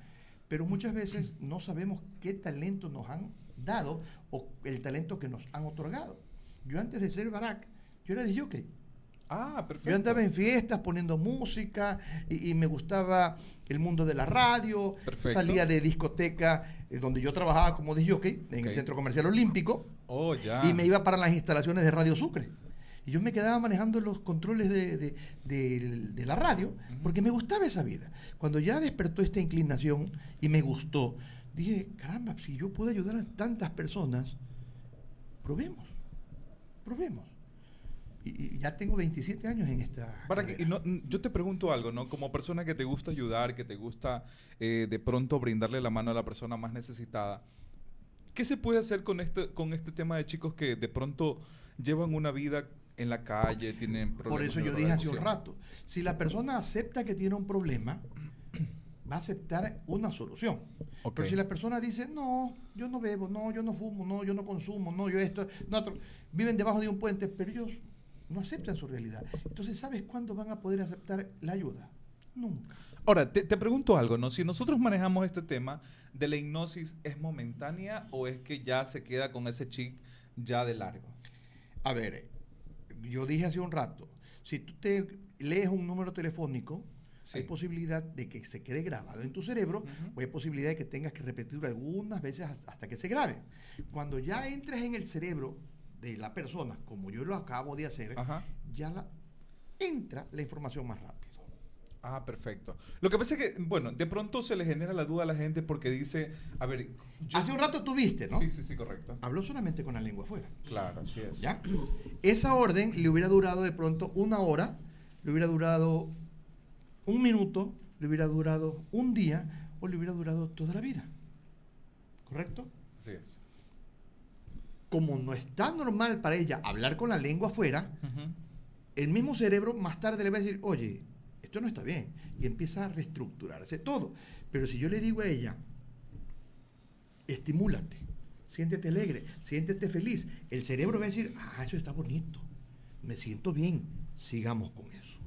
[SPEAKER 3] Pero muchas veces no sabemos qué talento nos han dado o el talento que nos han otorgado. Yo antes de ser Barack, yo era de jockey.
[SPEAKER 1] Ah, perfecto.
[SPEAKER 3] Yo andaba en fiestas poniendo música y, y me gustaba el mundo de la radio.
[SPEAKER 1] Perfecto.
[SPEAKER 3] Salía de discoteca eh, donde yo trabajaba como de jockey en el Centro Comercial Olímpico
[SPEAKER 1] Oh, ya.
[SPEAKER 3] y me iba para las instalaciones de Radio Sucre. Y yo me quedaba manejando los controles de, de- de- de la radio porque me gustaba esa vida. Cuando ya despertó esta inclinación y me gustó, dije, caramba, si yo puedo ayudar a tantas personas, probemos, probemos. Y, y ya tengo 27 años en esta...
[SPEAKER 1] Barack,
[SPEAKER 3] carrera.
[SPEAKER 1] y no- yo te pregunto algo, ¿no? Como persona que te gusta ayudar, que te gusta eh, de pronto brindarle la mano a la persona más necesitada, ¿qué se puede hacer con este, con este tema de chicos que de pronto llevan una vida en la calle, tienen problemas?
[SPEAKER 3] Por eso yo dije hace un rato, si la persona acepta que tiene un problema, va a aceptar una solución.
[SPEAKER 1] Ok.
[SPEAKER 3] Pero si la persona dice, no, yo no bebo, no, yo no fumo, no, yo no consumo, no, yo esto, no, otro", viven debajo de un puente, pero ellos no aceptan su realidad. Entonces, ¿sabes cuándo van a poder aceptar la ayuda? Nunca.
[SPEAKER 1] Ahora, te, te pregunto algo, ¿no? Si nosotros manejamos este tema de la hipnosis, ¿es momentánea o es que ya se queda con ese chic ya de largo?
[SPEAKER 3] A ver, yo dije hace un rato, si tú te lees un número telefónico,
[SPEAKER 1] Sí.
[SPEAKER 3] hay posibilidad de que se quede grabado en tu cerebro o hay posibilidad de que tengas que repetirlo algunas veces has- hasta que se grabe. Cuando ya entres en el cerebro de la persona, como yo lo acabo de hacer,
[SPEAKER 1] Ajá.
[SPEAKER 3] ya la, entra la información más rápido.
[SPEAKER 1] Ah, perfecto. Lo que pasa es que, bueno, de pronto se le genera la duda a la gente porque dice, a ver, yo-
[SPEAKER 3] Hace un rato tuviste, ¿no?
[SPEAKER 1] Sí, sí, sí, correcto.
[SPEAKER 3] Habló solamente con la lengua afuera.
[SPEAKER 1] Claro, así es.
[SPEAKER 3] ¿Ya? Esa orden le hubiera durado de pronto una hora, le hubiera durado un minuto, le hubiera durado un día o le hubiera durado toda la vida. ¿Correcto?
[SPEAKER 1] Así es.
[SPEAKER 3] Como no está normal para ella hablar con la lengua afuera, el mismo cerebro más tarde le va a decir, oye, esto no está bien. Y empieza a reestructurarse todo. Pero si yo le digo a ella, estimúlate, siéntete alegre, siéntete feliz, el cerebro va a decir, ah, eso está bonito, me siento bien, sigamos con eso.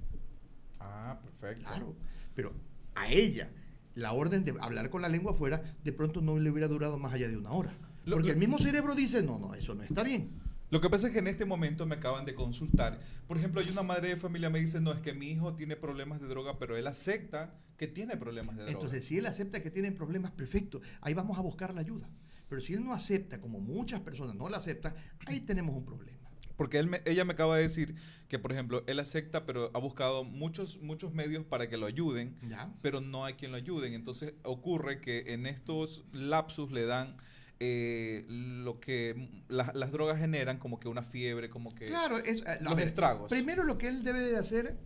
[SPEAKER 1] Ah, perfecto.
[SPEAKER 3] Claro, pero a ella la orden de hablar con la lengua afuera de pronto no le hubiera durado más allá de una hora.
[SPEAKER 1] Lo-
[SPEAKER 3] Porque
[SPEAKER 1] lo-
[SPEAKER 3] el mismo cerebro dice, no, no, eso no está bien.
[SPEAKER 1] Lo que pasa es que en este momento me acaban de consultar. Por ejemplo, hay una madre de familia me dice, no, es que mi hijo tiene problemas de droga, pero él acepta que tiene problemas de droga.
[SPEAKER 3] Entonces, si él acepta que tienen problemas, perfecto, ahí vamos a buscar la ayuda. Pero si él no acepta, como muchas personas no la aceptan, ahí tenemos un problema.
[SPEAKER 1] Porque él me- ella me acaba de decir que, por ejemplo, él acepta, pero ha buscado muchos, muchos medios para que lo ayuden,
[SPEAKER 3] ¿Ya?
[SPEAKER 1] pero no hay quien lo ayuden. Entonces ocurre que en estos lapsus le dan eh, lo que la- las drogas generan, como que una fiebre, como que...
[SPEAKER 3] Claro, es, eh, a
[SPEAKER 1] los
[SPEAKER 3] ver,
[SPEAKER 1] estragos.
[SPEAKER 3] Primero lo que él debe de hacer,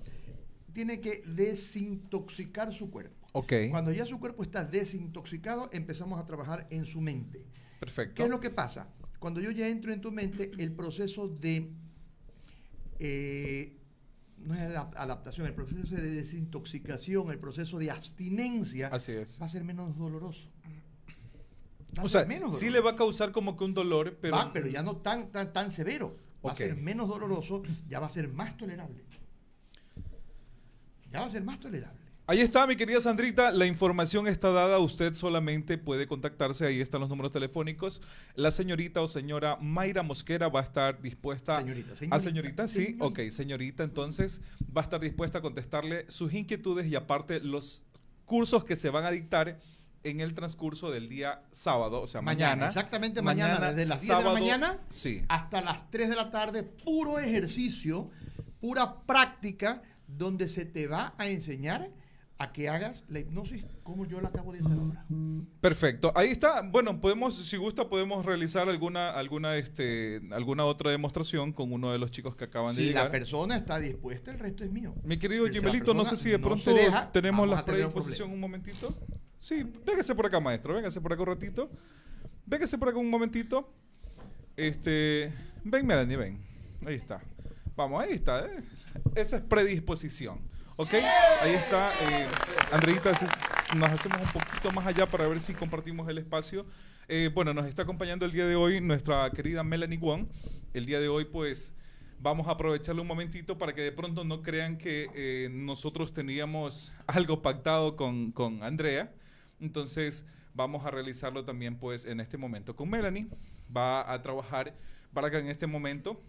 [SPEAKER 3] tiene que desintoxicar su cuerpo.
[SPEAKER 1] Ok,
[SPEAKER 3] Cuando ya su cuerpo está desintoxicado, empezamos a trabajar en su mente.
[SPEAKER 1] perfecto.
[SPEAKER 3] ¿Qué es lo que pasa? Cuando yo ya entro en tu mente, el proceso de... eh, no es adap- adaptación, el proceso de desintoxicación, el proceso de abstinencia
[SPEAKER 1] Así es.
[SPEAKER 3] va a ser menos doloroso.
[SPEAKER 1] O
[SPEAKER 3] ser
[SPEAKER 1] sea,
[SPEAKER 3] menos
[SPEAKER 1] sí le va a causar como que un dolor, pero...
[SPEAKER 3] Va, pero ya no tan, tan, tan severo. Va a ser menos doloroso, ya va a ser más tolerable. Ya va a ser más tolerable.
[SPEAKER 1] Ahí está, mi querida Sandrita. La información está dada. Usted solamente puede contactarse. Ahí están los números telefónicos. La señorita o señora Mayra Mosquera va a estar dispuesta.
[SPEAKER 3] Señorita,
[SPEAKER 1] ¿A
[SPEAKER 3] señorita,
[SPEAKER 1] señorita? Sí,
[SPEAKER 3] señorita.
[SPEAKER 1] ok. Señorita, entonces va a estar dispuesta a contestarle sus inquietudes y aparte los cursos que se van a dictar en el transcurso del día sábado, o sea, mañana.
[SPEAKER 3] exactamente mañana, desde las 10 de la mañana
[SPEAKER 1] Sí.
[SPEAKER 3] hasta las 3 de la tarde, puro ejercicio, pura práctica, donde se te va a enseñar a que hagas la hipnosis como yo la acabo de hacer ahora.
[SPEAKER 1] Perfecto. Ahí está. Bueno, podemos, si gusta, podemos realizar alguna, alguna, este, alguna otra demostración con uno de los chicos que acaban de
[SPEAKER 3] Si la
[SPEAKER 1] llegar.
[SPEAKER 3] persona está dispuesta, el resto es mío.
[SPEAKER 1] Mi querido Jimelito, no sé si de
[SPEAKER 3] no
[SPEAKER 1] pronto
[SPEAKER 3] deja,
[SPEAKER 1] tenemos la
[SPEAKER 3] un
[SPEAKER 1] predisposición
[SPEAKER 3] problema.
[SPEAKER 1] un momentito. Sí, véngase por acá, maestro, véngase por acá un ratito. Véngase por acá un momentito. Este, ven, Melanie, ven. Ahí está. Vamos, ahí está. eh. Esa es predisposición. ¿Ok? Ahí está. Eh, Andreita, nos hacemos un poquito más allá para ver si compartimos el espacio. Eh, bueno, nos está acompañando el día de hoy nuestra querida Melanie Wong. El día de hoy, pues, vamos a aprovecharle un momentito para que de pronto no crean que eh, nosotros teníamos algo pactado con, con Andrea. Entonces, vamos a realizarlo también, pues, en este momento con Melanie. Va a trabajar para que en este momento,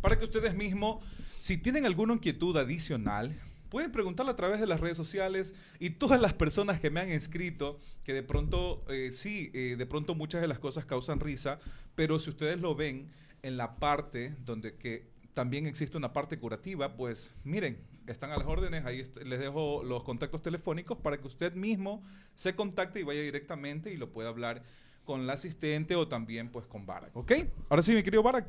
[SPEAKER 1] para que ustedes mismos, si tienen alguna inquietud adicional, pueden preguntarla a través de las redes sociales y todas las personas que me han escrito, que de pronto, eh, sí, eh, de pronto muchas de las cosas causan risa, pero si ustedes lo ven en la parte donde que también existe una parte curativa, pues miren, están a las órdenes, ahí les dejo los contactos telefónicos para que usted mismo se contacte y vaya directamente y lo pueda hablar con la asistente o también pues con Barak, ¿ok? Ahora sí, mi querido Barak,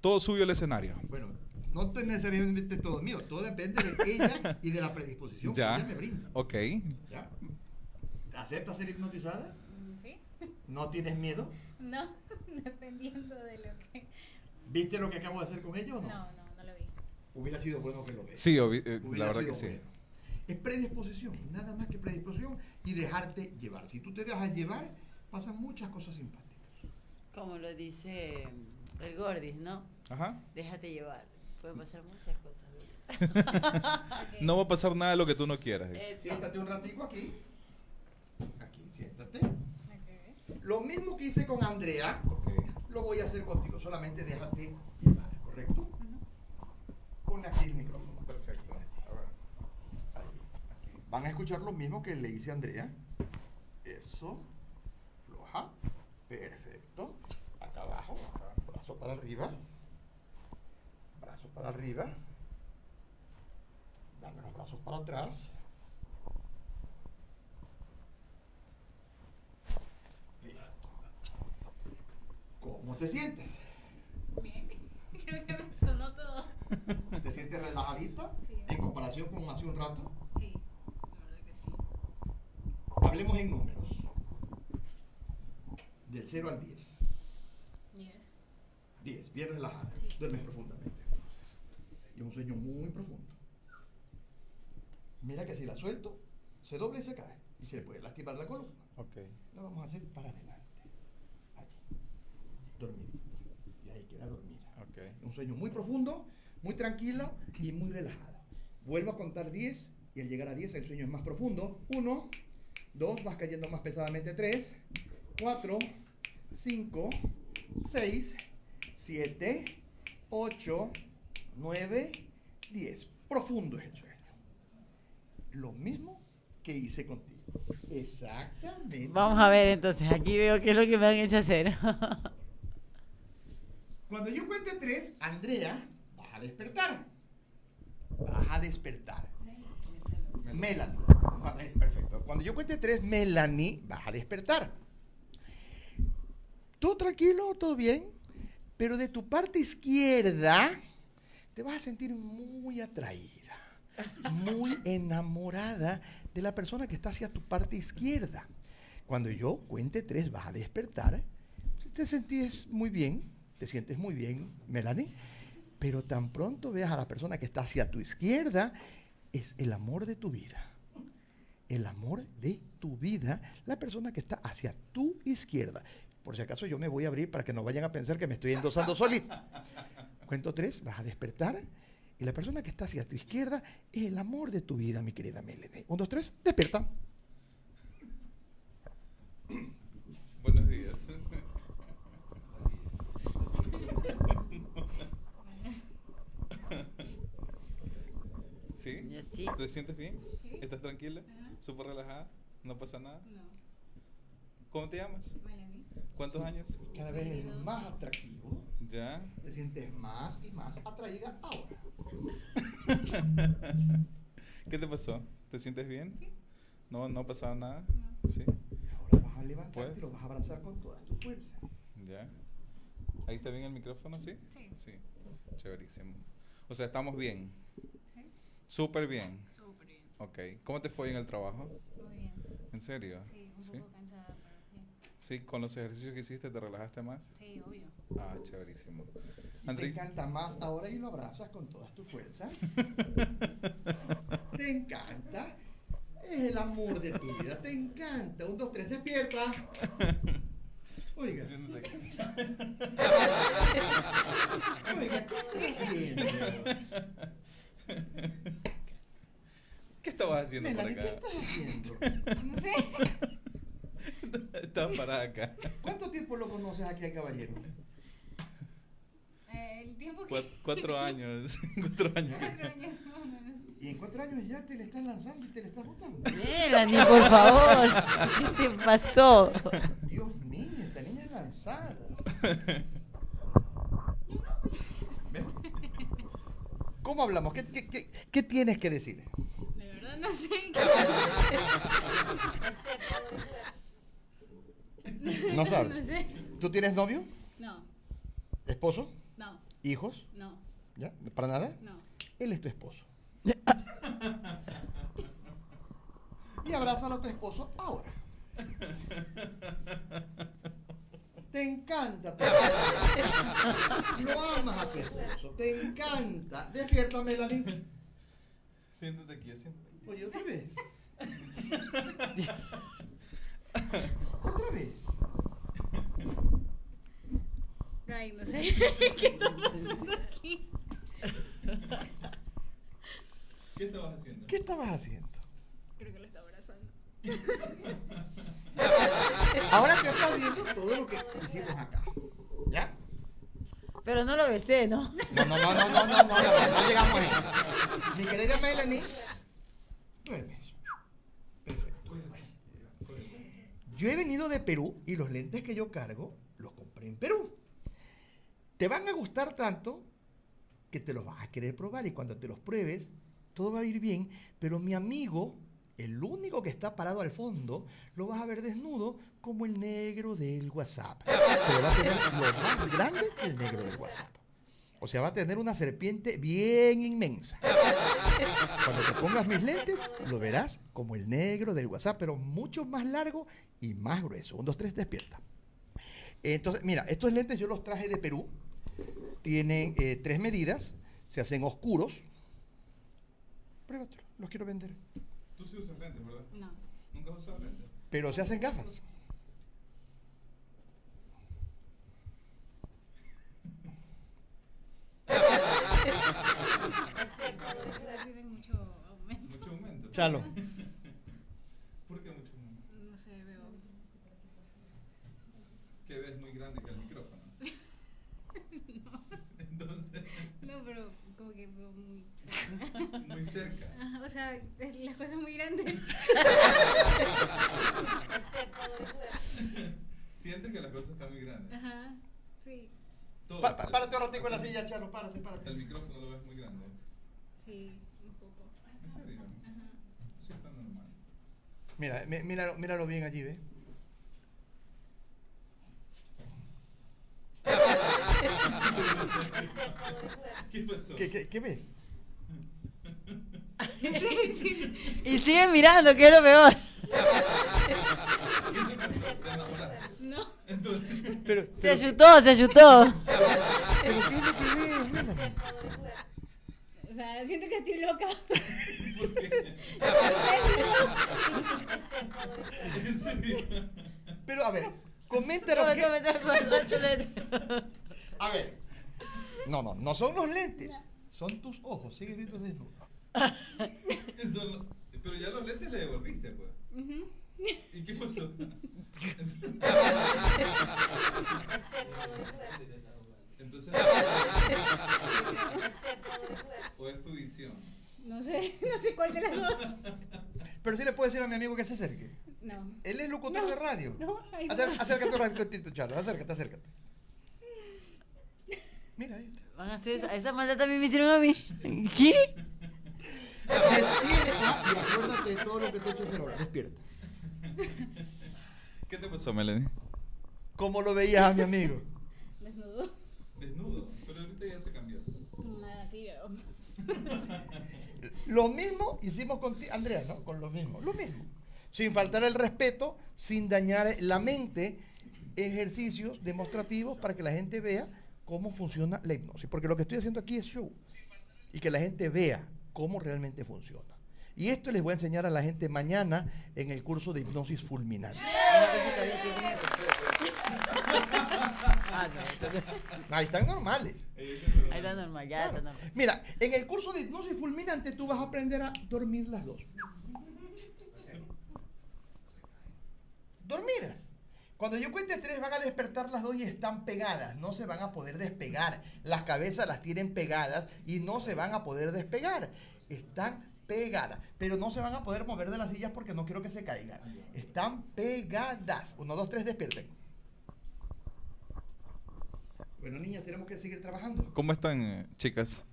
[SPEAKER 1] todo suyo el escenario.
[SPEAKER 3] Bueno, no te- necesariamente todo mío, todo depende de ella y de la predisposición
[SPEAKER 1] Ya.
[SPEAKER 3] que ella me brinda.
[SPEAKER 1] Ok.
[SPEAKER 3] ¿Ya? ¿Aceptas ser hipnotizada?
[SPEAKER 4] ¿Sí?
[SPEAKER 3] ¿No tienes miedo?
[SPEAKER 4] No, dependiendo de lo que...
[SPEAKER 3] ¿Viste lo que acabo de hacer con ella o no?
[SPEAKER 4] No, no, no lo vi.
[SPEAKER 3] Hubiera sido bueno que lo veas.
[SPEAKER 1] Sí, obvi- eh,
[SPEAKER 3] Hubiera
[SPEAKER 1] la verdad que
[SPEAKER 3] sido
[SPEAKER 1] sí.
[SPEAKER 3] bueno. Es predisposición, nada más que predisposición y dejarte llevar. Si tú te dejas llevar, pasan muchas cosas simpáticas.
[SPEAKER 2] Como lo dice el Gordis, ¿no?
[SPEAKER 1] Ajá.
[SPEAKER 2] Déjate llevar. Pueden pasar muchas cosas.
[SPEAKER 1] No va a pasar nada de lo que tú no quieras.
[SPEAKER 2] Eso.
[SPEAKER 3] Siéntate un ratico aquí. Aquí, siéntate.
[SPEAKER 4] Ok.
[SPEAKER 3] Lo mismo que hice con Andrea, lo voy a hacer contigo. Solamente déjate llevar, ¿correcto? Pon aquí el micrófono.
[SPEAKER 1] Perfecto.
[SPEAKER 3] Ahí, aquí. Van a escuchar lo mismo que le hice a Andrea. Eso. Floja. Perfecto. Acá abajo. Brazo para arriba para arriba, dame los brazos para atrás. ¿Cómo te sientes?
[SPEAKER 4] Bien, creo que me sonó todo.
[SPEAKER 3] ¿Te sientes relajadita?
[SPEAKER 4] Sí.
[SPEAKER 3] ¿En comparación con hace un rato?
[SPEAKER 4] Sí, la verdad que sí.
[SPEAKER 3] Hablemos en números. Del 0 al 10.
[SPEAKER 4] 10.
[SPEAKER 3] 10, bien relajada.
[SPEAKER 4] Sí.
[SPEAKER 3] Profundamente. Y un sueño muy profundo. Mira que si la suelto, se dobla y se cae. Y se le puede lastimar la columna.
[SPEAKER 1] Ok.
[SPEAKER 3] La vamos a hacer para adelante. Allí. Dormidita. Y ahí queda dormida.
[SPEAKER 1] Ok.
[SPEAKER 3] Un sueño muy profundo, muy tranquilo y muy relajado. Vuelvo a contar 10 y al llegar a 10 el sueño es más profundo. 1, 2, vas cayendo más pesadamente. 3, 4, 5, 6, 7, 8, 9, 10. Profundo es el sueño. Lo mismo que hice contigo. Exactamente.
[SPEAKER 2] Vamos a ver entonces, aquí veo qué es lo que me han hecho hacer.
[SPEAKER 3] Cuando yo cuente tres, Andrea, vas a despertar. Vas a despertar. Melanie. Perfecto. Cuando yo cuente tres, Melanie, vas a despertar. Todo tranquilo, todo bien, pero de tu parte izquierda te vas a sentir muy atraída, muy enamorada de la persona que está hacia tu parte izquierda. Cuando yo cuente tres, vas a despertar. Te sentís muy bien, te sientes muy bien, Melanie, pero tan pronto veas a la persona que está hacia tu izquierda, es el amor de tu vida. El amor de tu vida, la persona que está hacia tu izquierda. Por si acaso yo me voy a abrir para que no vayan a pensar que me estoy endosando solito. Cuento tres, vas a despertar. Y la persona que está hacia tu izquierda es el amor de tu vida, mi querida Melanie. Un, dos, tres, despierta.
[SPEAKER 1] Buenos días. ¿Sí?
[SPEAKER 2] Sí.
[SPEAKER 1] ¿Te sientes bien?
[SPEAKER 4] Sí.
[SPEAKER 1] ¿Estás tranquila? ¿Súper relajada? ¿No pasa nada?
[SPEAKER 4] No.
[SPEAKER 1] ¿Cómo te llamas?
[SPEAKER 4] Melanie.
[SPEAKER 1] ¿Cuántos años?
[SPEAKER 3] Cada vez es más atractivo.
[SPEAKER 1] ¿Ya?
[SPEAKER 3] Te sientes más y más atraída ahora.
[SPEAKER 1] ¿Qué te pasó? ¿Te sientes bien?
[SPEAKER 4] Sí.
[SPEAKER 1] ¿No, no ha pasado nada?
[SPEAKER 4] No.
[SPEAKER 1] ¿Sí?
[SPEAKER 3] Ahora vas a levantarte
[SPEAKER 1] Pues.
[SPEAKER 3] y lo vas a abrazar con todas tus fuerzas.
[SPEAKER 1] ¿Ya? ¿Ahí está bien el micrófono? ¿Sí?
[SPEAKER 4] Sí.
[SPEAKER 1] Sí. Chéverísimo. O sea, estamos bien.
[SPEAKER 4] Sí.
[SPEAKER 1] Súper bien.
[SPEAKER 4] Súper bien.
[SPEAKER 1] Ok. ¿Cómo te fue en el trabajo?
[SPEAKER 4] Muy bien.
[SPEAKER 1] ¿En serio?
[SPEAKER 4] Sí, un
[SPEAKER 1] ¿Sí?
[SPEAKER 4] poco bien.
[SPEAKER 1] Sí, con los ejercicios que hiciste te relajaste más.
[SPEAKER 4] Sí, obvio.
[SPEAKER 1] Ah, chéverísimo.
[SPEAKER 3] Te encanta más ahora y lo abrazas con todas tus fuerzas. te encanta. Es el amor de tu vida. Te encanta. Un, dos, tres, despierta. Oiga. Oiga, ¿qué está haciendo?
[SPEAKER 1] ¿Qué estabas haciendo por
[SPEAKER 3] Melanie, ¿qué
[SPEAKER 1] acá?
[SPEAKER 3] estás haciendo?
[SPEAKER 4] No sé.
[SPEAKER 1] Estaba parada acá.
[SPEAKER 3] ¿Cuánto tiempo lo conoces aquí al caballero?
[SPEAKER 4] Eh, el tiempo que.
[SPEAKER 1] Cuat- cuatro años. cuatro años.
[SPEAKER 4] Cuatro años más o menos.
[SPEAKER 3] Y en cuatro años ya te le están lanzando y te le estás botando.
[SPEAKER 2] Melanie, por favor. ¿Qué te pasó?
[SPEAKER 3] Dios mío, esta niña es lanzada. ¿Cómo hablamos? ¿Qué, qué, qué, qué tienes que decir?
[SPEAKER 4] De verdad no sé.
[SPEAKER 3] No sabes.
[SPEAKER 4] No sé.
[SPEAKER 3] ¿Tú tienes novio?
[SPEAKER 4] No,
[SPEAKER 3] ¿Esposo?
[SPEAKER 4] no,
[SPEAKER 3] ¿Hijos?
[SPEAKER 4] no,
[SPEAKER 3] ¿Ya? ¿Para nada?
[SPEAKER 4] no.
[SPEAKER 3] Él es tu esposo. y abrázalo a tu esposo ahora. Te encanta. Lo amas a tu esposo. Te encanta. Despierta, Melanie.
[SPEAKER 1] Siéntate aquí, siéntate.
[SPEAKER 3] Oye, otra vez. otra vez.
[SPEAKER 4] Ay, no sé. ¿Qué está pasando aquí?
[SPEAKER 1] ¿Qué estabas haciendo?
[SPEAKER 3] ¿Qué estabas haciendo?
[SPEAKER 4] Creo que lo está abrazando.
[SPEAKER 3] Ahora que estás viendo todo lo que hicimos acá. ¿Ya?
[SPEAKER 2] Pero no lo besé, ¿no?
[SPEAKER 3] No, no, no, no, no, no, no, no, no llegamos ahí. Mi querida Melanie, duermes. Perfecto. Yo he venido de Perú y los lentes que yo cargo los compré en Perú. Te van a gustar tanto que te los vas a querer probar y cuando te los pruebes, todo va a ir bien, pero mi amigo El único que está parado al fondo lo vas a ver desnudo como el negro del WhatsApp. Pero va a tener lo más grande que el negro del WhatsApp. O sea, va a tener una serpiente bien inmensa. Cuando te pongas mis lentes, lo verás como el negro del WhatsApp, pero mucho más largo y más grueso. Un, dos, tres, despierta. Entonces, mira, estos lentes yo los traje de Perú. Tienen eh, tres medidas, se hacen oscuros. Pruébatelo, los quiero vender.
[SPEAKER 1] Tú sí usas lentes, ¿verdad?
[SPEAKER 4] No.
[SPEAKER 1] Nunca usado lentes.
[SPEAKER 3] Pero se hacen gafas.
[SPEAKER 4] Mucho aumento.
[SPEAKER 1] Mucho aumento.
[SPEAKER 3] Chalo.
[SPEAKER 1] ¿Por qué mucho aumento?
[SPEAKER 4] No sé, veo.
[SPEAKER 1] Que ves muy grande que el micrófono. Entonces,
[SPEAKER 4] No, pero como que veo muy cerca.
[SPEAKER 1] muy cerca.
[SPEAKER 4] Ajá, o sea, las cosas muy grandes.
[SPEAKER 1] Sientes que las cosas están muy grandes.
[SPEAKER 4] Ajá, sí,
[SPEAKER 1] Todo.
[SPEAKER 3] Pa- párate un ratico en la silla, Chalo, párate, párate.
[SPEAKER 1] El micrófono lo ves muy grande.
[SPEAKER 4] Sí, un poco.
[SPEAKER 1] ¿En serio?
[SPEAKER 4] Ajá.
[SPEAKER 1] Sí, está normal.
[SPEAKER 3] Mira, mi- míralo, míralo bien allí, ¿ves?
[SPEAKER 1] ¿Qué pasó?
[SPEAKER 3] ¿Qué, qué, qué ves?
[SPEAKER 4] Sí, sí.
[SPEAKER 2] Y sigue mirando, que es lo peor. Se ayutó, se
[SPEAKER 3] pero ¿qué es lo que ves?
[SPEAKER 4] Sea, siento que estoy loca.
[SPEAKER 3] Pero a ver, coméntanos
[SPEAKER 2] Tome,
[SPEAKER 3] qué-. A ver. No, no, no son los lentes. Son tus ojos. Sigue viendo desnudo.
[SPEAKER 1] Eso no- Pero ya los lentes le devolviste, pues.
[SPEAKER 4] Ujú.
[SPEAKER 1] ¿Y qué pasó? Entonces, ¿o es tu visión?
[SPEAKER 4] No sé, no sé cuál de las dos.
[SPEAKER 3] Pero sí le puedo decir a mi amigo que se acerque.
[SPEAKER 4] No.
[SPEAKER 3] Él es locutor
[SPEAKER 4] No,
[SPEAKER 3] de radio.
[SPEAKER 4] no, ay, no.
[SPEAKER 3] Acércate un ratito, Charlo. Acércate, acércate. Mira, ahí está.
[SPEAKER 2] Van a hacer esa, esa maldad también me hicieron a mí. ¿Qué?
[SPEAKER 3] Despierta y acuérdate de todo lo que te he hecho hacer ahora. Despierta.
[SPEAKER 1] ¿Qué te pasó, Melanie?
[SPEAKER 3] ¿Cómo lo veías a mi amigo?
[SPEAKER 4] Desnudo,
[SPEAKER 1] pero ahorita ya se cambió.
[SPEAKER 4] Nada, así veo.
[SPEAKER 3] Lo mismo hicimos con ti, Andrea, ¿no? Con lo mismo. Lo mismo. Sin faltar el respeto, sin dañar la mente, ejercicios demostrativos para que la gente vea cómo funciona la hipnosis. Porque lo que estoy haciendo aquí es show. Y que la gente vea cómo realmente funciona. Y esto les voy a enseñar a la gente mañana en el curso de hipnosis fulminante.
[SPEAKER 2] Ah, no, entonces-
[SPEAKER 3] Ahí están normales.
[SPEAKER 2] Ahí está normal, ya está normal.
[SPEAKER 3] Mira, en el curso de hipnosis fulminante tú vas a aprender a dormir las dos. Dormidas. Cuando yo cuente tres van a despertar las dos y están pegadas. No se van a poder despegar. Las cabezas las tienen pegadas y no se van a poder despegar. Están pegadas. Pero no se van a poder mover de las sillas porque no quiero que se caigan. Están pegadas. Uno, dos, tres, despierten. Bueno, niñas, tenemos que seguir trabajando.
[SPEAKER 1] ¿Cómo están, eh, chicas?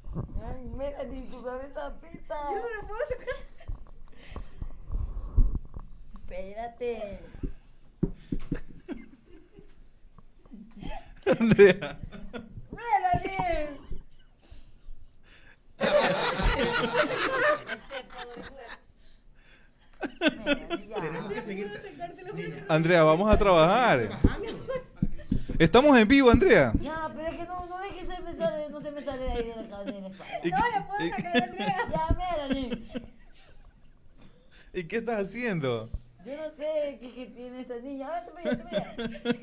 [SPEAKER 2] Ay, Melanie, tu cabeza pesa.
[SPEAKER 4] Yo no lo puedo sacar.
[SPEAKER 2] Espérate.
[SPEAKER 1] Andrea.
[SPEAKER 2] Melanie. Melanie, ya.
[SPEAKER 3] Tenemos que seguir.
[SPEAKER 1] Andrea, vamos a trabajar.
[SPEAKER 3] trabajando.
[SPEAKER 1] Estamos en vivo, Andrea.
[SPEAKER 2] Ya, pero es que no, no es que se me sale, no se me sale de ahí de la cabeza de la espalda.
[SPEAKER 1] ¿Y
[SPEAKER 4] No la puedo sacar, Andrea.
[SPEAKER 2] Ya, Melanie.
[SPEAKER 1] ¿Y qué estás haciendo?
[SPEAKER 2] Yo no sé qué, qué tiene esta niña. A ver, mira, mira.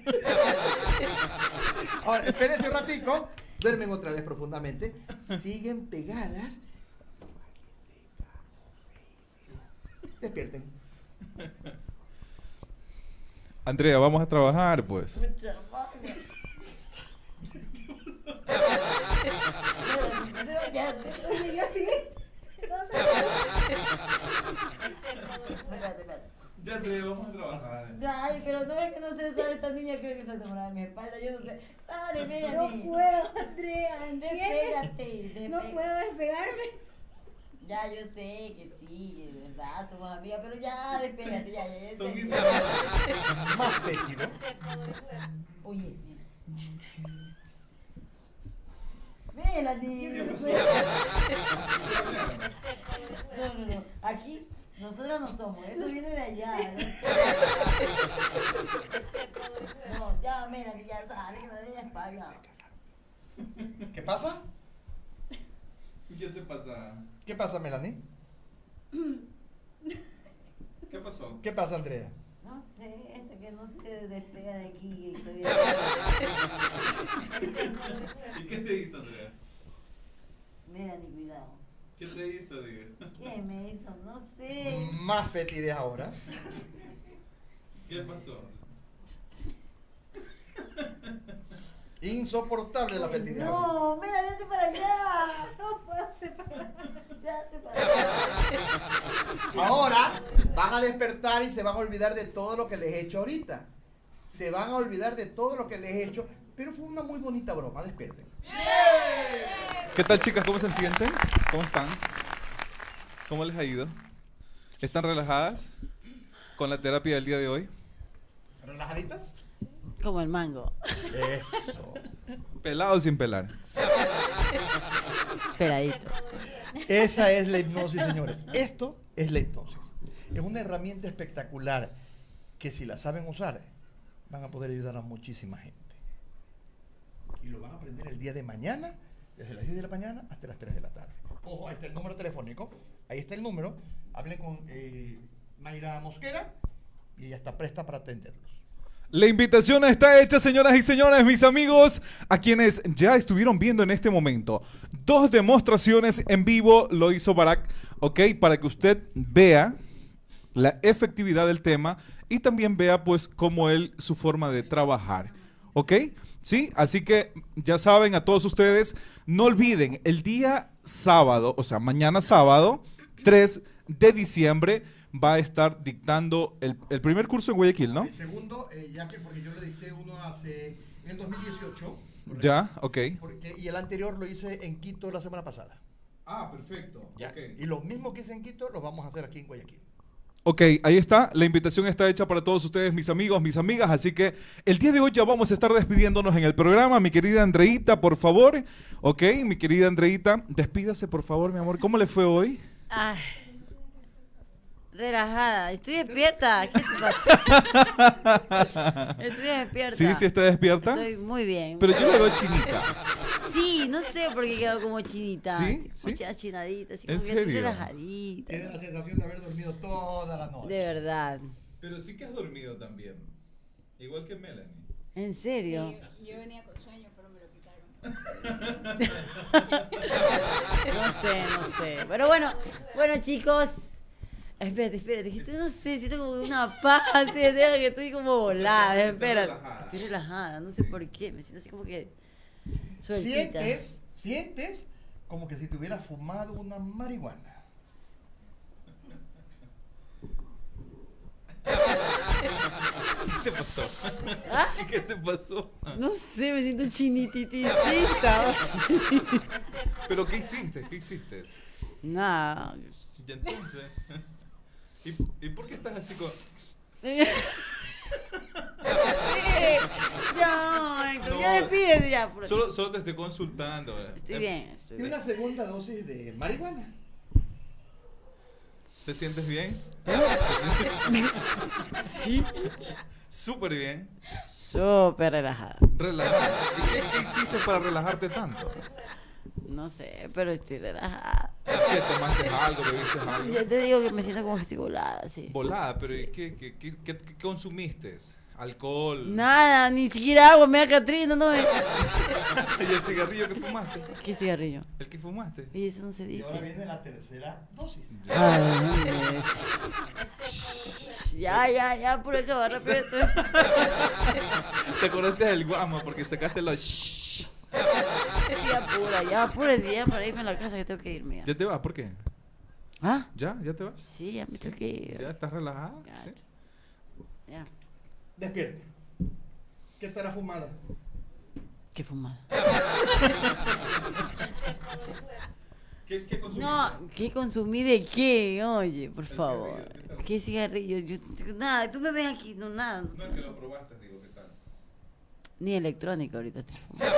[SPEAKER 3] Ahora, espérense un ratico. Duermen otra vez profundamente. Siguen pegadas. Despierten.
[SPEAKER 1] Andrea, vamos a trabajar, pues.
[SPEAKER 2] Ya,
[SPEAKER 4] Oye, yo sí. No sé.
[SPEAKER 2] espérate, espérate.
[SPEAKER 1] Ya, Andrea, vamos a trabajar.
[SPEAKER 2] Ay, pero no es que no se le sale esta niña, creo que se enamorada de mi espalda, yo no sé.
[SPEAKER 4] No puedo, Andrea.
[SPEAKER 2] Despégate,
[SPEAKER 4] No puedo despegarme.
[SPEAKER 2] Ya, yo sé que sí, es verdad, somos amigas, pero ya, despégate, ya, ya, ya.
[SPEAKER 1] Son.
[SPEAKER 3] Más Betty, ¿no?
[SPEAKER 2] Melanie. No, no, no. Aquí nosotros no somos, eso viene de allá. No, ya, Melanie, ya sale, que me duele la espalda.
[SPEAKER 3] ¿Qué pasa?
[SPEAKER 1] ¿Qué te pasa?
[SPEAKER 3] ¿Qué pasa, Melanie?
[SPEAKER 1] ¿Qué pasó?
[SPEAKER 3] ¿Qué pasa, Andrea?
[SPEAKER 2] No sé, este que no se despega de aquí.
[SPEAKER 1] ¿Y qué te hizo, Andrea?
[SPEAKER 2] Melanie, cuidado.
[SPEAKER 1] ¿Qué te hizo, diga?
[SPEAKER 2] ¿Qué me hizo? No sé.
[SPEAKER 3] Más fetidez ahora.
[SPEAKER 1] ¿Qué pasó?
[SPEAKER 3] Insoportable la fetidez.
[SPEAKER 2] No, mira, vete para allá. No puedo separar. Ya se para allá.
[SPEAKER 3] Ahora van a despertar y se van a olvidar de todo lo que les he hecho ahorita. Se van a olvidar de todo lo que les he hecho. Pero fue una muy bonita broma, despierten.
[SPEAKER 1] ¿Qué tal, chicas? ¿Cómo se sienten? ¿Cómo están? ¿Cómo les ha ido? ¿Están relajadas con la terapia del día de hoy?
[SPEAKER 3] ¿Relajaditas?
[SPEAKER 2] Como el mango.
[SPEAKER 3] Eso.
[SPEAKER 1] ¿Pelado o sin pelar?
[SPEAKER 2] Peladito.
[SPEAKER 3] Esa es la hipnosis, señores. Esto es la hipnosis. Es una herramienta espectacular que si la saben usar, van a poder ayudar a muchísima gente. Y lo van a aprender el día de mañana, desde las 10 de la mañana hasta las 3 de la tarde. Ojo, ahí está el número telefónico. Ahí está el número. Hablen con eh, Mayra Mosquera y ella está presta para atenderlos.
[SPEAKER 1] La invitación está hecha, señoras y señores, mis amigos, a quienes ya estuvieron viendo en este momento. Dos demostraciones en vivo lo hizo Barack, ¿ok? Para que usted vea la efectividad del tema y también vea, pues, cómo él, su forma de trabajar, ¿ok? Sí, así que ya saben a todos ustedes, no olviden, el día sábado, o sea, mañana sábado, 3 de diciembre, va a estar dictando el, el primer curso en Guayaquil, ¿no?
[SPEAKER 3] El segundo, eh, ya que porque yo le dicté uno hace en el 2018. ¿correcto?
[SPEAKER 1] Ya, ok.
[SPEAKER 3] Porque- y el anterior lo hice en Quito la semana pasada.
[SPEAKER 1] Ah, perfecto.
[SPEAKER 3] Y lo mismo que hice en Quito lo vamos a hacer aquí en Guayaquil.
[SPEAKER 1] Ok, ahí está. La invitación está hecha para todos ustedes, mis amigos, mis amigas. Así que el día de hoy ya vamos a estar despidiéndonos en el programa. Mi querida Andreita, por favor. Ok, mi querida Andreita, despídase, por favor, mi amor. ¿Cómo le fue hoy?
[SPEAKER 2] Ay. Relajada. Estoy despierta. ¿Qué te pasa? Estoy despierta.
[SPEAKER 1] Sí, sí está despierta.
[SPEAKER 2] Estoy muy bien.
[SPEAKER 1] Pero yo la veo chinita.
[SPEAKER 2] Sí, no sé por qué quedo como chinita.
[SPEAKER 1] ¿Sí? ¿Sí?
[SPEAKER 2] Mucha chinadita, así
[SPEAKER 1] ¿En
[SPEAKER 2] como que
[SPEAKER 1] serio?
[SPEAKER 2] relajadita.
[SPEAKER 3] Tiene la sensación de haber dormido toda la noche.
[SPEAKER 2] De verdad.
[SPEAKER 1] Pero sí que has dormido también. Igual que Melanie.
[SPEAKER 2] ¿En serio?
[SPEAKER 4] Sí, yo venía con sueño, pero me lo quitaron.
[SPEAKER 2] No sé, no sé. Pero bueno, bueno chicos. Espérate, espérate, que estoy- no sé, siento como una paz, así, deja que estoy como volada, espérate.
[SPEAKER 1] relajada.
[SPEAKER 2] Estoy relajada, no sé por qué, me siento así como que sueltita.
[SPEAKER 3] Sientes, sientes como que si te hubieras fumado una marihuana.
[SPEAKER 1] ¿Qué te pasó?
[SPEAKER 2] ¿Ah?
[SPEAKER 1] ¿Qué te pasó?
[SPEAKER 2] No sé, me siento chinititita.
[SPEAKER 1] ¿Pero qué hiciste? ¿Qué hiciste?
[SPEAKER 2] Nada.
[SPEAKER 1] Y entonces... ¿Y, y por qué estás así con...?
[SPEAKER 2] ya,
[SPEAKER 1] No.
[SPEAKER 2] ya ya. por-
[SPEAKER 1] Solo, solo te estoy consultando. eh.
[SPEAKER 2] Estoy
[SPEAKER 1] Eh,
[SPEAKER 2] bien, estoy
[SPEAKER 3] Y
[SPEAKER 2] bien.
[SPEAKER 3] una segunda dosis de marihuana.
[SPEAKER 1] ¿Te sientes bien?
[SPEAKER 2] Sí.
[SPEAKER 1] Súper bien.
[SPEAKER 2] Súper relajada.
[SPEAKER 1] Relajada. ¿Y qué, qué hiciste para relajarte tanto?
[SPEAKER 2] No sé, pero estoy relajada.
[SPEAKER 1] ¿Qué tomaste algo? ¿Bebiste algo?
[SPEAKER 2] Ya te digo que me siento como que estoy volada, sí.
[SPEAKER 1] Volada, pero ¿y ¿qué, qué, qué, qué- qué consumiste? ¿Alcohol?
[SPEAKER 2] Nada, ni siquiera agua, me da Catrina, no me...
[SPEAKER 1] ¿Y el cigarrillo que fumaste?
[SPEAKER 2] ¿Qué cigarrillo?
[SPEAKER 1] ¿El que fumaste?
[SPEAKER 2] Y eso no se
[SPEAKER 3] Y ahora
[SPEAKER 2] dice.
[SPEAKER 3] viene la tercera dosis.
[SPEAKER 2] Ay, no es. Ya, ya, ya, por eso, rápido.
[SPEAKER 1] ¿Te acordaste del guamo porque sacaste los... shh?
[SPEAKER 2] Sí, apura, ya, apura, ya, para irme a la casa que tengo que irme. ya.
[SPEAKER 1] ¿Ya te vas? ¿Por qué?
[SPEAKER 2] ¿Ah?
[SPEAKER 1] ¿Ya? ¿Ya te vas?
[SPEAKER 2] Sí, ya me tengo que ir.
[SPEAKER 1] ¿Ya estás relajada?
[SPEAKER 2] Ya.
[SPEAKER 1] ¿Sí?
[SPEAKER 2] Ya.
[SPEAKER 3] Despierte. ¿Qué estará fumada?
[SPEAKER 2] Qué fumada.
[SPEAKER 1] ¿Qué, qué consumiste?
[SPEAKER 2] No, ¿qué consumí de qué? Oye, por favor. ¿Qué cigarrillo? Yo, nada, tú me ves aquí, no, nada.
[SPEAKER 1] No es que lo probaste, digo, ¿qué tal?
[SPEAKER 2] Ni electrónico ahorita estoy fumando.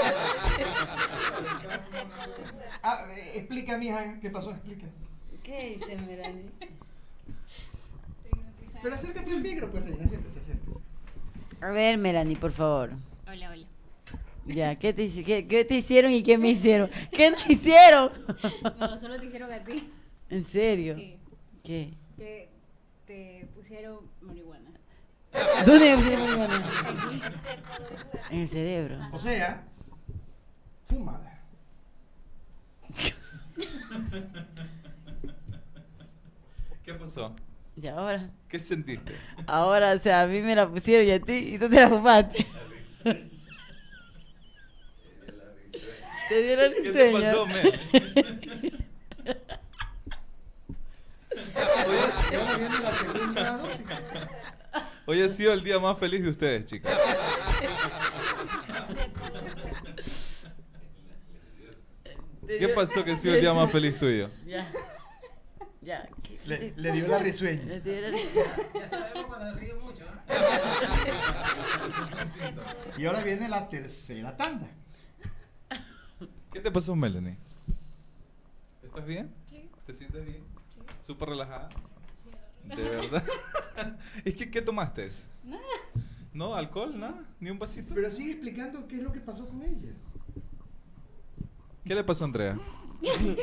[SPEAKER 3] Ah, eh, explica, mija, ¿qué pasó? Explica.
[SPEAKER 2] ¿Qué dice Melanie?
[SPEAKER 3] Pero acércate al micro, pues, reina, acérquese, acérquese.
[SPEAKER 2] A ver, Melanie, por favor.
[SPEAKER 4] Hola, hola.
[SPEAKER 2] Ya, ¿qué te, hici- qué, qué te hicieron y qué me hicieron? ¿Qué nos hicieron?
[SPEAKER 4] No, solo te hicieron a ti.
[SPEAKER 2] ¿En serio?
[SPEAKER 4] Sí.
[SPEAKER 2] ¿Qué?
[SPEAKER 4] Que te pusieron marihuana.
[SPEAKER 2] ¿Dónde me pusieron marihuana? En el cerebro.
[SPEAKER 3] O sea, fumada.
[SPEAKER 1] ¿Qué pasó?
[SPEAKER 2] Y ahora,
[SPEAKER 1] ¿Qué sentiste?
[SPEAKER 2] ahora, o sea, a mí me la pusieron y a ti, y tú te la fumaste. Te dieron
[SPEAKER 1] ¿Qué te pasó, men?
[SPEAKER 3] Ahora viene la segunda dosis.
[SPEAKER 1] Hoy ha sido el día más feliz de ustedes, chicas. ¿Qué pasó que ha sido el día más feliz tuyo?
[SPEAKER 2] Ya. Ya. ¿qué-
[SPEAKER 3] Le, le dio la
[SPEAKER 2] Le
[SPEAKER 3] risueña.
[SPEAKER 2] dio la-
[SPEAKER 6] Ya sabemos cuando ríe mucho, ¿no?
[SPEAKER 3] Y ahora viene la tercera tanda.
[SPEAKER 1] ¿Qué te pasó, Melanie? ¿Estás bien?
[SPEAKER 4] Sí.
[SPEAKER 1] ¿Te sientes bien? ¿Súper relajada? ¿De verdad? ¿Es que qué tomaste?
[SPEAKER 4] Nada.
[SPEAKER 1] ¿No? ¿Alcohol? ¿Nada? ¿Ni un vasito?
[SPEAKER 3] Pero sigue explicando qué es lo que pasó con ella.
[SPEAKER 1] ¿Qué le pasó a Andrea?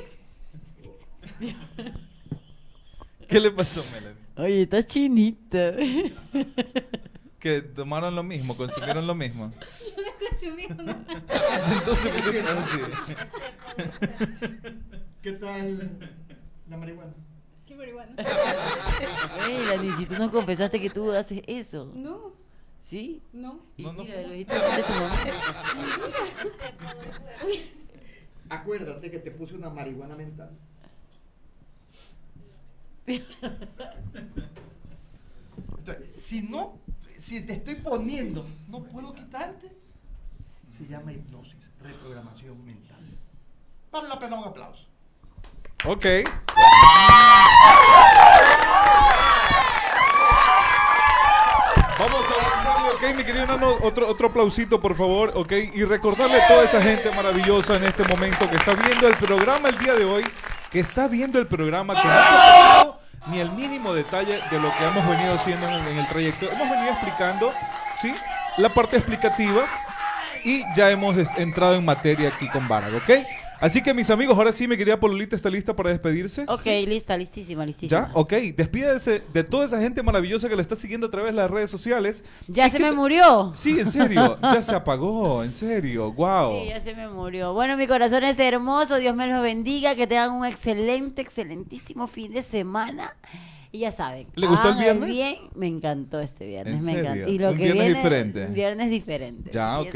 [SPEAKER 1] ¿Qué le pasó, Melanie?
[SPEAKER 2] Oye, estás chinita.
[SPEAKER 1] Que tomaron lo mismo, consumieron lo mismo.
[SPEAKER 4] Yo no consumí nada.
[SPEAKER 1] Entonces. ¿Qué
[SPEAKER 3] tal la marihuana?
[SPEAKER 4] ¿Qué marihuana?
[SPEAKER 2] Mira, ni si tú nos confesaste que tú haces eso.
[SPEAKER 4] No,
[SPEAKER 2] ¿Sí?
[SPEAKER 4] no.
[SPEAKER 2] Y
[SPEAKER 1] No, no
[SPEAKER 2] mira,
[SPEAKER 1] fue.
[SPEAKER 2] lo dijiste de tu mamá.
[SPEAKER 3] Acuérdate que te puse una marihuana mental. Entonces, si no, si te estoy poniendo, no puedo quitarte, se llama hipnosis, reprogramación mental. Vale la pena un aplauso.
[SPEAKER 1] Ok. Vamos a darle, ok, mi querido Nano, otro, otro aplausito, por favor, ok, y recordarle a toda esa gente maravillosa en este momento que está viendo el programa el día de hoy, que está viendo el programa, que no ha ni el mínimo detalle de lo que hemos venido haciendo en el, trayecto. Hemos venido explicando, ¿sí? La parte explicativa y ya hemos entrado en materia aquí con Varag, ¿ok? Así que mis amigos, ahora sí, mi querida Pololita está lista para despedirse.
[SPEAKER 2] Ok,
[SPEAKER 1] ¿Sí?
[SPEAKER 2] lista, listísima, listísima.
[SPEAKER 1] ¿Ya? Ok, despídese de toda esa gente maravillosa que le está siguiendo a través de las redes sociales.
[SPEAKER 2] ¿Ya
[SPEAKER 1] ¿Y
[SPEAKER 2] se me murió?
[SPEAKER 1] Sí, en serio, ya se apagó, en serio, wow.
[SPEAKER 2] Sí, ya se me murió. Bueno, mi corazón es hermoso, Dios me los bendiga, que tengan un excelente, excelentísimo fin de semana. Y ya saben.
[SPEAKER 1] ¿Le gustó el viernes?
[SPEAKER 2] bien, me encantó este viernes,
[SPEAKER 1] ¿En
[SPEAKER 2] me
[SPEAKER 1] serio?
[SPEAKER 2] encantó. Y lo
[SPEAKER 1] Un
[SPEAKER 2] que
[SPEAKER 1] viernes
[SPEAKER 2] viene
[SPEAKER 1] diferente.
[SPEAKER 2] es un viernes diferente.
[SPEAKER 1] Ya, ok.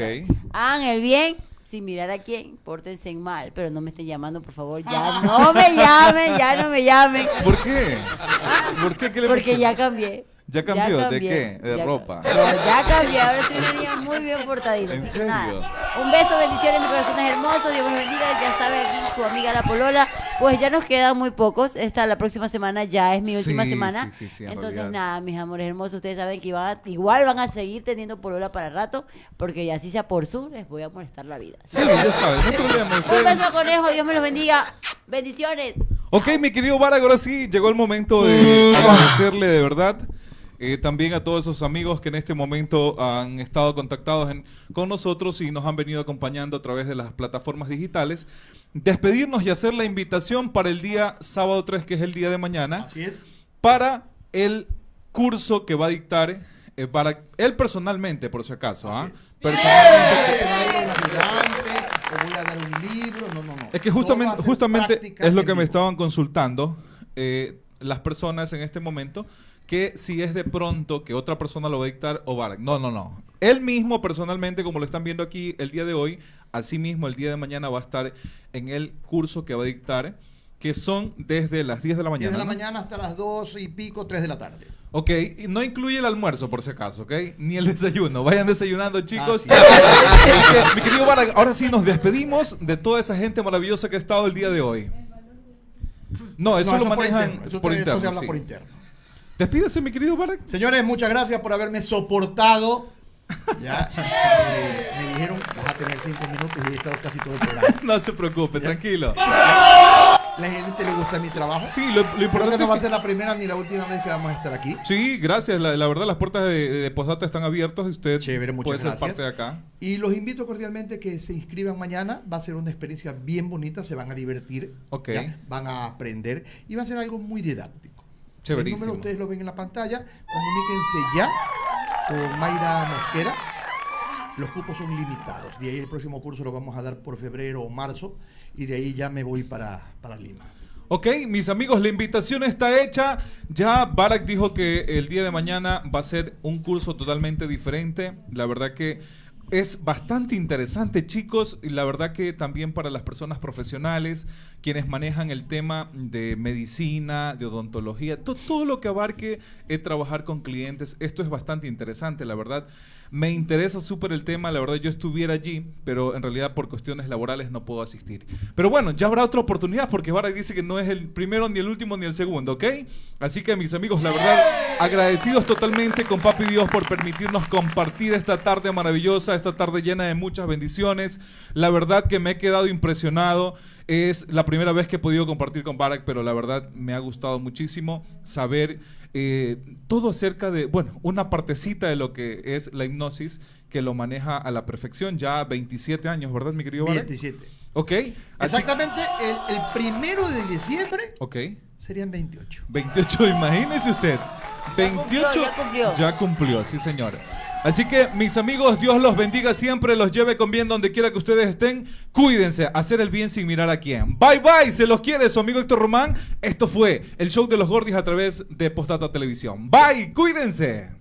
[SPEAKER 2] Hagan el bien sin mirar a quién, pórtense en mal, pero no me estén llamando, por favor, ya no me llamen, ya no me llamen.
[SPEAKER 1] ¿Por qué? ¿Por qué? ¿Qué le
[SPEAKER 2] Porque ya cambié.
[SPEAKER 1] ¿Ya cambió? ¿De
[SPEAKER 2] cambié.
[SPEAKER 1] qué? ¿De
[SPEAKER 2] Ya-
[SPEAKER 1] ropa?
[SPEAKER 2] No, ya cambié. Ahora una niña muy bien portadita.
[SPEAKER 1] ¿En
[SPEAKER 2] así que
[SPEAKER 1] serio?
[SPEAKER 2] nada. Un beso, bendiciones, mi corazón es hermoso. Dios me los bendiga. Ya sabe aquí su amiga La Polola. Pues ya nos quedan muy pocos. Esta la próxima semana ya es mi última
[SPEAKER 1] Sí,
[SPEAKER 2] semana.
[SPEAKER 1] sí, sí, sí, en
[SPEAKER 2] Entonces,
[SPEAKER 1] realidad.
[SPEAKER 2] nada, mis amores hermosos. Ustedes saben que a- igual van a seguir teniendo Polola para rato. Porque así sea por sur, les voy a molestar la vida.
[SPEAKER 1] Sí, ya sabes, no problema.
[SPEAKER 2] Un beso, conejo. Dios me los bendiga. Bendiciones.
[SPEAKER 1] Ok, mi querido Varag, ahora sí llegó el momento de agradecerle de verdad. Eh, también a todos esos amigos que en este momento han estado contactados en- con nosotros y nos han venido acompañando a través de las plataformas digitales. Despedirnos y hacer la invitación para el día sábado 3, que es el día de mañana,
[SPEAKER 3] Así es.
[SPEAKER 1] para el curso que va a dictar, eh, para él personalmente, por si acaso. ¿ah? Personalmente.
[SPEAKER 3] O voy a dar un libro, no, no, no.
[SPEAKER 1] Es que justamente, justamente es lo que me estaban consultando eh, las personas en este momento, que si es de pronto que otra persona lo va a dictar o va. No, no, no. Él mismo personalmente, como lo están viendo aquí el día de hoy, así mismo el día de mañana va a estar en el curso que va a dictar, que son desde las 10 de la
[SPEAKER 3] 10
[SPEAKER 1] mañana.
[SPEAKER 3] de la
[SPEAKER 1] ¿no?
[SPEAKER 3] mañana hasta las 2 y pico, 3 de la tarde.
[SPEAKER 1] Ok, y no incluye el almuerzo por si acaso, ¿ok? Ni el desayuno. Vayan desayunando, chicos. Mi querido Varag, ahora sí nos despedimos de toda esa gente maravillosa que ha estado el día de hoy. No, eso lo
[SPEAKER 3] por
[SPEAKER 1] manejan
[SPEAKER 3] interno,
[SPEAKER 1] por interno.
[SPEAKER 3] habla
[SPEAKER 1] sí.
[SPEAKER 3] por interno.
[SPEAKER 1] Despídese, mi querido Barak.
[SPEAKER 3] Señores, muchas gracias por haberme soportado. Ya, eh, me dijeron, vas a tener cinco minutos y he estado casi todo el programa.
[SPEAKER 1] No se preocupe, tranquilo.
[SPEAKER 3] La gente le gusta mi trabajo.
[SPEAKER 1] Sí, lo, lo
[SPEAKER 3] Creo que
[SPEAKER 1] importante
[SPEAKER 3] no va a ser la primera ni la última vez que vamos a estar aquí.
[SPEAKER 1] Sí, gracias. La, la verdad, las puertas de, de Postdata están abiertas y usted
[SPEAKER 3] Chévere,
[SPEAKER 1] puede ser
[SPEAKER 3] gracias.
[SPEAKER 1] parte de acá.
[SPEAKER 3] Y los invito cordialmente que se inscriban mañana. Va a ser una experiencia bien bonita, se van a divertir,
[SPEAKER 1] Ok.
[SPEAKER 3] ¿ya? van a aprender y va a ser algo muy didáctico. El
[SPEAKER 1] Chéverísimo.
[SPEAKER 3] número ustedes lo ven en la pantalla. Comuníquense ya con Mayra Mosquera. Los cupos son limitados. De ahí el próximo curso lo vamos a dar por febrero o marzo y de ahí ya me voy para, para Lima.
[SPEAKER 1] Ok, mis amigos, la invitación está hecha. Ya Barak dijo que el día de mañana va a ser un curso totalmente diferente. La verdad que es bastante interesante, chicos. Y la verdad que también para las personas profesionales, quienes manejan el tema de medicina, de odontología, to- todo lo que abarque eh, trabajar con clientes, esto es bastante interesante, la verdad. Me interesa súper el tema, la verdad yo estuviera allí, pero en realidad por cuestiones laborales no puedo asistir. Pero bueno, ya habrá otra oportunidad porque Barak dice que no es el primero, ni el último, ni el segundo, ¿ok? Así que mis amigos, la verdad, agradecidos totalmente con Papi Dios por permitirnos compartir esta tarde maravillosa, esta tarde llena de muchas bendiciones. La verdad que me he quedado impresionado. Es la primera vez que he podido compartir con Barak, pero la verdad me ha gustado muchísimo saber eh, todo acerca de, bueno, una partecita de lo que es la hipnosis que lo maneja a la perfección. Ya 27 años, ¿verdad, mi querido Barak?
[SPEAKER 3] 27.
[SPEAKER 1] Ok. así-
[SPEAKER 3] Exactamente, el, el primero de diciembre
[SPEAKER 1] Ok.
[SPEAKER 3] serían 28.
[SPEAKER 1] 28, imagínese usted. 28
[SPEAKER 2] cumplió, ya cumplió.
[SPEAKER 1] ya cumplió, sí señor. Así que mis amigos, Dios los bendiga siempre, los lleve con bien donde quiera que ustedes estén. Cuídense, hacer el bien sin mirar a quién. Bye bye, se los quiere su amigo Héctor Román. Esto fue el show de los Gordis a través de Postata Televisión. Bye, cuídense.